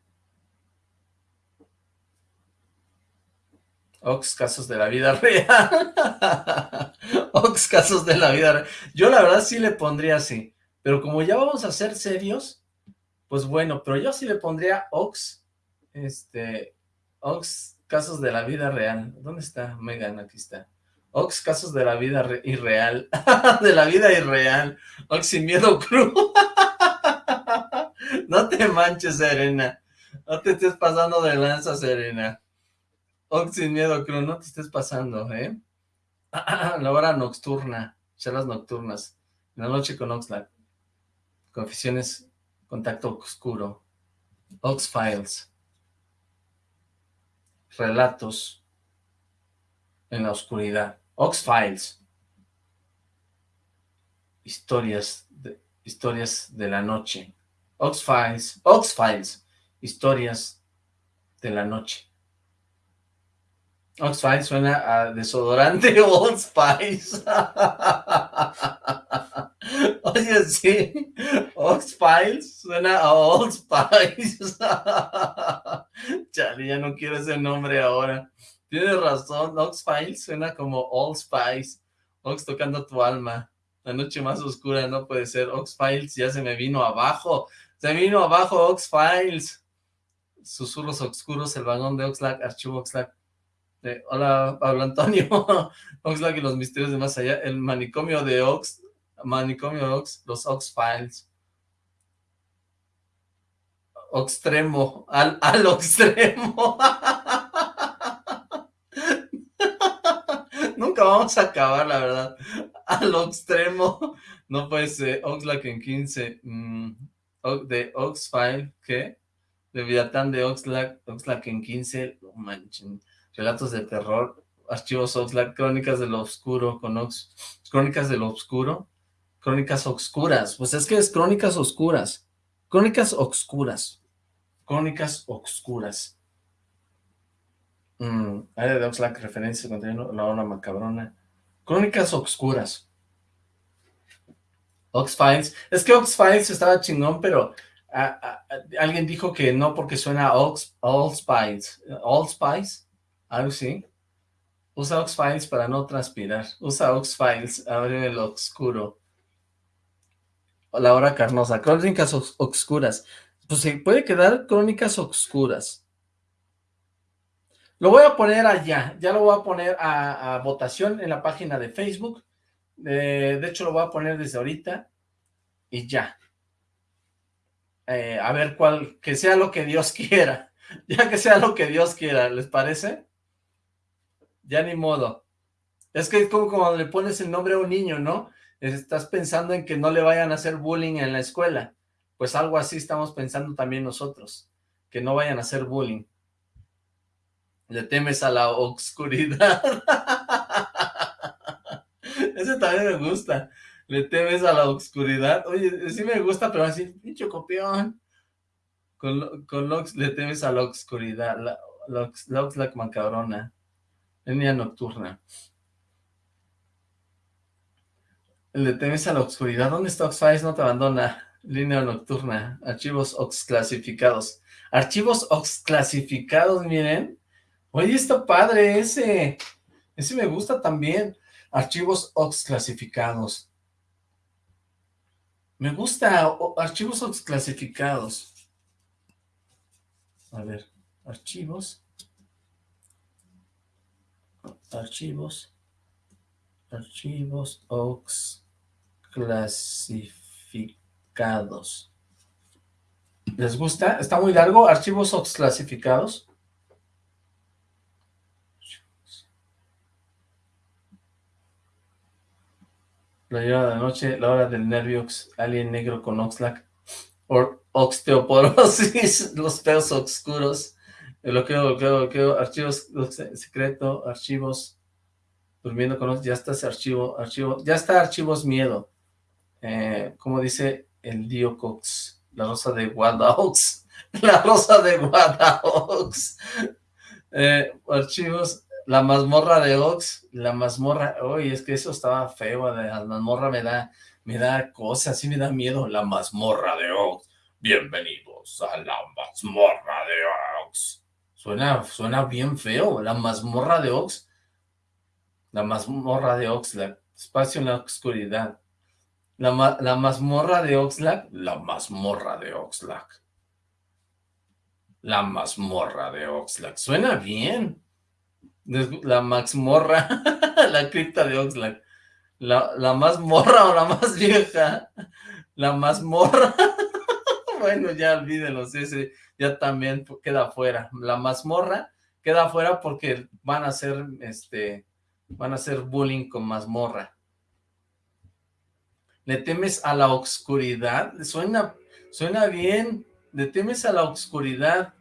Ox casos de la vida real. Ox casos de la vida real. Yo la verdad sí le pondría así. Pero como ya vamos a ser serios, pues bueno, pero yo sí le pondría Ox, este, Ox casos de la vida real. ¿Dónde está Megan? Aquí está. Ox casos de la vida irreal. de la vida irreal. Ox sin miedo cruz. no te manches, Serena. No te estés pasando de lanza, Serena. Ox sin miedo, creo, no te estés pasando, ¿eh? la hora nocturna, charlas nocturnas, la noche con Oxlack, confesiones, contacto oscuro, Ox Files, relatos en la oscuridad, Ox Files, historias de, historias de la noche, Ox Files, Ox Files, historias de la noche. Old Spice suena a desodorante Old Spice. Oye, sí. Old Spice suena a Old Spice. Chale, ya no quiero ese nombre ahora. Tienes razón, Ox Files suena como Old Spice. Ox tocando tu alma. La noche más oscura no puede ser. Ox Files ya se me vino abajo. Se vino abajo Ox Files. Susurros oscuros, el vagón de Oxlack, archivo Oxlack hola, Pablo Antonio. Oxlack y los misterios de más allá. El manicomio de Ox. Manicomio Ox. Los Ox Files. Oxtremo. Al, al extremo. Nunca vamos a acabar, la verdad. Al extremo. No puede ser. Oxlack en 15. Mm, de Oxfile. ¿Qué? De Viatán de Oxlack. Oxlack en 15. No manchen relatos de terror, archivos Oxlack, crónicas de lo oscuro con Ox, crónicas de lo oscuro, crónicas oscuras, pues es que es crónicas oscuras, crónicas oscuras, crónicas oscuras. Mm, área de Oxlack, referencia, contenido, la hora macabrona, crónicas oscuras. Ox-Files, es que Ox-Files estaba chingón, pero alguien dijo que no porque suena a Ox, All Spice, All Spice, algo sí. Usa Ox Files para no transpirar. Usa Ox Files, abre el oscuro. La hora carnosa, crónicas oscuras. Pues se puede quedar crónicas oscuras. Lo voy a poner allá, ya lo voy a poner a, votación en la página de Facebook. Eh, de hecho, lo voy a poner desde ahorita y ya. Eh, a ver cuál, que sea lo que Dios quiera. Ya que sea lo que Dios quiera, ¿les parece? Ya ni modo. Es que es como cuando le pones el nombre a un niño, ¿no? Estás pensando en que no le vayan a hacer bullying en la escuela. Pues algo así estamos pensando también nosotros. Que no vayan a hacer bullying. Le temes a la oscuridad. Ese también me gusta. Le temes a la oscuridad. Oye, sí me gusta, pero así, pinche copión. Con, con le temes a la oscuridad. La, la macabrona. Línea nocturna. Le temes a la oscuridad. ¿Dónde está Oxfiles? No te abandona. Línea nocturna. Archivos Ox clasificados. Archivos Ox clasificados, miren. Oye, está padre ese. Ese me gusta también. Archivos Ox clasificados. Me gusta archivos Ox clasificados. A ver, archivos. Archivos. Archivos Ox clasificados. ¿Les gusta? Está muy largo. Archivos Ox clasificados. La hora de la noche, la hora del nerviox, alien negro con Oxlack, o osteoporosis, los peos oscuros, lo que, archivos secreto, archivos, durmiendo con ya está ese archivo, archivo, ya está archivos miedo, eh, como dice el Dio Cox, la rosa de Guadaox, la rosa de Guadaox, eh, archivos, la mazmorra de Ox, la mazmorra, oye, es que eso estaba feo, la mazmorra me da, me da cosas, sí me da miedo, la mazmorra de Ox, bienvenidos a la mazmorra de Ox, suena, suena bien feo, la mazmorra de Ox, la mazmorra de Oxlack, espacio en la oscuridad, la, la mazmorra de Oxlack, la mazmorra de Oxlack, la mazmorra de Oxlack, suena bien, la Max Morra, la cripta de Oxlack. La, la más morra o la más vieja. La más morra. bueno, ya olvídenos, ese ya también queda fuera. La mazmorra queda fuera porque van a hacer, este, van a hacer bullying con mazmorra. ¿Le temes a la oscuridad? Suena, suena bien. ¿Le temes a la oscuridad?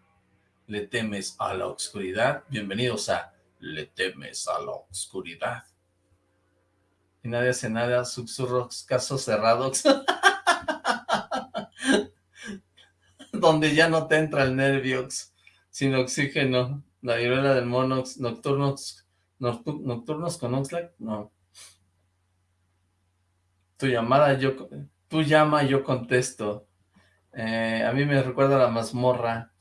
¿Le temes a la oscuridad? Bienvenidos a le temes a la oscuridad. Y nadie hace nada, susurros, casos cerrados. Donde ya no te entra el nerviox, sin oxígeno. La viruela del monox, nocturnos, nocturnos con Oxlack, no. Tu llamada, yo, tu llama, yo contesto. Eh, a mí me recuerda a la mazmorra.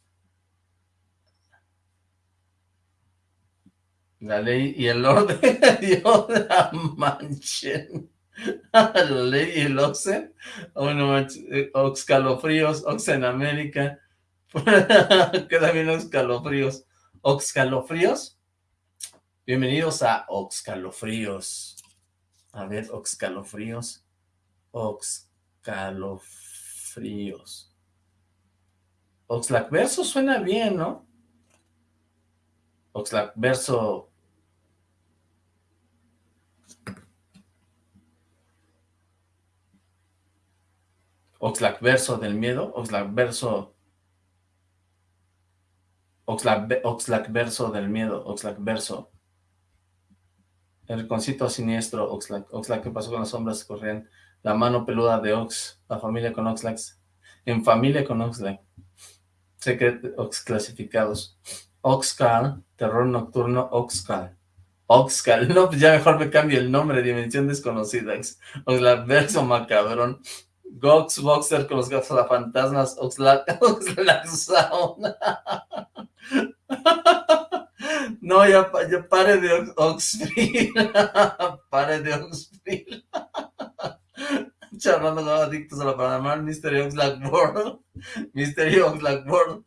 La ley y el orden Dios la manchen. la ley y el Oxen. Bueno, eh, Oxcalofríos, Oxen América. Queda bien Oxcalofríos. Oxcalofríos. Bienvenidos a Oxcalofríos. A ver, Oxcalofríos. Oxcalofríos. Oxlack verso suena bien, ¿no? Oxlack verso Oxlack verso del miedo, Oxlack verso... Oxlack, verso del miedo, Oxlack verso. El concito siniestro, Oxlack. Oxlack, ¿qué pasó con las sombras corrían? La mano peluda de Ox, la familia con Oxlack. En familia con Oxlack. Secret Ox clasificados. Oxcal, terror nocturno, Oxcal. Oxcal, no, pues ya mejor me cambio el nombre, Dimensión Desconocida. Oxlack verso macabrón. Gox Boxer con los fantasmas Oxlack, Oxlack Sound. No, ya, ya pare de Oxfree. pare de Oxfree. Charlando con adictos a la paranormal, Mystery Oxlack World. Mystery Oxlack World.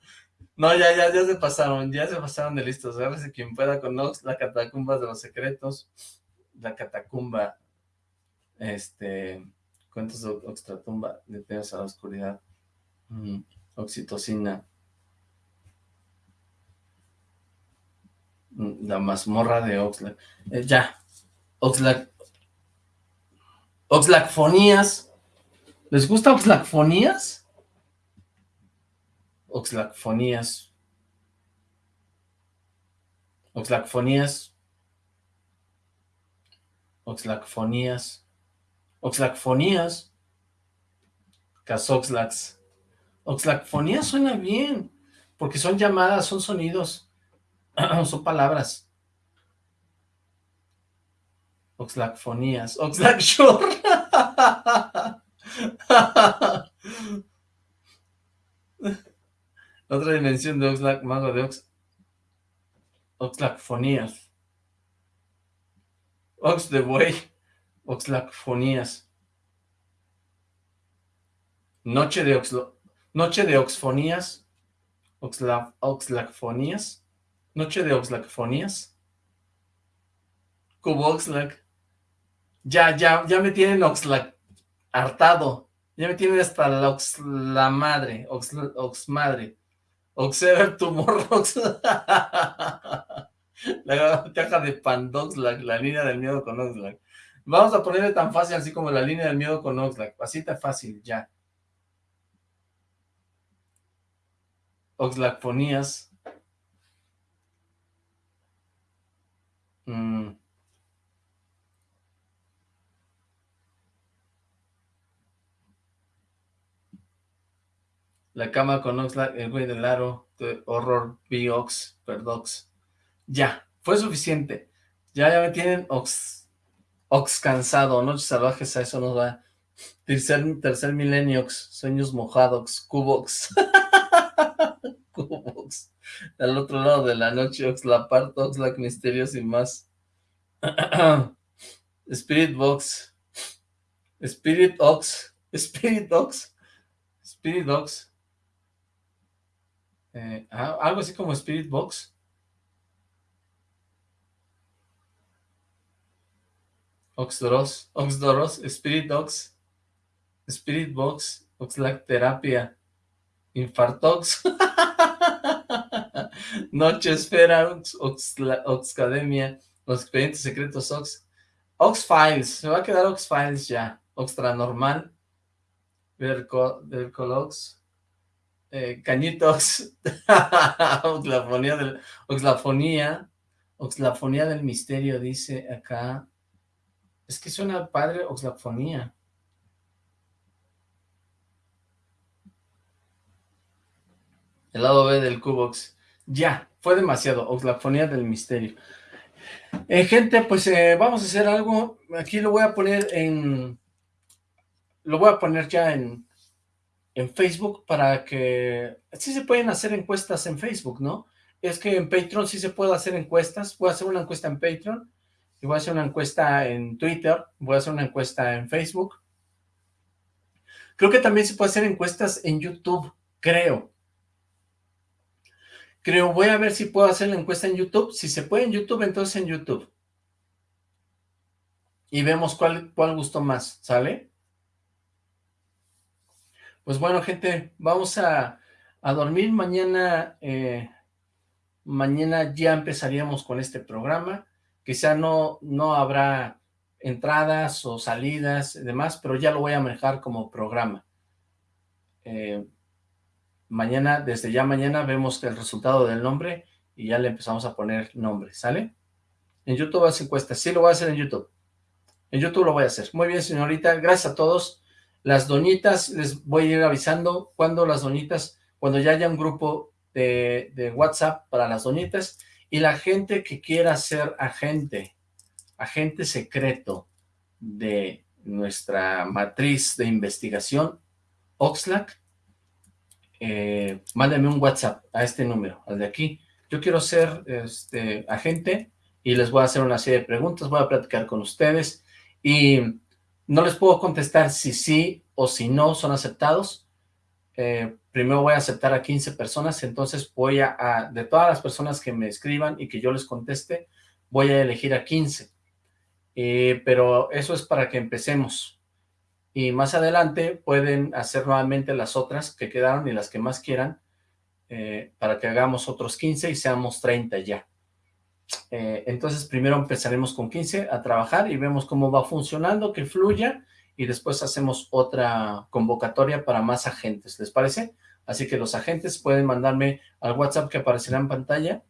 No, ya, ya, ya se pasaron, ya se pasaron de listos. Agárrese quien pueda con Ox, la catacumba de los secretos. La catacumba. Este. Cuentos de Oxtratumba, detenidos a la oscuridad. Mm, oxitocina. Mm, la mazmorra de Oxlack. Eh, ya. Oxlack. Oxlackfonías. ¿Les gusta Oxlackfonías? Oxlackfonías. Oxlackfonías. Oxlackfonías. Oxlackfonías. Casoxlax. Oxlackfonías suena bien, porque son llamadas, son sonidos, son palabras. Oxlackfonías. Oxlackshore. Otra dimensión de Oxlack, mago de Ox. Oxlackfonías. Ox de buey. Oxlackfonías. Noche de Oxlo... Noche de Oxfonías. Oxla... Noche de Oxlackfonías. Cubo Oxlack. Ya, ya, ya me tienen Oxlack hartado. Ya me tienen hasta la, ox, la madre, ox, ox madre. Oxever tumor, ox... la caja de Pandoxlack, la línea del miedo con Oxlack. Vamos a ponerle tan fácil así como la línea del miedo con Oxlack. Así tan fácil, ya. Oxlackfonías. Mm. La cama con Oxlack, el güey del aro, horror, B-Ox, Perdox. Ya, fue suficiente. Ya, ya me tienen Ox, Ox cansado, noches salvajes, a eso nos va. Tercer, tercer milenio, sueños mojados, Cubox. Cubox. Al otro lado de la noche, Ox, la parte, Oxlack, misterios y más. Spirit Box. Spirit Ox. Spirit Ox. Spirit Ox. Eh, ah, algo así como Spirit Box. Oxdoros, Oxdoros, Spirit Ox, Spirit Box, Oxlack Terapia, Infartox, Noche Esfera, Ox, Oxcademia, Los Expedientes Secretos Ox, Ox Files, se va a quedar Ox Files ya, Oxtra Normal, Vercolox, eh, cañitos, oxlafonía del, oxlafonía, oxlafonía del misterio, dice acá, es que suena padre oxlafonía. El lado B del Cubox, ya, fue demasiado, oxlafonía del misterio. Eh, gente, pues eh, vamos a hacer algo, aquí lo voy a poner en, lo voy a poner ya en, en Facebook para que... Sí se pueden hacer encuestas en Facebook, ¿no? Es que en Patreon sí se puede hacer encuestas. Voy a hacer una encuesta en Patreon. Y voy a hacer una encuesta en Twitter. Voy a hacer una encuesta en Facebook. Creo que también se puede hacer encuestas en YouTube. Creo. Creo, voy a ver si puedo hacer la encuesta en YouTube. Si se puede en YouTube, entonces en YouTube. Y vemos cuál, cuál gustó más, ¿sale? Pues bueno, gente, vamos a, dormir. Mañana, eh, mañana ya empezaríamos con este programa. Quizá no, no habrá entradas o salidas y demás, pero ya lo voy a manejar como programa. Eh, mañana, desde ya mañana, vemos el resultado del nombre y ya le empezamos a poner nombre, ¿sale? En YouTube hace encuestas, sí lo voy a hacer en YouTube. En YouTube lo voy a hacer. Muy bien, señorita, gracias a todos. Las doñitas, les voy a ir avisando cuando las doñitas, cuando ya haya un grupo de, de WhatsApp para las doñitas, y la gente que quiera ser agente, agente secreto de nuestra matriz de investigación, Oxlack, eh, un WhatsApp a este número, al de aquí. Yo quiero ser este agente y les voy a hacer una serie de preguntas, voy a platicar con ustedes y no les puedo contestar si sí o si no son aceptados. Eh, primero voy a aceptar a 15 personas, entonces voy a, de todas las personas que me escriban y que yo les conteste, voy a elegir a 15. Eh, pero eso es para que empecemos. Y más adelante pueden hacer nuevamente las otras que quedaron y las que más quieran, eh, para que hagamos otros 15 y seamos 30 ya. Eh, entonces primero empezaremos con 15 a trabajar y vemos cómo va funcionando, que fluya, y después hacemos otra convocatoria para más agentes, ¿les parece? Así que los agentes pueden mandarme al WhatsApp que aparecerá en pantalla.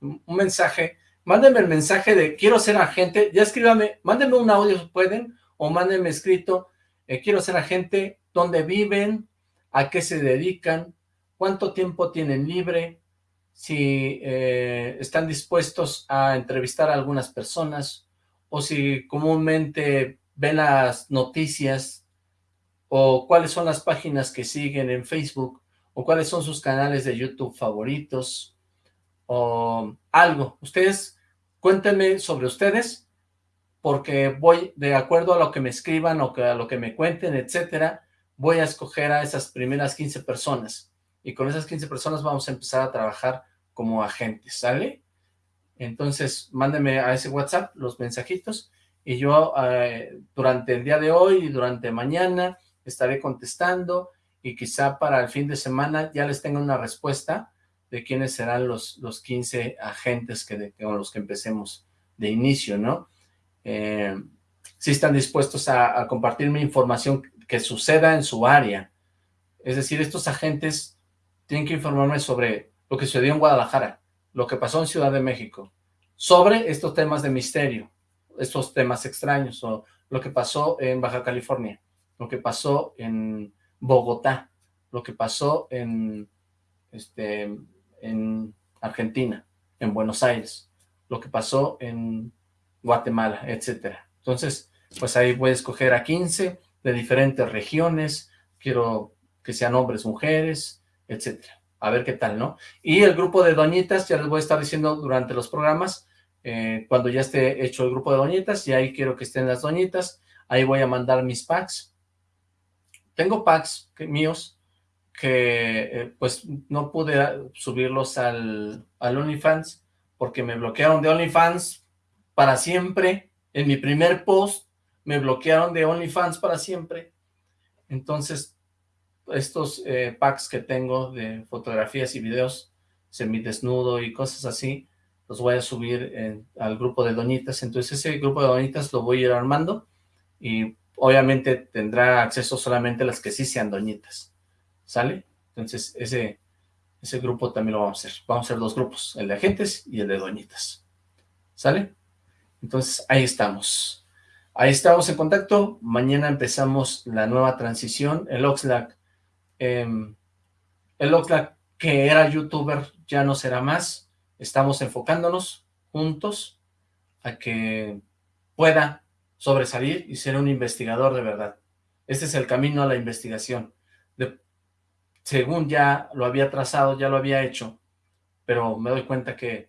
Un mensaje, mándenme el mensaje de quiero ser agente, ya escríbame, mándenme un audio si pueden, o mándenme escrito, eh, quiero ser agente, dónde viven, a qué se dedican, cuánto tiempo tienen libre, si eh, están dispuestos a entrevistar a algunas personas, o si comúnmente ven las noticias, o cuáles son las páginas que siguen en Facebook, o cuáles son sus canales de YouTube favoritos, o algo. Ustedes, cuéntenme sobre ustedes, porque voy, de acuerdo a lo que me escriban, o a lo que me cuenten, etcétera, voy a escoger a esas primeras 15 personas. Y con esas 15 personas vamos a empezar a trabajar como agentes, ¿sale? Entonces, mándenme a ese WhatsApp los mensajitos y yo eh, durante el día de hoy y durante mañana estaré contestando y quizá para el fin de semana ya les tenga una respuesta de quiénes serán los, los 15 agentes que con los que empecemos de inicio, ¿no? Eh, si están dispuestos a, a compartirme información que suceda en su área. Es decir, estos agentes tienen que informarme sobre lo que sucedió en Guadalajara, lo que pasó en Ciudad de México, sobre estos temas de misterio, estos temas extraños, o lo que pasó en Baja California, lo que pasó en Bogotá, lo que pasó en, este, en Argentina, en Buenos Aires, lo que pasó en Guatemala, etcétera. Entonces, pues ahí voy a escoger a 15 de diferentes regiones, quiero que sean hombres, mujeres, etcétera. A ver qué tal, ¿no? Y el grupo de doñitas, ya les voy a estar diciendo durante los programas, eh, cuando ya esté hecho el grupo de doñitas, y ahí quiero que estén las doñitas, ahí voy a mandar mis packs. Tengo packs míos que eh, pues no pude subirlos al, al OnlyFans porque me bloquearon de OnlyFans para siempre. En mi primer post me bloquearon de OnlyFans para siempre. Entonces, estos eh, packs que tengo de fotografías y videos semidesnudo y cosas así, los voy a subir al grupo de doñitas, entonces ese grupo de doñitas lo voy a ir armando y obviamente tendrá acceso solamente a las que sí sean doñitas, ¿sale? Entonces ese, ese grupo también lo vamos a hacer, vamos a hacer dos grupos, el de agentes y el de doñitas, ¿sale? Entonces ahí estamos, ahí estamos en contacto, mañana empezamos la nueva transición, el Oxlack, em, el Oxlack que era youtuber ya no será más, estamos enfocándonos juntos a que pueda sobresalir y ser un investigador de verdad. Este es el camino a la investigación. según ya lo había trazado, ya lo había hecho, pero me doy cuenta que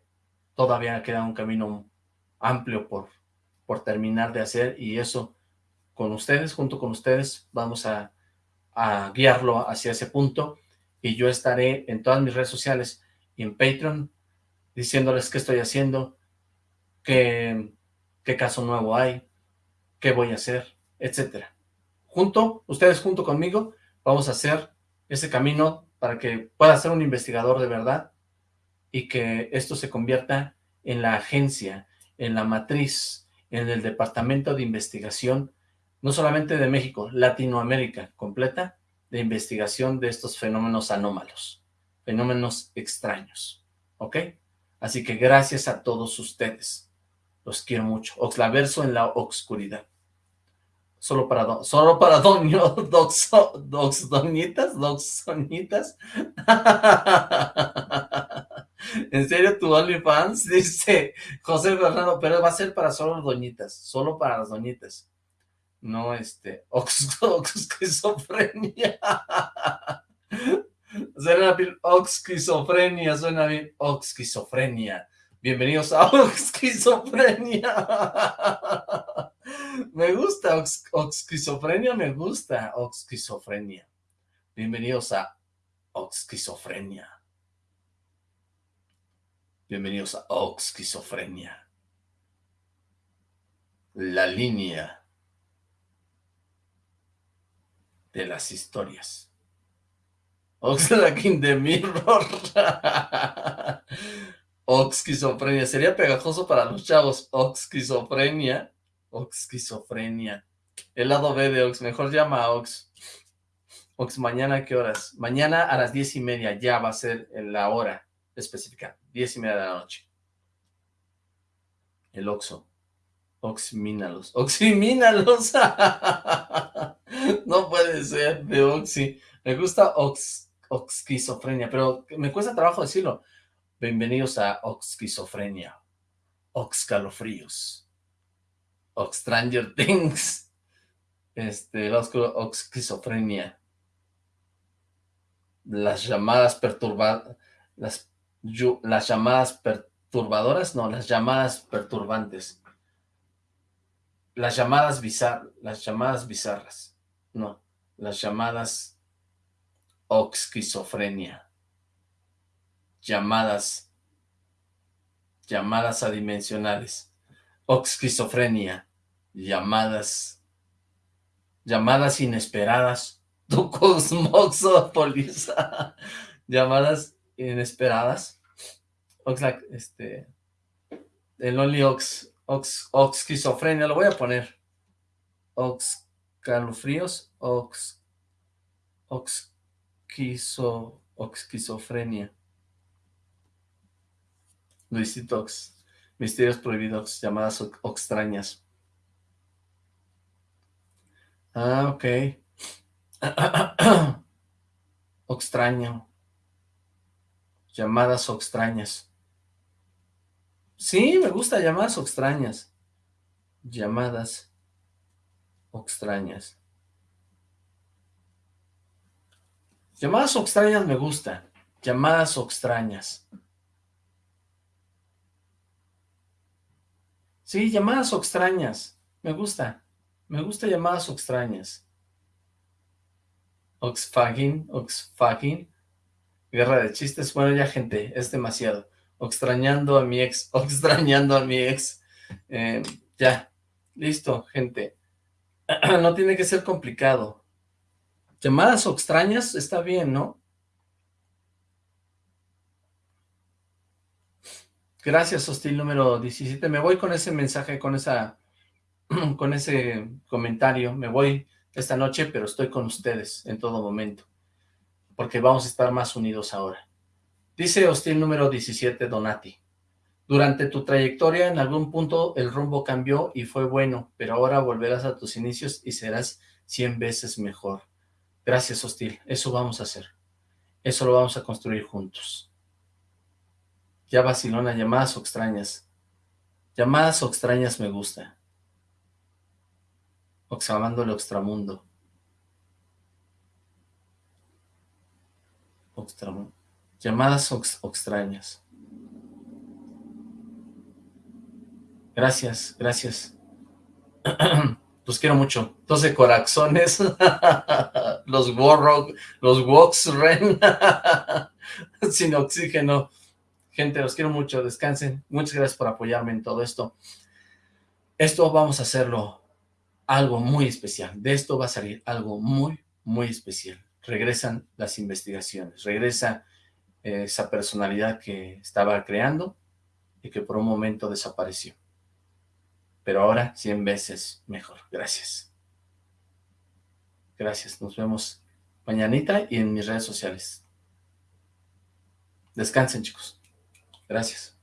todavía queda un camino amplio por, por terminar de hacer y eso con ustedes, junto con ustedes, vamos a, a guiarlo hacia ese punto y yo estaré en todas mis redes sociales y en Patreon diciéndoles qué estoy haciendo, qué, qué caso nuevo hay, qué voy a hacer, etcétera. Junto, ustedes junto conmigo, vamos a hacer ese camino para que pueda ser un investigador de verdad y que esto se convierta en la agencia, en la matriz, en el departamento de investigación, no solamente de México, Latinoamérica completa, de investigación de estos fenómenos anómalos, fenómenos extraños, ¿ok? Así que gracias a todos ustedes. Los quiero mucho. Oxlaverso en la oscuridad. Solo para, solo para doño, dox, dox, doñitas. ¿En serio tu OnlyFans? Dice José Fernando, pero va a ser para solo doñitas, solo para las doñitas. No, este, ox, ox, esquizofrenia. Suena bien oxquizofrenia, suena bien oxquizofrenia. Bienvenidos a Oxquizofrenia. me gusta, ox, oxquizofrenia me gusta, oxquizofrenia. Bienvenidos a oxquizofrenia. Bienvenidos a oxquizofrenia. La línea de las historias. Oxlack in the Mirror. Oxquizofrenia. Sería pegajoso para los chavos. Oxquizofrenia. Oxquizofrenia. El lado B de Ox. Mejor llama a Ox. Ox, ¿mañana qué horas? Mañana a las diez y media. Ya va a ser la hora específica. Diez y media de la noche. El Oxo. Oximínalos. Oximínalos. no puede ser de Oxy. Me gusta Ox, Oxquizofrenia, pero me cuesta trabajo decirlo. Bienvenidos a Oxquizofrenia, Oxcalofríos, Ox Stranger Things, este, Oxquizofrenia, las llamadas perturbadas, las, las llamadas perturbadoras, no, las llamadas perturbantes, las llamadas bizar, las llamadas bizarras, no, las llamadas oxquizofrenia llamadas, llamadas adimensionales, oxquizofrenia, llamadas, llamadas inesperadas, tu cosmoxópolis, llamadas inesperadas, Oxlack, este, el Only Ox, Ox, Oxquizofrenia, lo voy a poner, Ox, calofríos, Ox, Oxquizo, Oxquizofrenia. Luisito Ox. Misterios prohibidos, llamadas extrañas. Ah, ok. extraño. Llamadas extrañas. Sí, me gusta llamadas extrañas. Llamadas extrañas. Llamadas extrañas me gusta. Llamadas extrañas. Sí, llamadas extrañas. Me gusta. Me gusta llamadas extrañas. Oxfagin, Oxfagin. Guerra de chistes. Bueno, ya gente, es demasiado. Extrañando a mi ex, extrañando a mi ex. Eh, ya, listo, gente. no tiene que ser complicado. Llamadas extrañas está bien, ¿no? Gracias, hostil número 17. Me voy con ese mensaje, con esa, con ese comentario. Me voy esta noche, pero estoy con ustedes en todo momento. Porque vamos a estar más unidos ahora. Dice hostil número 17, Donati. Durante tu trayectoria, en algún punto el rumbo cambió y fue bueno, pero ahora volverás a tus inicios y serás 100 veces mejor. Gracias, hostil. Eso vamos a hacer. Eso lo vamos a construir juntos. Ya vacilona, llamadas o extrañas. Llamadas o extrañas me gusta. Oxamando el extramundo. Oxtramundo. Llamadas o extrañas. Gracias, gracias. Los quiero mucho. 12 corazones. los Warrock, los Wox Ren. Sin oxígeno. Gente, los quiero mucho, descansen. Muchas gracias por apoyarme en todo esto. Esto vamos a hacerlo algo muy especial. De esto va a salir algo muy, muy especial. Regresan las investigaciones, regresa eh, esa personalidad que estaba creando y que por un momento desapareció. Pero ahora 100 veces mejor. Gracias. Gracias. Nos vemos mañanita y en mis redes sociales. Descansen, chicos. Gracias.